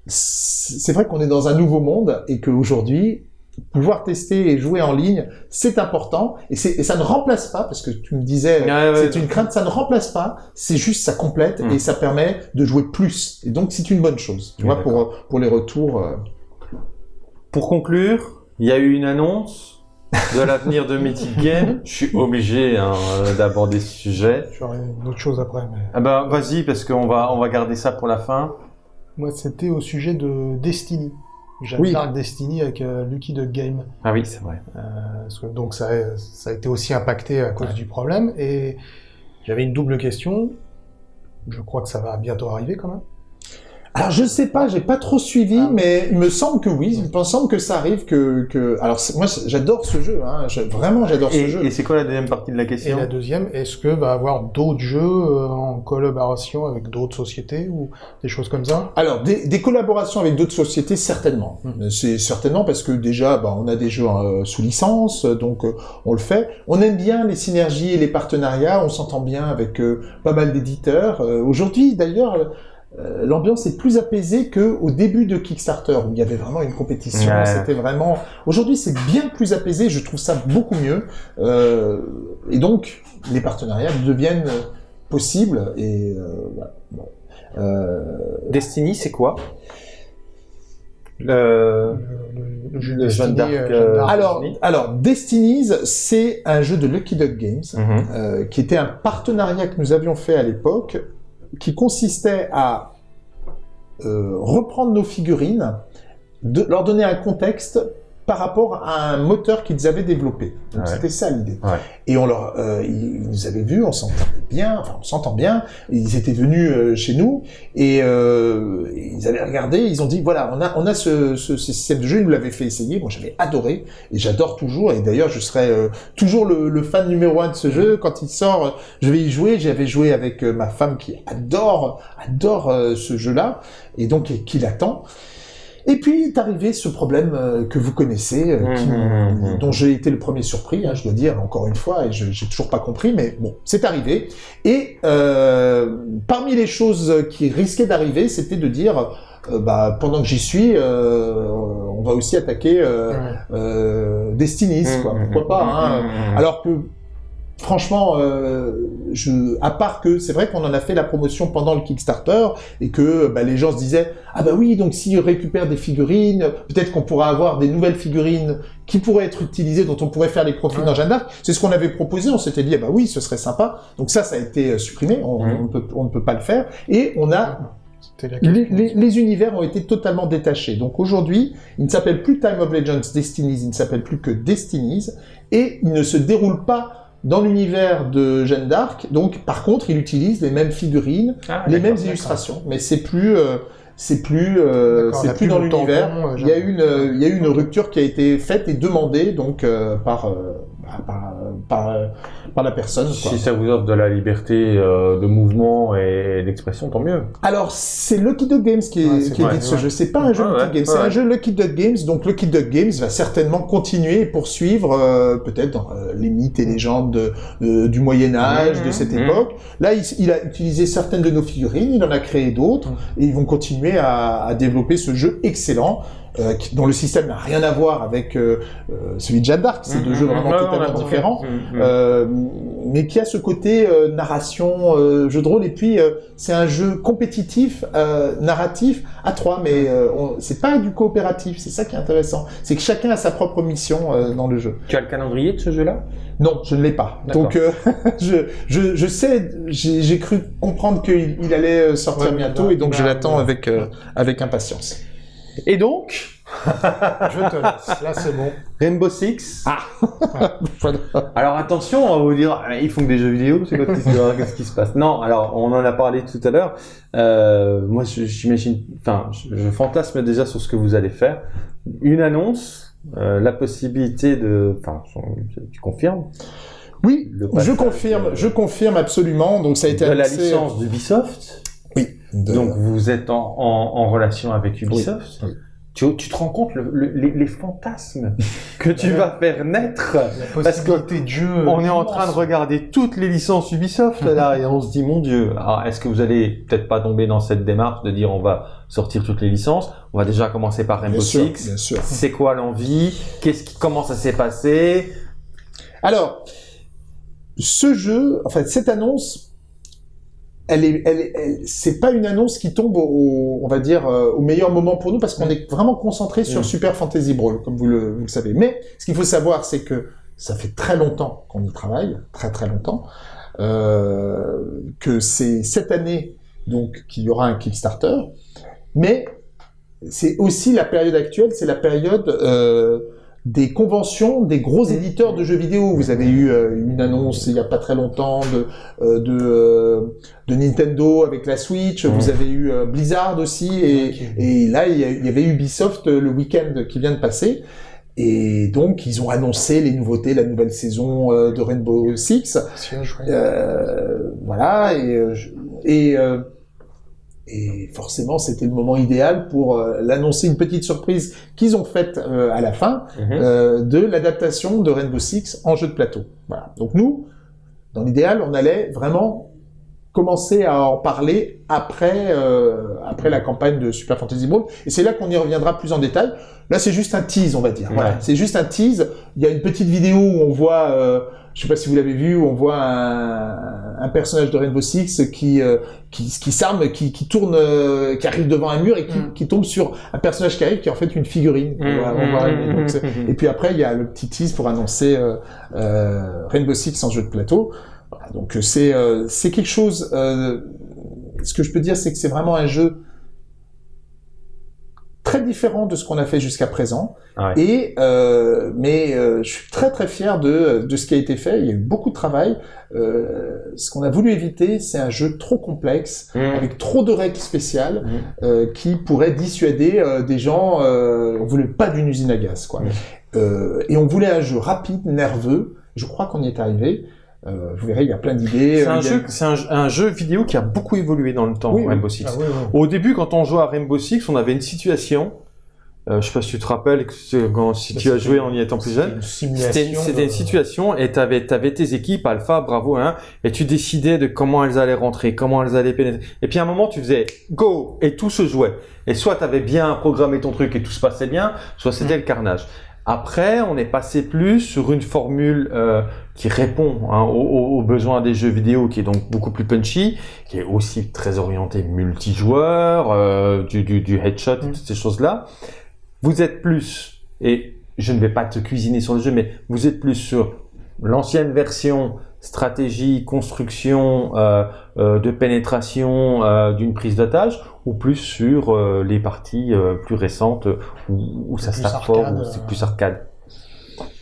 C'est vrai qu'on est dans un nouveau monde et qu'aujourd'hui pouvoir tester et jouer en ligne, c'est important et, ça ne remplace pas parce que tu me disais Ouais, ouais. c'est une crainte, ça ne remplace pas, c'est juste ça complète et ça permet de jouer plus. Et donc c'est une bonne chose, tu vois, pour pour les retours. euh, Pour conclure, il y a eu une annonce de l'avenir de Mythic Game. Je suis obligé hein, euh, d'aborder ce sujet. J'aurais une autre chose après, mais... Ah ben vas-y parce qu'on va on va garder ça pour la fin. Moi, c'était au sujet de Destiny. Jeanne Oui. d'Arc Destiny avec euh, Lucky Duck Game. Ah oui, c'est vrai. Euh, donc ça, a- ça a été aussi impacté à cause du problème. Et j'avais une double question. Je crois que ça va bientôt arriver quand même. Alors je sais pas, j'ai pas trop suivi, Ah. mais il me semble que oui, il me semble que ça arrive que que. Alors moi j'adore ce jeu, hein, je- vraiment j'adore ce Et, jeu. et c'est quoi la deuxième partie de la Et question la deuxième, est-ce que va avoir d'autres jeux euh, en collaboration avec d'autres sociétés ou des choses comme ça? Alors des, des collaborations avec d'autres sociétés certainement. Hmm. C'est certainement parce que déjà bah, on a des jeux euh, sous licence, donc euh, on le fait. On aime bien les synergies et les partenariats, on s'entend bien avec euh, pas mal d'éditeurs. Euh, Aujourd'hui d'ailleurs. Euh, L'ambiance est plus apaisée que au début de Kickstarter où il y avait vraiment une compétition. Ouais. C'était vraiment. Aujourd'hui, c'est bien plus apaisé. Je trouve ça beaucoup mieux. Euh, et donc, les partenariats deviennent possibles. Et euh, voilà. Bon. Euh, Destiny, c'est quoi? Le... le, le- le jeu Jeanne Destiny, euh, d'Arc. alors, Destiny. alors, Destinies, c'est un jeu de Lucky Duck Games, Mhm. euh, qui était un partenariat que nous avions fait à l'époque, qui consistait à euh, reprendre nos figurines, de, leur donner un contexte par rapport à un moteur qu'ils avaient développé. Donc Ouais. c'était ça l'idée. Ouais. Et on leur, euh, ils, ils nous avaient vus, on s'entendait bien, enfin on s'entend bien. Ils étaient venus euh, chez nous et euh, ils avaient regardé, ils ont dit voilà, on a on a ce, ce, ce système de jeu, ils nous l'avaient fait essayer. Moi j'avais adoré et j'adore toujours. Et d'ailleurs je serai euh, toujours le, le fan numéro un de ce jeu. Quand il sort, je vais y jouer. J'avais joué avec euh, ma femme qui adore adore ce jeu-là et donc qui l'attend. Et puis est arrivé ce problème euh, que vous connaissez, euh, qui- Mhm, mhm. dont j'ai été le premier surpris, hein, je dois dire encore une fois, et je j'ai toujours pas compris, mais bon, c'est arrivé. Et euh, parmi les choses qui risquaient d'arriver, c'était de dire, euh, bah, pendant que j'y suis, euh, on va aussi attaquer Destinies, quoi. Pourquoi pas hein. Alors que franchement, euh, je, à part que c'est vrai qu'on en a fait la promotion pendant le Kickstarter et que bah, les gens se disaient ah bah oui donc s'ils récupèrent des figurines, peut-être qu'on pourra avoir des nouvelles figurines qui pourraient être utilisées, dont on pourrait faire les profits Ouais. dans Jeanne d'Arc. C'est ce qu'on avait proposé. On s'était dit ah bah oui ce serait sympa. Donc ça ça a été euh, supprimé. On, on, peut, on ne peut pas le faire et on a les- les univers ont été totalement détachés. Donc aujourd'hui, il ne s'appelle plus Time of Legends Destinies, il ne s'appelle plus que Destinies, et il ne se déroule pas dans l'univers de Jeanne d'Arc. Donc par contre, il utilise les mêmes figurines, Ah, les mêmes illustrations, mais c'est plus euh, c'est plus euh, c'est plus plus dans le l'univers. tampon, euh, Il y a une euh, il y a eu une rupture qui a été faite et demandée donc euh, par, euh, par par par la personne. quoi. Si ça vous offre de la liberté euh, de mouvement et d'expression, tant mieux. Alors, c'est Lucky Duck Games qui, est, Ouais, qui édite ce jeu. C'est pas un jeu Ouais, Lucky ouais, Games, c'est un jeu Lucky Duck Games. Donc, Lucky Duck Games va certainement continuer et poursuivre euh, peut-être dans euh, les mythes et légendes de- de- du Moyen Âge, Mhm, de cette mhm. époque. Là, il, il a utilisé certaines de nos figurines, il en a créé d'autres, et ils vont continuer à, à développer ce jeu excellent. Euh, dont le système n'a rien à voir avec euh, euh, celui de Jeanne d'Arc, c'est deux Mhm, jeux vraiment totalement différents. Mhm. Euh, mais qui a ce côté euh, narration, euh, jeu de rôle, et puis euh, c'est un jeu compétitif, euh, narratif à trois, mais euh, c'est pas du coopératif, c'est ça qui est intéressant, c'est que chacun a sa propre mission euh, dans le jeu. Tu as le calendrier de ce jeu-là? Non, je ne l'ai pas. Donc euh, je, je, je sais, j'ai cru comprendre qu'il il allait sortir Ouais, bientôt, et donc je bah, l'attends bah. avec euh, avec impatience. Et donc, Je te laisse. Là, c'est bon. Rainbow Six. Ah. Alors attention, on va vous dire, euh, ils font que des jeux vidéo, c'est quoi Qu'est-ce qui se passe? Non, alors on en a parlé tout à l'heure. Euh, moi, je- j'imagine, enfin, je, je fantasme déjà sur ce que vous allez faire. Une annonce, euh, la possibilité de, enfin, tu confirmes? Oui, je confirme, je confirme absolument. Donc ça a été de la annoncé- licence d'Ubisoft. Oui. de- Donc vous êtes en, en, en relation avec Ubisoft. oui. Tu, tu te rends compte le- le- les, les fantasmes que tu vas faire naître Parce que de jeu. On est en train de regarder toutes les licences Ubisoft là et on se dit mon dieu. Est-ce que vous allez peut-être pas tomber dans cette démarche de dire on va sortir toutes les licences? On va déjà commencer par Rainbow bien Six. C'est quoi l'envie? Qu'est-ce qui comment ça s'est passé? Alors, ce jeu, enfin cette annonce, elle est, elle, est- elle- c'est pas une annonce qui tombe au, on va dire, euh, au meilleur moment pour nous parce qu'on est vraiment concentré sur Mm. Super Fantasy Brawl, comme vous le, vous le savez. Mais ce qu'il faut savoir, c'est que ça fait très longtemps qu'on y travaille, très très longtemps, euh, que c'est cette année donc qu'il y aura un Kickstarter, mais c'est aussi la période actuelle, c'est la période euh, des conventions des gros éditeurs de jeux vidéo. Vous avez eu euh, une annonce il y a pas très longtemps de euh, de, euh, de Nintendo avec la Switch. Vous avez eu Blizzard aussi et, et là il y, a- il y avait Ubisoft le week-end qui vient de passer. Et donc ils ont annoncé les nouveautés, la nouvelle saison de Rainbow Six. Voilà et et et forcément c'était le moment idéal pour euh, l'annoncer une petite surprise qu'ils ont faite euh, à la fin Mhm. euh, de l'adaptation de Rainbow Six en jeu de plateau. Voilà. Donc nous, dans l'idéal, on allait vraiment commencer à en parler après après la campagne de Super Fantasy Brawl et c'est là qu'on y reviendra plus en détail. Là, c'est juste un tease, on va dire. Voilà, c'est juste un tease. Il y a une petite vidéo où on voit, je sais pas si vous l'avez vu, où on voit un, un personnage de Rainbow Six qui euh, qui, qui s'arme, qui, qui tourne, euh, qui arrive devant un mur et qui, Mm. qui tombe sur un personnage qui arrive qui est en fait une figurine. On va- on va arriver. Donc, c'est- et puis après, il y a le petit tease pour annoncer euh, euh, Rainbow Six en jeu de plateau. Voilà, donc euh, c'est euh, c'est quelque chose. euh, ce que je peux dire, c'est que c'est vraiment un jeu très différent de ce qu'on a fait jusqu'à présent. Ouais. Et euh, mais euh, je suis très très fier de de ce qui a été fait. Il y a eu beaucoup de travail. Euh, ce qu'on a voulu éviter, c'est un jeu trop complexe Mhm. avec trop de règles spéciales euh, qui pourraient dissuader des gens. On voulait pas d'une usine à gaz, quoi. Euh, et on voulait un jeu rapide, nerveux. Je crois qu'on y est arrivé. Euh, vous verrez, il y a plein d'idées. C'est un Euh, a- jeu, c'est un, un jeu vidéo qui a beaucoup évolué dans le temps, Oui. Rainbow Six. Ah oui, oui. Au début, quand on jouait à Rainbow Six, on avait une situation. Euh, je sais pas si tu te rappelles, quand, si tu as joué en y étant plus jeune. C'était une situation et tu avais, tes équipes, Alpha, Bravo, hein, et tu décidais de comment elles allaient rentrer, comment elles allaient pénétrer. Et puis à un moment, tu faisais go et tout se jouait. Et soit tu avais bien programmé ton truc et tout se passait bien, soit c'était le carnage. Après, on est passé plus sur une formule euh, qui répond hein, aux, besoins des jeux vidéo, qui est donc beaucoup plus punchy, qui est aussi très orienté multijoueur, euh, du, du, du headshot, Mm. toutes ces choses-là. Vous êtes plus, et je ne vais pas te cuisiner sur le jeu, mais vous êtes plus sur l'ancienne version stratégie, construction euh, euh, de pénétration d'une prise d'otage, ou plus sur les parties plus récentes où, où ça se fort, où c'est plus arcade.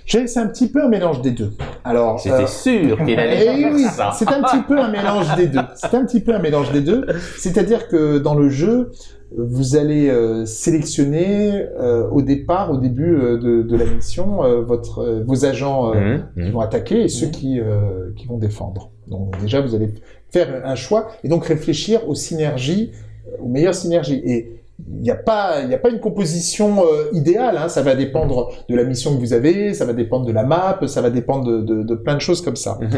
C'est un petit peu un mélange des deux. Alors, C'était euh, sûr qu'il allait Eh faire oui, ça. c'est un petit peu un mélange des deux. C'est un petit peu un mélange des deux. C'est-à-dire que dans le jeu, vous allez euh, sélectionner euh, au départ, au début euh, de, de la mission, euh, votre, euh, vos agents euh, Mhm, qui mhm. vont attaquer et ceux Mhm. qui, euh, qui vont défendre. Donc déjà, vous allez faire un choix et donc réfléchir aux synergies, aux meilleures synergies. Et il n'y a pas, a pas une composition euh, idéale. Hein. Ça va dépendre de la mission que vous avez, ça va dépendre de la map, ça va dépendre de, de, de plein de choses comme ça. Mhm.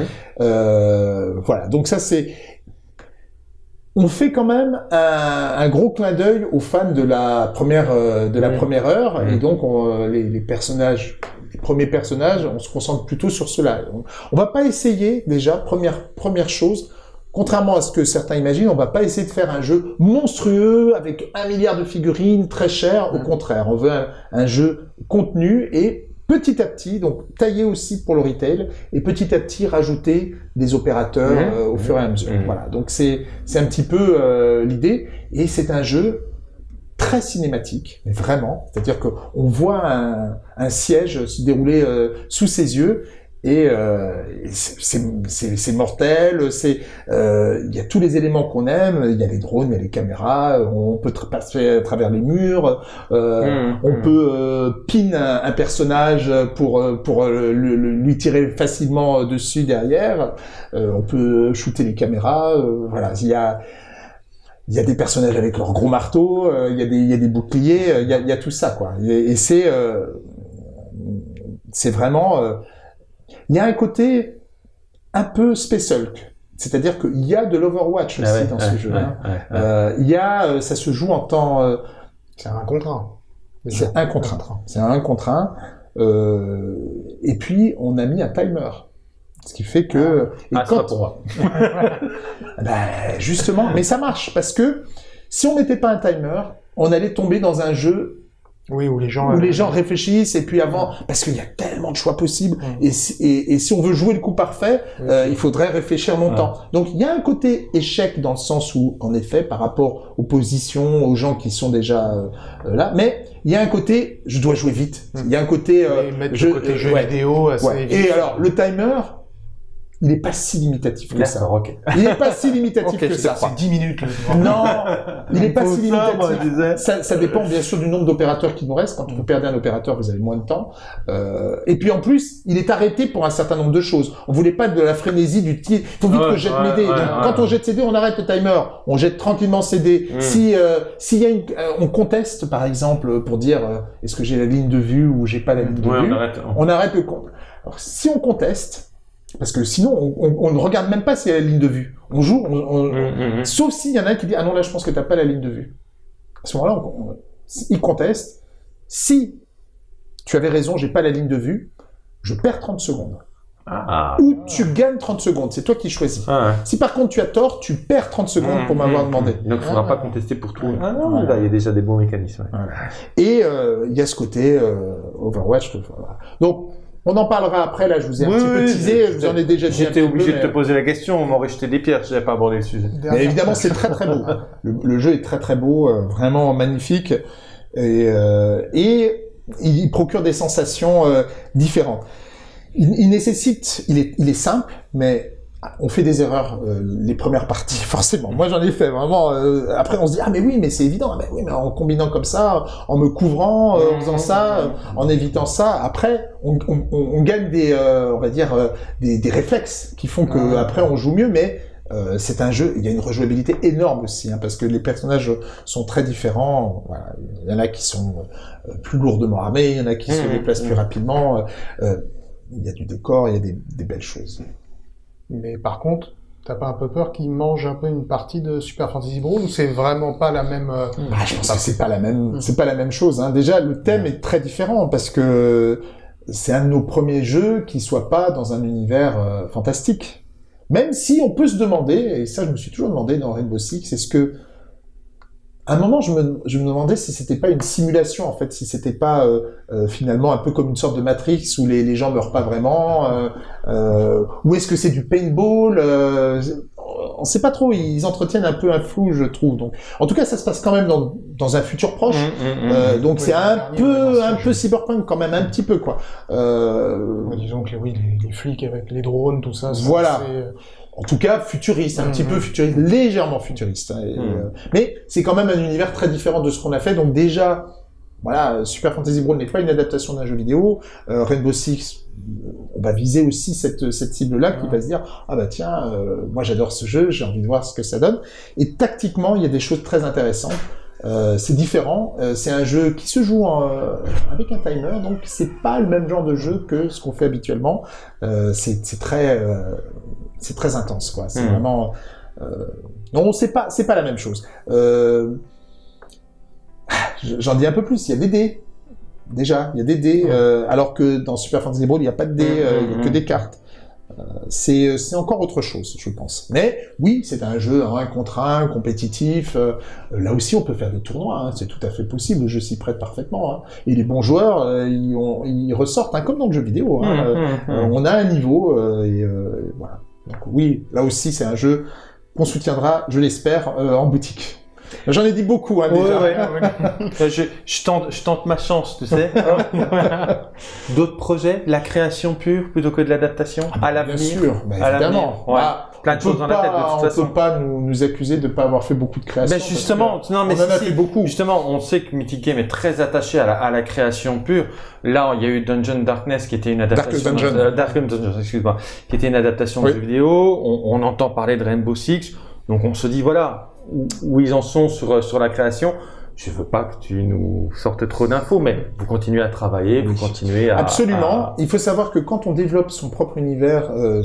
Euh, voilà. Donc ça c'est. On fait quand même un, un gros clin d'œil aux fans de la première euh, de la Mhm. première heure et Mhm. donc on, les, les personnages, les premiers personnages, on se concentre plutôt sur cela. On, on va pas essayer déjà première première chose. Contrairement à ce que certains imaginent, on va pas essayer de faire un jeu monstrueux avec un milliard de figurines très cher. Au Mhm. contraire, on veut un, un jeu contenu et petit à petit, donc taillé aussi pour le retail et petit à petit rajouter des opérateurs Mhm. euh, au fur et à mesure. Mhm. Voilà. Donc c'est un petit peu euh, l'idée et c'est un jeu très cinématique, mais vraiment. C'est-à-dire que on voit un, un siège se dérouler euh, sous ses yeux et euh, c'est- mortel. C'est euh, il y a tous les éléments qu'on aime. Il y a les drones, il y a les caméras. On peut tra- passer à travers les murs. Euh, Mhm, on mhm. peut euh, pin un, un personnage pour euh, pour le- le- lui tirer facilement dessus derrière. Euh, on peut shooter les caméras. voilà, il y a il y a des personnages avec leurs gros marteaux. il y a des il y a des boucliers. il y a, y a tout ça quoi. Et, et c'est euh, c'est vraiment euh, il y a un côté un peu Space Hulk. C'est-à-dire qu'il y a de l'Overwatch aussi Ah ouais, dans ouais, ce jeu. ouais, ouais, ouais. Euh, il y a, euh, ça se joue en temps, euh, C'est un contre un. c'est un contre un. C'est un contre un. Euh, et puis, on a mis un timer. Ce qui fait que... et Ah, ça quand- pour moi. Ben, justement, mais ça marche, parce que si on mettait pas un timer, on allait tomber dans un jeu Oui, où les gens... où les gens réfléchissent et puis avant, parce qu'il y a tellement de choix possibles et, si- et, et si on veut jouer le coup parfait, Oui. euh, il faudrait réfléchir longtemps. Donc il y a un côté échec dans le sens où, en effet, par rapport aux positions, aux gens qui sont déjà euh, euh, là, mais il y a un côté, je dois jouer vite. Mm. Il y a un côté, euh, Et mettre je- le côté euh, jeu ouais. vidéo assez Ouais. Et alors, le timer, il est pas si limitatif que ça. D'accord, ok. Il est pas si limitatif que ça. C'est 10 minutes, là. Non, il est pas si Ça, moi, je limitatif. Ça, ça dépend bien sûr du nombre d'opérateurs qui nous restent. Quand vous perdez un opérateur, vous avez moins de temps. Euh, et puis en plus, il est arrêté pour un certain nombre de choses. On voulait pas de la frénésie du tir. faut vite Ouais, que je jette ouais, mes dés. ouais, Donc, ouais, quand on jette ses dés, on arrête le timer. On jette tranquillement ses dés. Mm. Si euh, s'il y a une, euh, on conteste par exemple pour dire euh, est-ce que j'ai la ligne de vue ou j'ai pas la ligne de Ouais, vue, on arrête. on arrête le compte. Alors, si on conteste, parce que sinon on, on- on ne regarde même pas a la ligne de vue. On joue, on- Hum, hum, hum. Sauf s'il y en a un qui dit ah non là je pense que t'as pas la ligne de vue. À ce moment-là, il conteste. Si tu avais raison, j'ai pas la ligne de vue, je perds 30 secondes. Ah. Ou tu gagnes 30 secondes, c'est toi qui choisis. Ah. Si par contre tu as tort, tu perds 30 secondes pour m'avoir demandé. Donc, il faudra Ah. pas contester pour tout. Ah non, Voilà. là, il y a déjà des bons mécanismes. ouais. Et euh, il y a ce côté euh, Overwatch. voilà. Donc on en parlera après. Là, je vous ai un Oui, petit peu teasé, je vous en ai déjà dit. un J'étais obligé peu, de te poser la question, on m'aurait jeté des pierres si j'avais pas abordé le sujet. Mais évidemment, c'est très très beau. Le, le jeu est très très beau, euh, vraiment magnifique, et, euh, et il, il procure des sensations euh, différentes. Il, il nécessite, il est, il est simple, mais on fait des erreurs euh, les premières parties, forcément. Moi, j'en ai fait vraiment. euh, après, on se dit ah mais oui, mais c'est évident. Ah, mais oui, mais en combinant comme ça, en me couvrant, euh, en faisant ça, euh, en évitant ça. Après, on, on- on- on gagne des, euh, on va dire, euh, des, des réflexes qui font que Ouais. après on joue mieux, mais euh, c'est un jeu, il y a une rejouabilité énorme aussi, hein, parce que les personnages sont très différents. Voilà. Il y en a qui sont plus lourdement armés, il y en a qui se déplacent plus rapidement. euh, il y a du décor, il y a des, des belles choses. Mais par contre, t'as pas un peu peur qu'ils mangent un peu une partie de Super Fantasy Brawl ou c'est vraiment pas la même... euh, Ah, je pense que c'est pas la même, Mhm. c'est pas la même chose. Hein. Déjà, le thème est très différent parce que c'est un de nos premiers jeux qui soit pas dans un univers euh, fantastique. Même si on peut se demander, et ça je me suis toujours demandé dans Rainbow Six, est-ce que à un moment je me, je me demandais si c'était pas une simulation en fait, si c'était pas euh, euh, finalement un peu comme une sorte de Matrix où les, les gens meurent pas vraiment, euh, euh, ou est-ce que c'est du paintball euh, On sait pas trop, ils entretiennent un peu un flou je trouve. Donc, en tout cas ça se passe quand même dans, dans un futur proche. Hum, hum, hum. Euh, donc Oui, c'est un peu un peu cyberpunk quand même un petit peu quoi. Euh, disons que oui, les, les flics avec les drones, tout ça. c'est Voilà. En tout cas futuriste, un petit peu futuriste, légèrement futuriste. hein, et, Mhm. euh, mais c'est quand même un univers très différent de ce qu'on a fait. Donc déjà, voilà, Super Fantasy Brawl n'est pas une adaptation d'un jeu vidéo. Euh, Rainbow Six, euh, on va viser aussi cette cette cible-là qui Ouais. va se dire ah bah tiens, euh, moi j'adore ce jeu, j'ai envie de voir ce que ça donne. Et tactiquement, il y a des choses très intéressantes. Euh, c'est différent. Euh, c'est un jeu qui se joue en, euh, avec un timer, donc c'est pas le même genre de jeu que ce qu'on fait habituellement. C'est c'est très c'est très intense quoi. C'est Mhm. vraiment euh, non, c'est pas c'est pas la même chose. Euh, J'en dis un peu plus. Il y a des dés. Déjà, il y a des dés, Ouais. euh, alors que dans Super Fantasy Brawl, il n'y a pas de dés, euh, il y a que des cartes. C'est encore autre chose, je pense. Mais oui, c'est un jeu un contre un, compétitif. là aussi, on peut faire des tournois. hein, c'est tout à fait possible. Le jeu s'y prête parfaitement. hein. Et les bons joueurs, euh, ils, ont- ils ressortent, hein, comme dans le jeu vidéo. on a un niveau euh, et euh, voilà. Donc oui, là aussi c'est un jeu qu'on soutiendra, je l'espère, euh, en boutique. J'en ai dit beaucoup hein, Ouais, déjà. ouais. Je, je tente, je tente ma chance, tu sais. D'autres projets, la création pure plutôt que de l'adaptation? À Ah, Bien l'avenir? sûr, bah, évidemment. Bah, Plein de on choses dans la tête de toute façon. On peut pas nous, nous accuser de pas avoir fait beaucoup de créations. Ben justement, non mais on en a si, fait beaucoup. Justement, on sait que Mythic Game est très attaché à la, à la création pure. Là, il y a eu Dungeon Darkness qui était une adaptation. Dungeon. euh, Dark Dungeon, excuse-moi, qui était une adaptation Oui. de jeu vidéo. On, on entend parler de Rainbow Six, donc on se dit voilà où, où ils en sont sur euh, sur la création. Je veux pas que tu nous sortes trop d'infos, mais vous continuez à travailler, vous continuez à Absolument. à- Il faut savoir que quand on développe son propre univers, euh,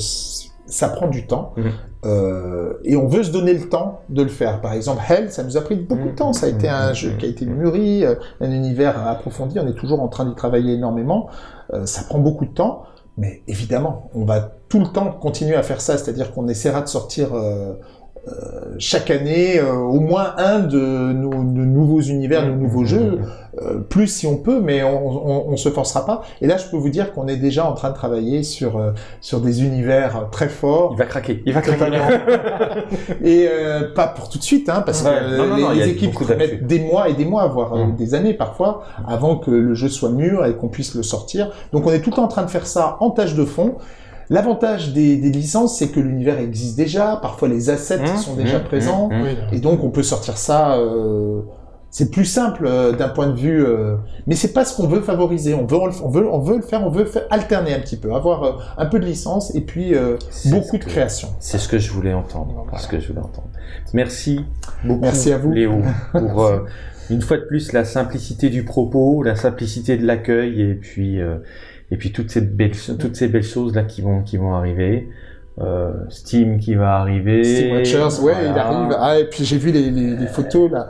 ça prend du temps. Mhm. Euh, et on veut se donner le temps de le faire. Par exemple, Hell, ça nous a pris beaucoup de temps. Ça a été un Mhm. jeu qui a été mûri, euh, un univers approfondi. On est toujours en train d'y travailler énormément. Euh, ça prend beaucoup de temps. Mais évidemment, on va tout le temps continuer à faire ça. C'est-à-dire qu'on essaiera de sortir euh, chaque année euh, au moins un de nos, de nouveaux univers, de nouveaux jeux, euh, plus si on peut, mais on, on, on, se forcera pas. Et là, je peux vous dire qu'on est déjà en train de travailler sur euh, sur des univers très forts. Il va craquer, il va craquer. et pas pour tout de suite, hein, parce que les, équipes mettent des mois et des mois, voire des années parfois, avant que le jeu soit mûr et qu'on puisse le sortir. Donc, on est tout le temps en train de faire ça en tâche de fond. L'avantage des, des, licences, c'est que l'univers existe déjà, parfois les assets mmh, sont déjà mmh, présents, mmh, et donc on peut sortir ça. Euh, c'est plus simple euh, d'un point de vue, euh, mais c'est pas ce qu'on veut favoriser. On veut, on veut, on veut le faire, on veut faire alterner un petit peu, avoir euh, un peu de licence et puis beaucoup de création. C'est ce que je voulais entendre. Ce que je voulais entendre. Merci beaucoup, Merci à vous, Léo, pour une fois de plus la simplicité du propos, la simplicité de l'accueil et puis et puis toutes ces belles, toutes ces belles choses là qui vont, qui vont arriver. Euh, Steam qui va arriver. Steam Watchers, ouais, il arrive. Ah, et puis j'ai vu les, les, les, photos là.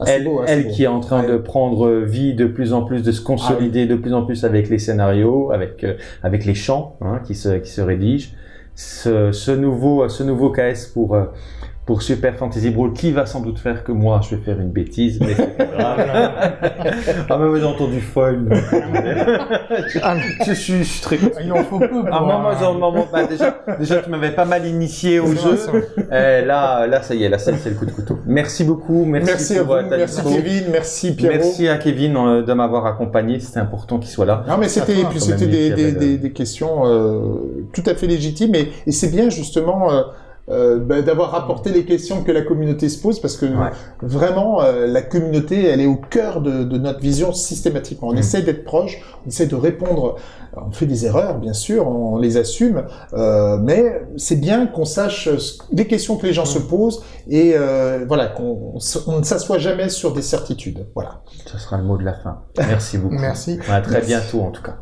Ah, elle, beau, elle qui est en train de prendre vie de plus en plus, de se consolider ah de plus en plus avec les scénarios, avec euh, avec les chants hein, qui se qui se rédigent. Ce, ce nouveau ce nouveau KS pour euh, pour Super Fantasy Brawl qui va sans doute faire que moi je vais faire une bêtise, mais c'est pas grave. ah, mais j'ai entendu folle. Ah, je, suis, je suis très content. Il en faut peu. Ah, moi, moi, genre, bah, déjà, déjà, tu m'avais pas mal initié au jeu. Eh, là, là, ça y est, là, c'est le coup de couteau. Merci beaucoup. Merci, merci à vous, merci Kevin, merci Pierrot. Merci à Kevin euh, de m'avoir accompagné. C'était important qu'il soit là. Non, mais c'était, puis c'était des, des, des, des, questions euh, tout à fait légitimes et, et c'est bien justement. Euh, euh, bah, d'avoir rapporté les questions que la communauté se pose parce que vraiment euh, la communauté elle est au cœur de, de notre vision systématiquement. On mm. essaie d'être proche, on essaie de répondre. On fait des erreurs bien sûr, on les assume, euh, mais c'est bien qu'on sache les questions que les gens mm. se posent et euh, voilà qu'on ne s'assoit jamais sur des certitudes. Voilà. Ce sera le mot de la fin. Merci beaucoup. Merci. À très bientôt en tout cas.